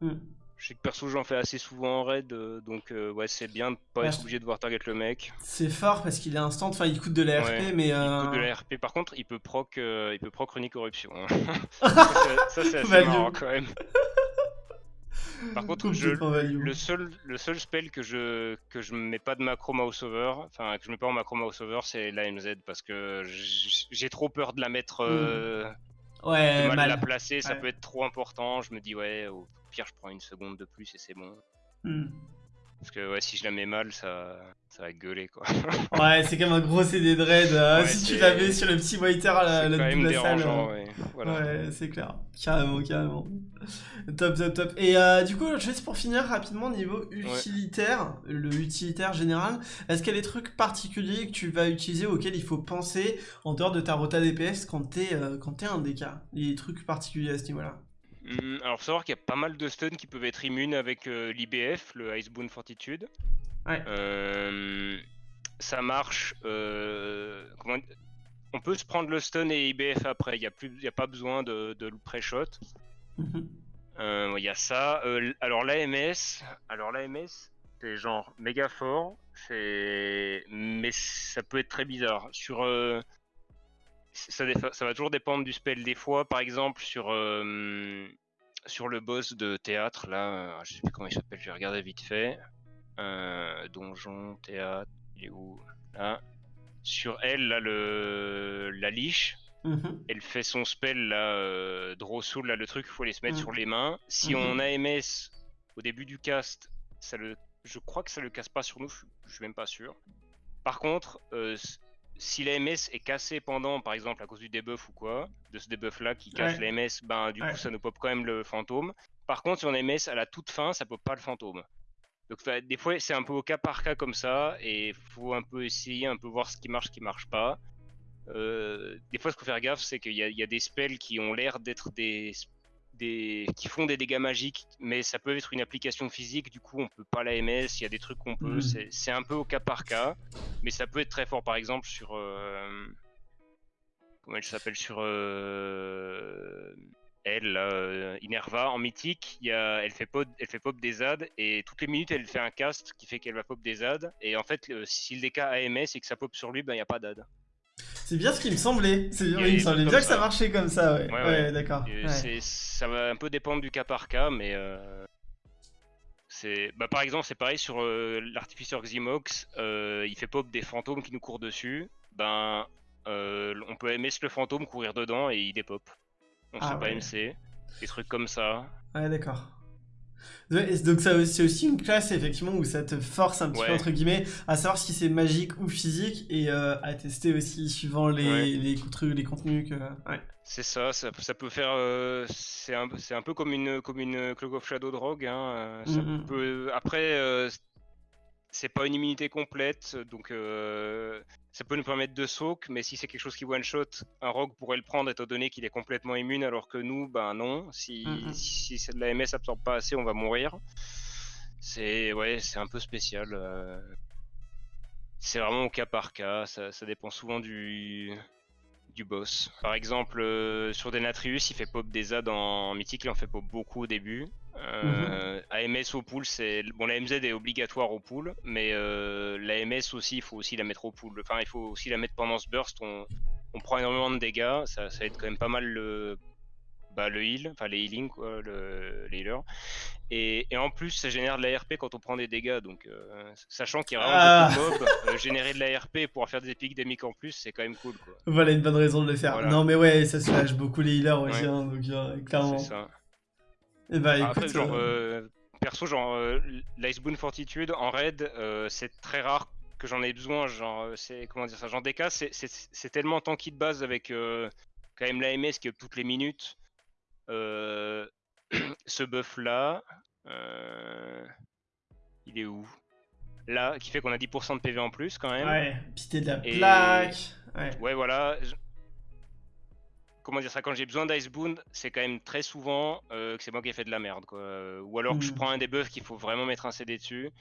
Hmm. Je sais que perso j'en fais assez souvent en raid, euh, donc euh, ouais c'est bien de pas être obligé de voir target le mec. C'est fort parce qu'il est instant, enfin il coûte de la RP mais... Il coûte de la RP, par contre il peut proc, euh, il peut proc corruption. Hein. ça c'est assez marrant quand même. Par contre, je, le, seul, le seul spell que je que je mets pas de macro mouse over, enfin que je mets pas en macro mouse over, c'est la MZ parce que j'ai trop peur de la mettre euh, ouais, mal, la placer, ça peut être trop important. Je me dis ouais, au pire je prends une seconde de plus et c'est bon. Hmm. Parce que ouais, si je la mets mal, ça, ça va gueuler quoi. ouais, c'est comme un gros CD de raid. Euh, si tu la mets sur le petit whiter à la, quand même dérangeant, ouais. Ouais, c'est clair. Carrément, carrément. Top, top, top. Et euh, du coup, juste pour finir rapidement, niveau utilitaire, le utilitaire général, est-ce qu'il y a des trucs particuliers que tu vas utiliser auxquels il faut penser en dehors de ta rota DPS quand t'es euh, es un DK Des trucs particuliers à ce niveau-là? Alors, faut savoir qu'il y a pas mal de stuns qui peuvent être immunes avec euh, l'IBF, le Icebound Fortitude. Ouais. Euh, ça marche. Euh, on peut se prendre le stun et IBF après. Il n'y a, plus... a pas besoin de, de le pré-shot. Mhm. Il y a ça. alors, l'AMS, alors l'AMS, c'est genre méga fort. Mais ça peut être très bizarre. Sur ça, va toujours dépendre du spell des fois. Par exemple, sur, euh, sur le boss de théâtre, là, euh, je sais plus comment il s'appelle, je vais regarder vite fait. Euh, donjon, théâtre, il est où? Là. Sur elle, là, le, la liche, mhm. elle fait son spell, là, euh, Soul, là, le truc, il faut les se mettre mhm. sur les mains. Si mhm. on a MS au début du cast, ça le, je crois que ça le casse pas sur nous, je, je suis même pas sûr. Par contre, si la MS est cassée pendant, par exemple, à cause du debuff ou quoi, de ce debuff là qui casse la MS, ben du coup ça nous pop quand même le fantôme. Par contre, si on a MS à la toute fin, ça pop pas le fantôme. Donc des fois c'est un peu au cas par cas comme ça, et faut un peu essayer, un peu voir ce qui marche, ce qui marche pas. Euh, des fois, ce qu'il faut faire gaffe, c'est qu'il y, y, a des spells qui ont l'air d'être des qui font des dégâts magiques, mais ça peut être une application physique, du coup on peut pas la MS, il y a des trucs qu'on peut, mm. c'est un peu au cas par cas, mais ça peut être très fort par exemple sur... Euh, comment elle s'appelle Sur... Euh, elle, euh, Inerva, en mythique, y a, elle, fait pop, elle fait pop des ZAD, et toutes les minutes elle fait un cast qui fait qu'elle va pop des ZAD, et en fait si le DK AMS et que ça pop sur lui, ben il n'y a pas d'AD. C'est bien ce qui me semblait. C'est il me semblait bien que ça marchait comme ça, ouais. Ouais, d'accord. Ça va un peu dépendre du cas par cas, mais euh, c'est, bah, par exemple, c'est pareil sur euh, l'artificeur Ximox. Euh, il fait pop des fantômes qui nous courent dessus. Ben, on peut MS le fantôme, courir dedans et il dépop. Donc ah, c'est pas MC. Des trucs comme ça. Ouais, d'accord. Donc c'est aussi une classe effectivement où ça te force un petit peu entre guillemets à savoir si c'est magique ou physique et euh, à tester aussi suivant les, les, les contenus que... Ouais. C'est ça, ça, peut faire... Euh, c'est un, un, peu comme une, comme une of Shadow Drogue. Hein, ça mm-hmm. peut, après, euh, c'est pas une immunité complète, donc euh, ça peut nous permettre de soak, mais si c'est quelque chose qui one-shot, un rogue pourrait le prendre étant donné qu'il est complètement immune, alors que nous, ben non, si, mm -hmm. la MS absorbe pas assez, on va mourir. C'est ouais, c'est un peu spécial. Euh. C'est vraiment au cas par cas, ça, ça dépend souvent du, du boss. Par exemple, euh, sur Denatrius, il fait pop des ZAD en mythique, il en fait pop beaucoup au début. Euh, AMS au pool, c'est bon, la MZ est obligatoire au pool, mais euh, la MS aussi, il faut aussi la mettre au pool. Enfin, il faut aussi la mettre pendant ce burst. On, on prend énormément de dégâts, ça, ça aide quand même pas mal le, bah, le heal, enfin les healing, quoi, le, les healers. Et, et, en plus, ça génère de l'ARP quand on prend des dégâts. Donc, euh, sachant qu'il y a vraiment ah. beaucoup de mobs, euh, générer de l'ARP pour faire des épiques en plus, c'est quand même cool. Quoi. Voilà une bonne raison de le faire. Non, mais ouais, ça se lâche beaucoup les healers aussi, hein, donc euh, clairement. C'est ça. Et bah, écoute, Après, genre, perso, genre, l'Icebound Fortitude en raid, c'est très rare que j'en ai besoin. Genre, c'est comment dire ça, genre DK, c'est tellement tanky de base avec quand même l'AMS qui est toutes les minutes. Euh, ce buff là, euh, il est où? Là, qui fait qu'on a 10% de PV en plus quand même. Ouais, pité de la plaque. Ouais. voilà. Comment dire ça Quand j'ai besoin d'Icebound, c'est quand même très souvent euh, que c'est moi qui ai fait de la merde. Quoi. Ou alors que je hmm. prends un debuff qu'il faut vraiment mettre un CD dessus.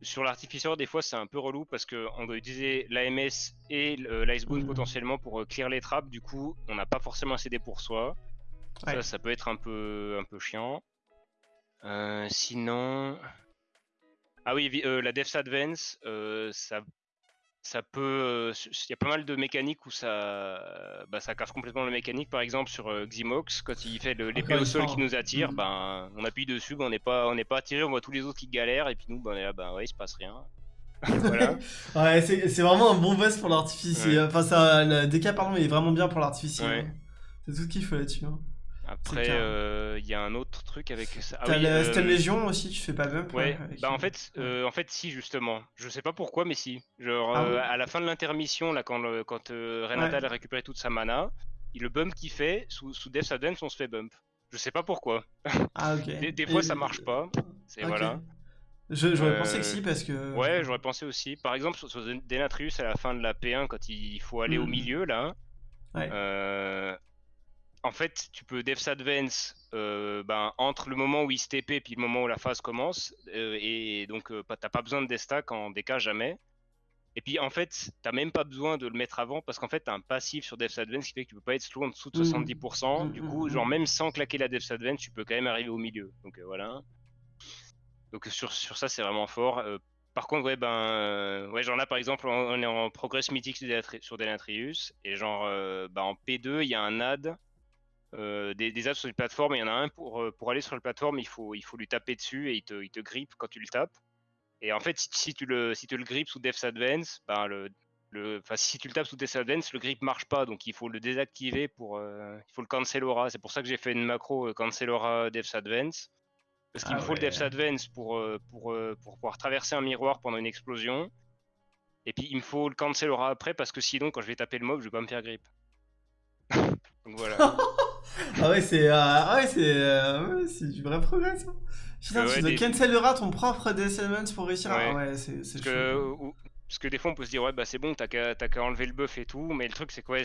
Sur l'artificeur, des fois, c'est un peu relou parce qu'on doit utiliser l'AMS et l'Icebound hmm. potentiellement pour clear les trappes. Du coup, on n'a pas forcément un CD pour soi. Ça, ça peut être un peu, un peu chiant. Euh, sinon... Ah oui, euh, la Devs Advance, euh, ça, ça peut... Il y a pas mal de mécaniques où ça, bah, ça casse complètement la mécanique. Par exemple, sur Ximox, quand il fait l'épée au sol qui nous attire, mm. ben, on appuie dessus, ben, on n'est pas, on pas attiré, on voit tous les autres qui galèrent, et puis nous, ben, là, ben, ouais, il se passe rien. voilà. ouais, c'est vraiment un bon boss pour l'artificier. Enfin, ça, le DK, pardon, est vraiment bien pour l'artificier. Hein. C'est tout ce qu'il faut là-dessus. Hein. Après, euh, il y a un autre truc avec ça. Ah T'as oui, euh... Légion aussi, tu fais pas bump Ouais, bah en fait, euh, en fait, si, justement. Je sais pas pourquoi, mais si. Genre, ah euh, à la fin de l'intermission, là, quand, quand Renata a récupéré toute sa mana, le bump qu'il fait, sous, sous Death Advance, on se fait bump. Je sais pas pourquoi. Ah, ok. des, fois, ça marche pas. C'est voilà. J'aurais pensé que si, parce que. Ouais, j'aurais pensé aussi. Par exemple, sur, sur Denatrius, à la fin de la P1, quand il faut aller au hmm. milieu, là. Ouais en fait, tu peux Devs Advance euh, ben, entre le moment où il se TP et le moment où la phase commence. Euh, et donc, tu euh, t'as pas besoin de destack en DK jamais. Et puis, en fait, t'as même pas besoin de le mettre avant parce qu'en fait, t'as un passif sur Devs Advance qui fait que tu peux pas être slow en dessous de 70%. Mmh. Du mmh, coup, genre, même sans claquer la Devs Advance, tu peux quand même arriver au milieu. Donc, voilà. Donc, sur, sur ça, c'est vraiment fort. Par contre, ouais, ben, ouais, genre là, par exemple, on est en progress mythique sur Denatrius, et genre, ben, en P2, il y a un ad euh, des, des, apps sur les plateformes. Il y en a un pour, euh, pour aller sur la plateforme, il faut, il faut lui taper dessus et il te, il te grippe quand tu le tapes. Et en fait, si, tu le, si tu le grippes sous Devs Advance, ben le, le, si tu le tapes sous Devs Advance, le grip marche pas, donc il faut le désactiver pour, euh, il faut le cancel aura. C'est pour ça que j'ai fait une macro cancel aura Devs Advance. Parce qu'il me ah faut le Devs Advance pour, pour, pour, pouvoir traverser un miroir pendant une explosion. Et puis il me faut le cancel aura après parce que sinon, quand je vais taper le mob, je vais pas me faire grip. donc voilà. ah ouais, c'est euh, ah ouais, c'est euh, ouais, c'est du vrai progrès ça. Putain, tu dois cancellera ton propre Descendants pour réussir. Ouais. Ah ouais, c'est c'est parce que des fois on peut se dire ouais bah c'est bon t'as qu'à enlever le buff et tout mais le truc c'est quoi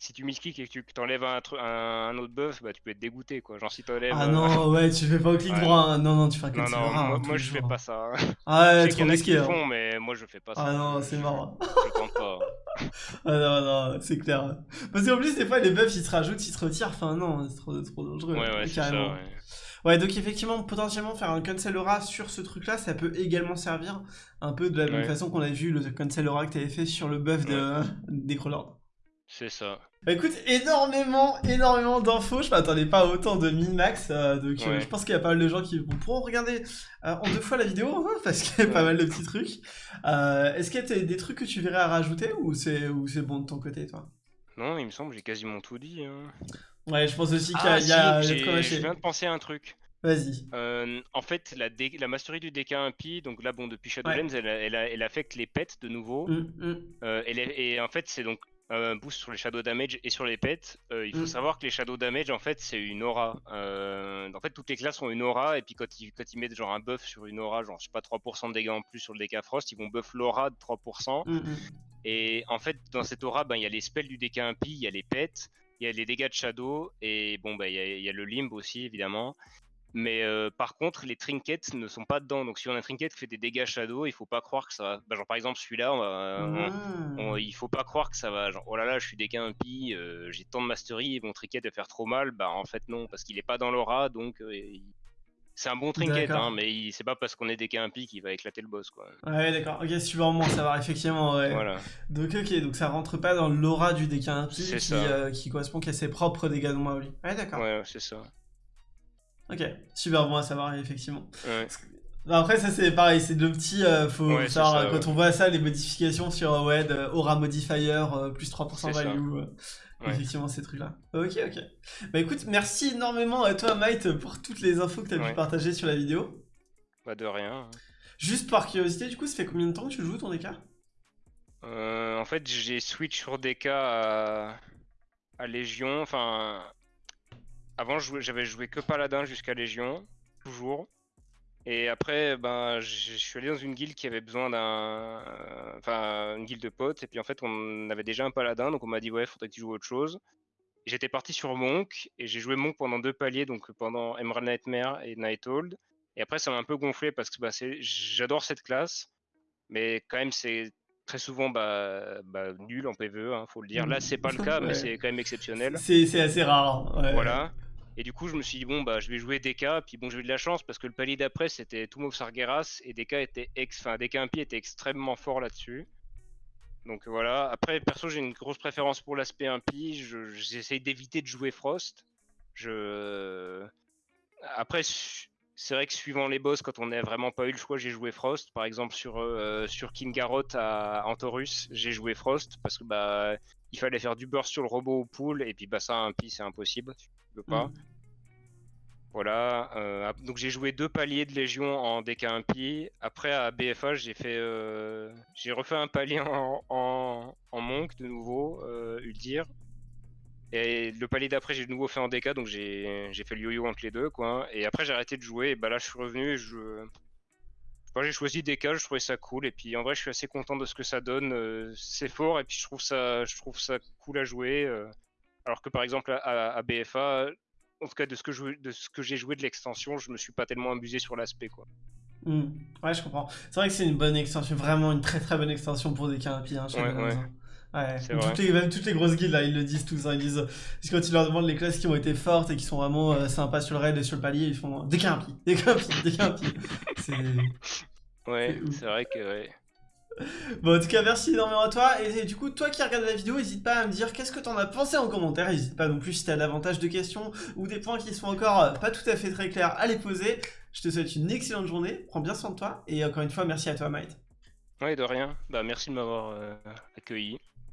si tu misclick et que tu t'enlèves un, un, autre buff bah tu peux être dégoûté quoi. Genre si t'enlèves ah non ouais tu fais pas au clic droit hein. non non tu fais un cancel non, non, moi, je fais pas ça ah ouais trop risqué hein. font mais moi je fais pas ça. Ah non c'est marrant je tente pas. Ah non non c'est clair. Parce qu'en plus des fois les buffs ils se rajoutent ils se retirent. Enfin non c'est trop, trop dangereux ouais ouais c'est ça ouais. Ouais, donc effectivement, potentiellement faire un cancel aura sur ce truc-là, ça peut également servir un peu de la même façon qu'on a vu le cancel aura que tu avais fait sur le buff de, des crawlers. C'est ça. Bah écoute, énormément, énormément d'infos. Je m'attendais pas à autant de min-max. Euh, donc euh, je pense qu'il y a pas mal de gens qui pourront regarder euh, en deux fois la vidéo hein, parce qu'il y a pas mal de petits trucs. Est-ce qu'il y a des trucs que tu verrais à rajouter ou c'est bon de ton côté, toi? Non, il me semble j'ai quasiment tout dit. Hein. Ouais, je pense aussi qu'il y a. Ah, je viens de penser à un truc. Vas-y. Euh, en fait, la, la mastery du DK impie, donc là, bon, depuis Shadowlands, elle, elle, elle, affecte les pets de nouveau. Mm, mm. Euh, et en fait, c'est donc un boost sur les shadow damage et sur les pets. Euh, il faut mm. savoir que les shadow damage, en fait, c'est une aura. en fait, toutes les classes ont une aura, et puis quand ils, quand ils mettent genre un buff sur une aura, genre, je sais pas, 3% de dégâts en plus sur le DK Frost, ils vont buff l'aura de 3%. Et en fait, dans cette aura, ben, il y a les spells du DK impie, il y a les pets il y a les dégâts de Shadow et bon bah il y, a le Limb aussi évidemment. Mais euh, par contre, les trinkets ne sont pas dedans. Donc, si on a un trinket qui fait des dégâts shadow, il faut pas croire que ça va. Bah, genre, par exemple, celui-là, on ah. il faut pas croire que ça va. Genre, oh là là, je suis dégâts impie, euh, j'ai tant de mastery et mon trinket va faire trop mal. Bah, en fait, non, parce qu'il est pas dans l'aura. Donc, euh, c'est un bon trinket, hein, mais c'est pas parce qu'on est dégâts impie qu'il va éclater le boss, quoi. Ouais, d'accord. Ok, super bon savoir, effectivement. Ouais. Voilà. Donc, ok, donc ça rentre pas dans l'aura du dégât impie qui, qui, correspond qu'à ses propres dégâts de moi, oui. Ouais, d'accord. Ouais, c'est ça. Ok, super bon à savoir, effectivement. Après, ça c'est pareil, c'est deux petits. Euh, faut savoir, quand on voit ça, les modifications sur euh, ouais, Aura Modifier, euh, plus 3% value. Effectivement, ces trucs-là. Ok, ok. Bah écoute, merci énormément à toi, Might, pour toutes les infos que tu as pu partager sur la vidéo. Pas de rien. Juste par curiosité, du coup, ça fait combien de temps que tu joues ton DK En fait, j'ai switch sur DK à, à Légion. Enfin, avant, j'avais joué que Paladin jusqu'à Légion, toujours. Et après, ben, je suis allé dans une guilde qui avait besoin d'un. Enfin, une guilde de potes. Et puis en fait, on avait déjà un paladin. Donc on m'a dit, ouais, faudrait que tu joues autre chose. J'étais parti sur Monk. Et j'ai joué Monk pendant deux paliers. Donc pendant Emerald Nightmare et Nighthold. Et après, ça m'a un peu gonflé parce que bah, j'adore cette classe. Mais quand même, c'est très souvent bah, bah, nul en PvE, hein, faut le dire. Là, c'est pas le cas, mais c'est quand même exceptionnel. C'est assez rare. Voilà. Et du coup, je me suis dit, bon, bah, je vais jouer DK. Puis bon, j'ai eu de la chance parce que le palier d'après, c'était Tomb Sargeras. Et DK était ex... enfin, DK Impie était extrêmement fort là-dessus. Donc voilà. Après, perso, j'ai une grosse préférence pour l'aspect impie. J'essaye d'éviter de jouer Frost. Je... Après, c'est vrai que suivant les boss, quand on n'a vraiment pas eu le choix, j'ai joué Frost. Par exemple, sur, euh, sur King Garrot à Antorus, j'ai joué Frost parce que bah il fallait faire du burst sur le robot au pool et puis bah ça impie c'est impossible, tu peux pas. Mm. Voilà, euh, donc j'ai joué deux paliers de Légion en DK impie. Après à BFA j'ai fait, euh, j'ai refait un palier en, en, Monk de nouveau, euh, Uldir. Et le palier d'après j'ai de nouveau fait en DK, donc j'ai fait le yo-yo entre les deux quoi. Et après j'ai arrêté de jouer, et bah là je suis revenu et je... j'ai choisi DK, je trouvais ça cool, et puis en vrai je suis assez content de ce que ça donne. Euh, c'est fort, et puis je trouve ça, je trouve ça cool à jouer. Alors que par exemple à BFA, en tout cas de ce que je, de ce que j'ai joué de l'extension, je me suis pas tellement amusé sur l'aspect quoi. Hmm. Ouais, je comprends. C'est vrai que c'est une bonne extension, vraiment une très très bonne extension pour des carapies. Hein, ouais, ouais. Ouais. Toutes les, même toutes les grosses guildes là, ils le disent tous. Hein, ils disent parce que quand tu leur demandes les classes qui ont été fortes et qui sont vraiment euh, sympas sur le raid et sur le palier, ils font des carapies, des carapies, des carapies. c'est. Ouais, c'est vrai que ouais. Bon, en tout cas, merci énormément à toi. Et, du coup, toi qui regardes la vidéo, n'hésite pas à me dire qu'est-ce que t'en as pensé en commentaire. N'hésite pas non plus si t'as davantage de questions ou des points qui sont encore euh, pas tout à fait très clairs à les poser. Je te souhaite une excellente journée. Prends bien soin de toi. Et encore une fois, merci à toi, Maït. Ouais, de rien. Bah, merci de m'avoir euh, accueilli.